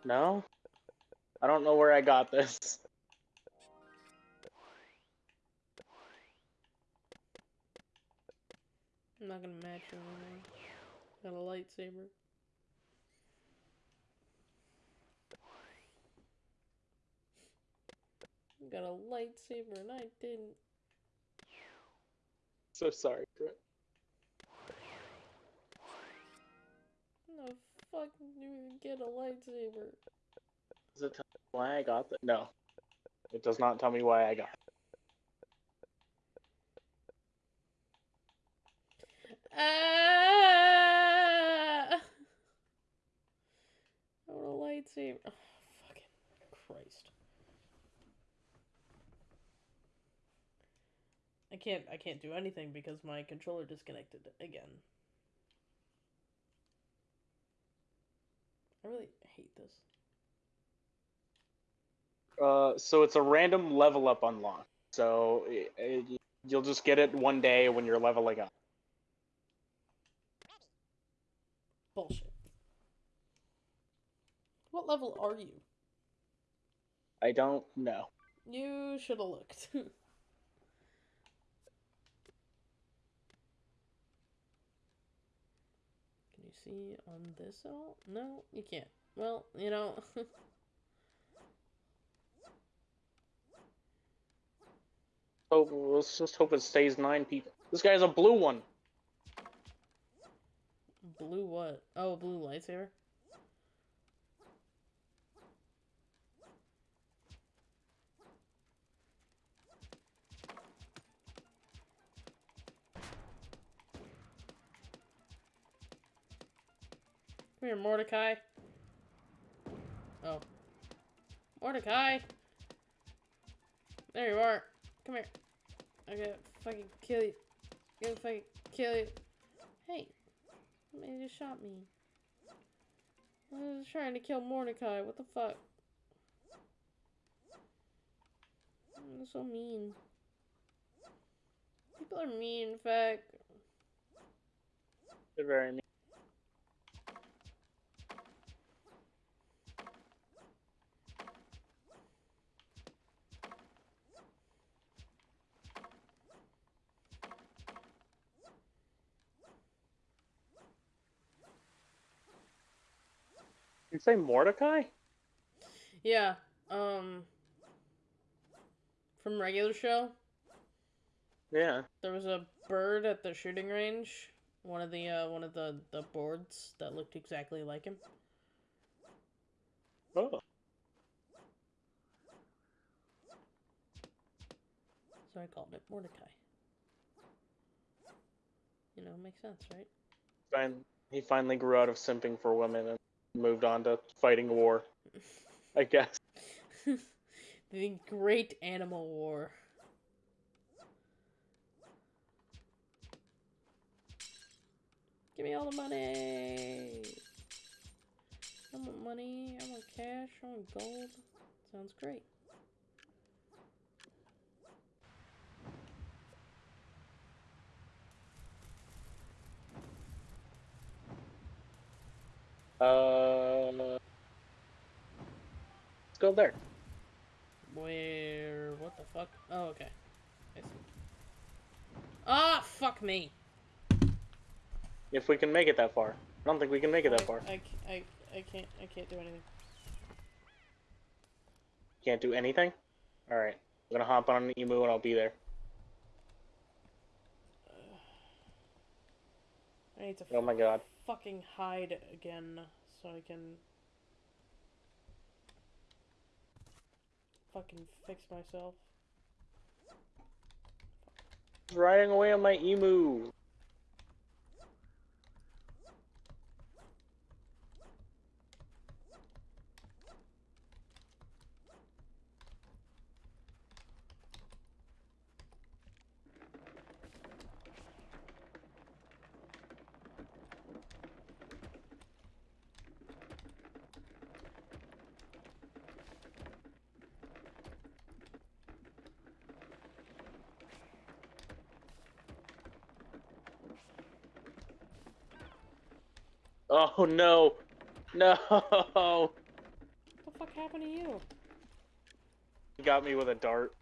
No. I don't know where I got this. I'm not gonna match you anymore. Got a lightsaber. Got a lightsaber and I didn't. So sorry, Crit. How the fuck did you even get a lightsaber? Does it tell me why I got that? No. It does not tell me why I got it. Ah! I want a lightsaber. Oh, fucking Christ. I can't I can't do anything because my controller disconnected again. I really hate this. Uh, so it's a random level up unlock. So i i you'll just get it one day when you're leveling up. Bullshit. What level are you? I don't know. You should have looked. Can you see on this at all? No, you can't. Well, you know. Let's just hope it stays nine people. This guy has a blue one. blue what? Oh, blue lightsaber? Come here, Mordecai. Oh. Mordecai! There you are. Come here. I'm gonna fucking kill you. I'm gonna fucking kill you. Hey. Somebody just shot me. I was trying to kill Mordecai. What the fuck? That's so mean. People are mean, in fact. They're very mean. You say Mordecai? Yeah, um. From regular show, Yeah. there was a bird at the shooting range. One of the uh, one of the the boards that looked exactly like him. Oh. So I called it Mordecai. You know, makes sense, right? Fine. He finally grew out of simping for women and moved on to fighting war. I guess. the Great Animal War. Give me all the money. I want money. I want cash. I want gold. Sounds great. Uh, let's go there. Where? What the fuck? Oh, okay. I see. Ah, fuck me. If we can make it that far. I don't think we can make it that I, far. I can't, I can't do anything. Can't do anything? Alright. I'm gonna hop on an emu and I'll be there. I need to Oh my god. Fucking hide again so I can fucking fix myself. Riding away on my emu. Oh no. No. What the fuck happened to you? He got me with a dart.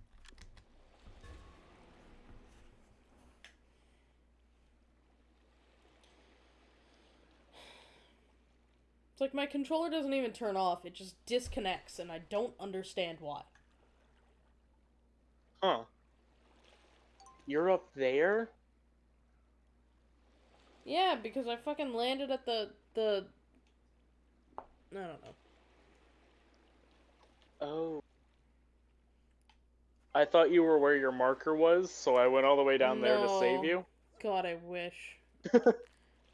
It's like my controller doesn't even turn off, it just disconnects and I don't understand why. Huh. You're up there? Yeah, because I fucking landed at the the I don't know. Oh. I thought you were where your marker was, so I went all the way down there to save you. God, I wish.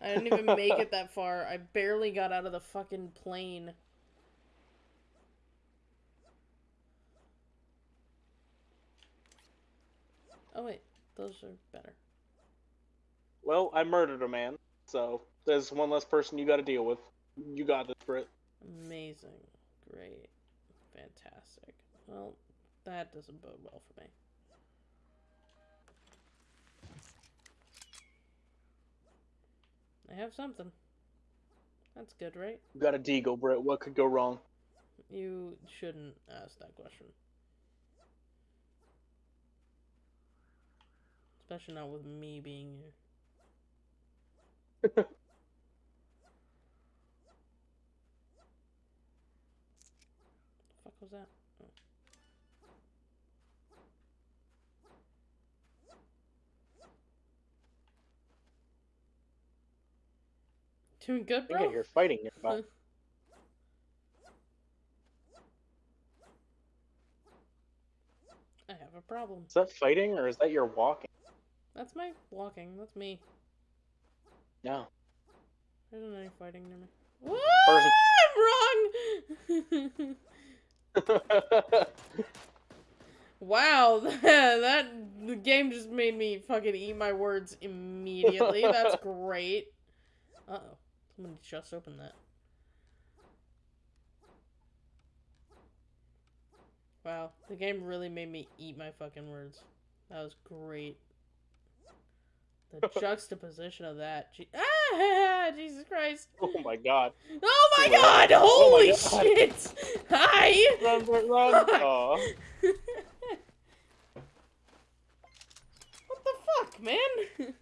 I didn't even make it that far. I barely got out of the fucking plane. Oh wait, those are better. Well, I murdered a man, so there's one less person you gotta deal with. You got this, Brit. Amazing. Great. Fantastic. Well, that doesn't bode well for me. I have something. That's good, right? You got a deagle, Brit. What could go wrong? You shouldn't ask that question. Especially not with me being here. Doing good, I think I bro? fighting nearby. I have a problem. Is that fighting or is that your walking? That's my walking. That's me. No. There isn't any fighting near me. What? Person- I'm wrong! wow, that, that the game just made me fucking eat my words immediately. That's great. Uh oh. Someone just opened that. Wow, the game really made me eat my fucking words. That was great. The juxtaposition of that. Je- ah, Jesus Christ. oh my god. Oh my Run. god! Oh my Holy God. shit! Hi! Run, run! Fuck. What the fuck, man?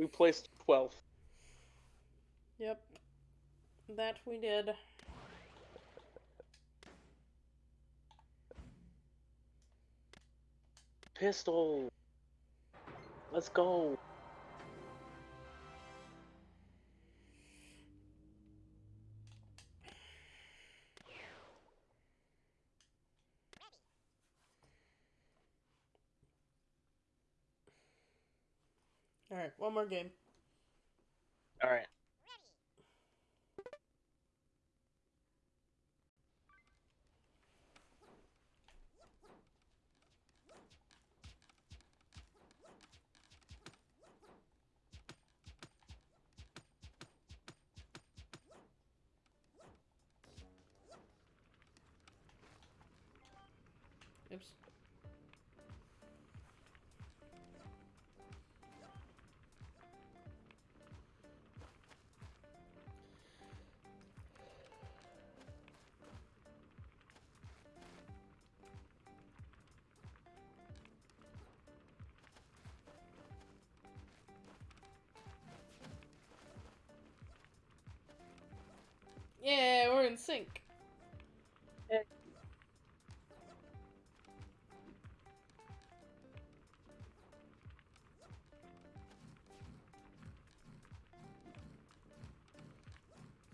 We placed 12th. yep. That we did. Pistol. Let's go. Alright, one more game. All right. Oops. Yeah, we're in sync.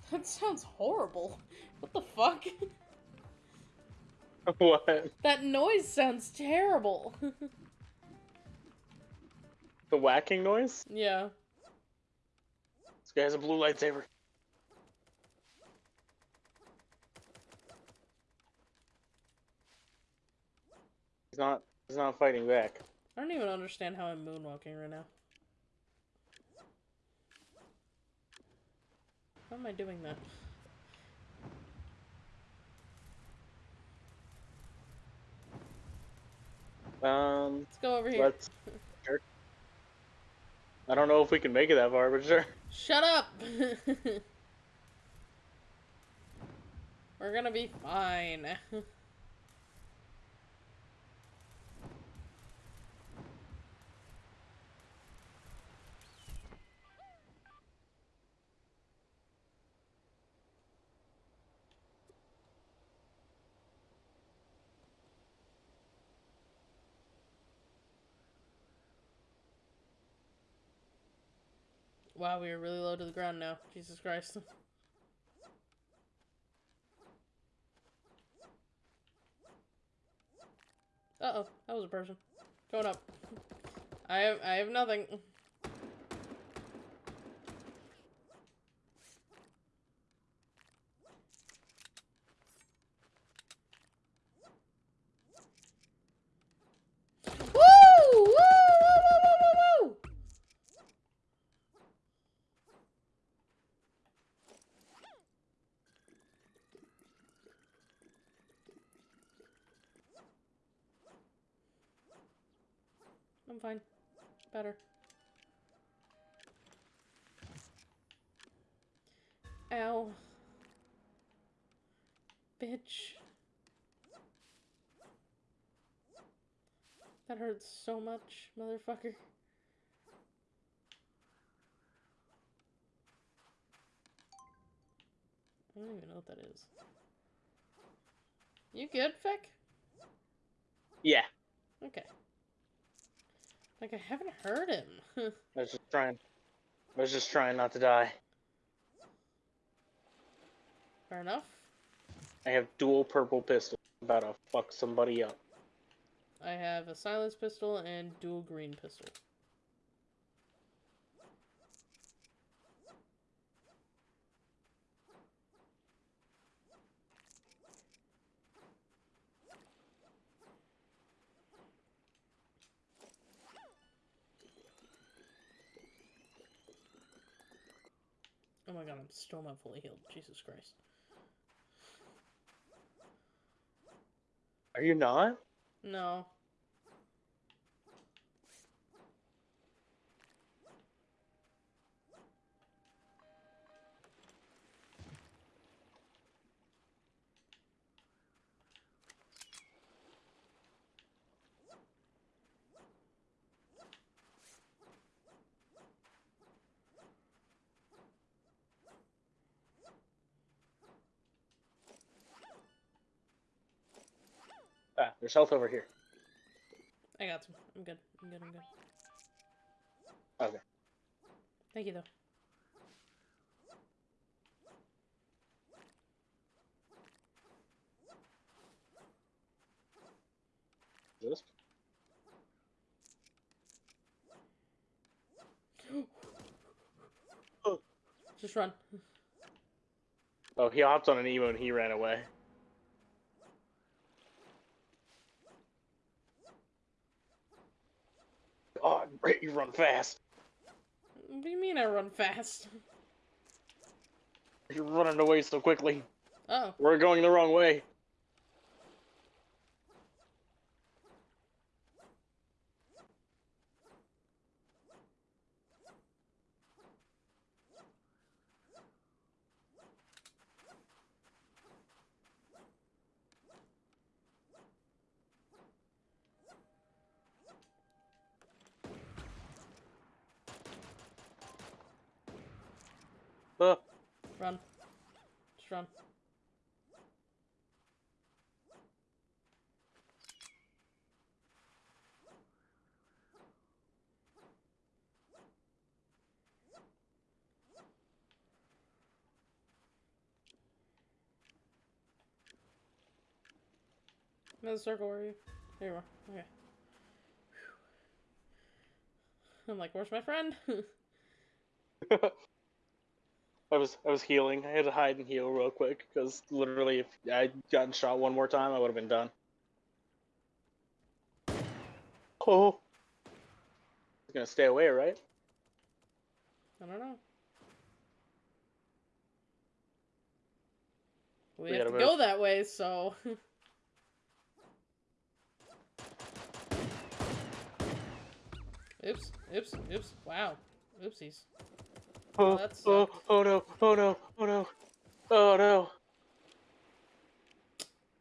That sounds horrible. What the fuck? what? that noise sounds terrible. The whacking noise? yeah. This guy has a blue lightsaber. He's not. He's not fighting back. I don't even understand how I'm moonwalking right now. How am I doing that? Um, Let's go over here. let's. Sure. I don't know if we can make it that far, but sure. Shut up! We're gonna be fine. wow, we are really low to the ground now. Jesus Christ. Uh oh, that was a person. Going up. I have I have nothing. I'm fine. Better. Ow. Bitch. That hurts so much, motherfucker. I don't even know what that is. You good, Fick? Yeah. Okay. Like, I haven't heard him. I was just trying. I was just trying not to die. Fair enough. I have dual purple pistols. I'm about to fuck somebody up. I have a silence pistol and dual green pistol. God, I'm still not fully healed. Jesus Christ. Are you not? No. There's health over here. I got some. I'm good. I'm good. I'm good. Okay. Thank you, though. This? Just run. Oh, he hopped on an emu and he ran away. Oh, great, you run fast. What do you mean I run fast? You're running away so quickly. Oh. We're going the wrong way. Uh, Run. Just run. Another circle, where are you? There you are. Okay. I'm like, where's my friend? I was I was healing. I had to hide and heal real quick because literally, if I'd gotten shot one more time, I would have been done. Oh, he's gonna stay away, right? I don't know. We, We have to gotta go that way, so. oops, oops, oops. Wow. Oopsies. Oh, that oh, oh no, oh no, oh no, oh no,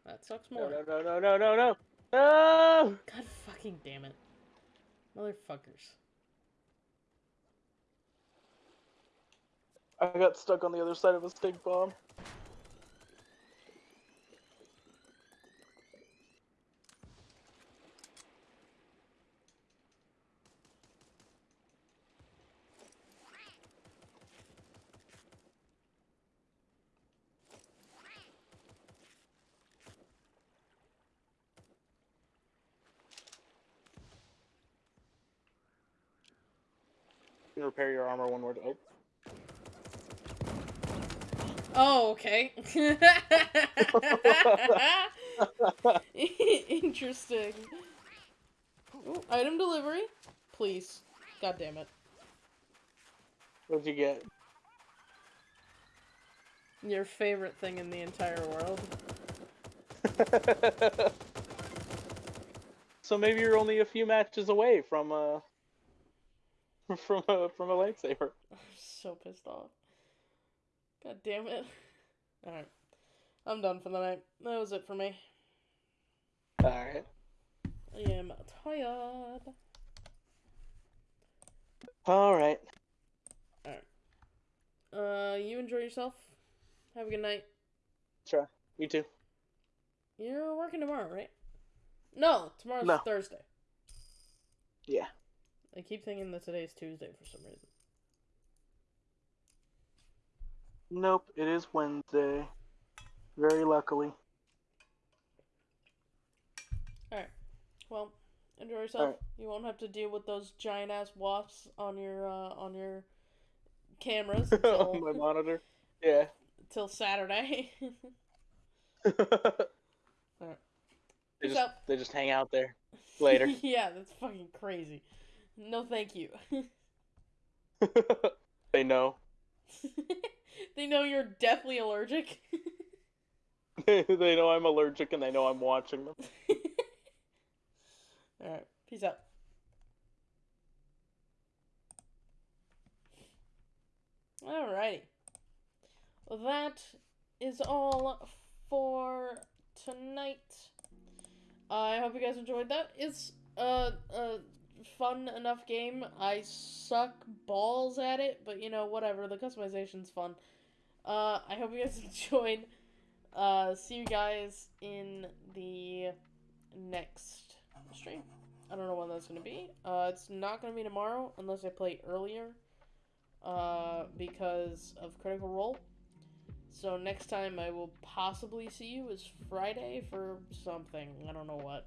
That sucks more. no, no, no, no, no, no, no! God fucking damn it. Motherfuckers. I got stuck on the other side of a stink bomb. You can repair your armor one more. Oh, Oh, okay. Interesting. Ooh, item delivery. Please. God damn it. what'd you get? Your favorite thing in the entire world. so maybe you're only a few matches away from uh from a from a lightsaber. I'm so pissed off. God damn it. Alright. I'm done for the night. That was it for me. All right. I am tired. Alright. Alright. Uh, you enjoy yourself. Have a good night. Sure. You too. You're working tomorrow, right? No, tomorrow's No. Thursday. Yeah. I keep thinking that today's Tuesday for some reason. Nope. It is Wednesday. Very luckily. Alright. Well, enjoy yourself. Alright. You won't have to deal with those giant ass wasps on your uh, on your cameras on until, my monitor. Yeah. Till Saturday. they just they just hang out there later. yeah, that's fucking crazy. No, thank you. they know. they know you're deathly allergic. they know I'm allergic and they know I'm watching them. Alright, peace out. Alrighty. Well, that is all for tonight. I hope you guys enjoyed that. It's a, a fun enough game. I suck balls at it, but you know, whatever. The customization's fun. Uh, I hope you guys enjoyed. Uh, see you guys in the next stream. I don't know when that's gonna be. Uh, it's not gonna be tomorrow unless I play earlier. Uh, because of Critical Role. So next time I will possibly see you is Friday for something. I don't know what.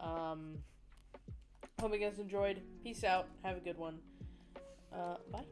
Um, hope you guys enjoyed. Peace out. Have a good one. Uh, bye.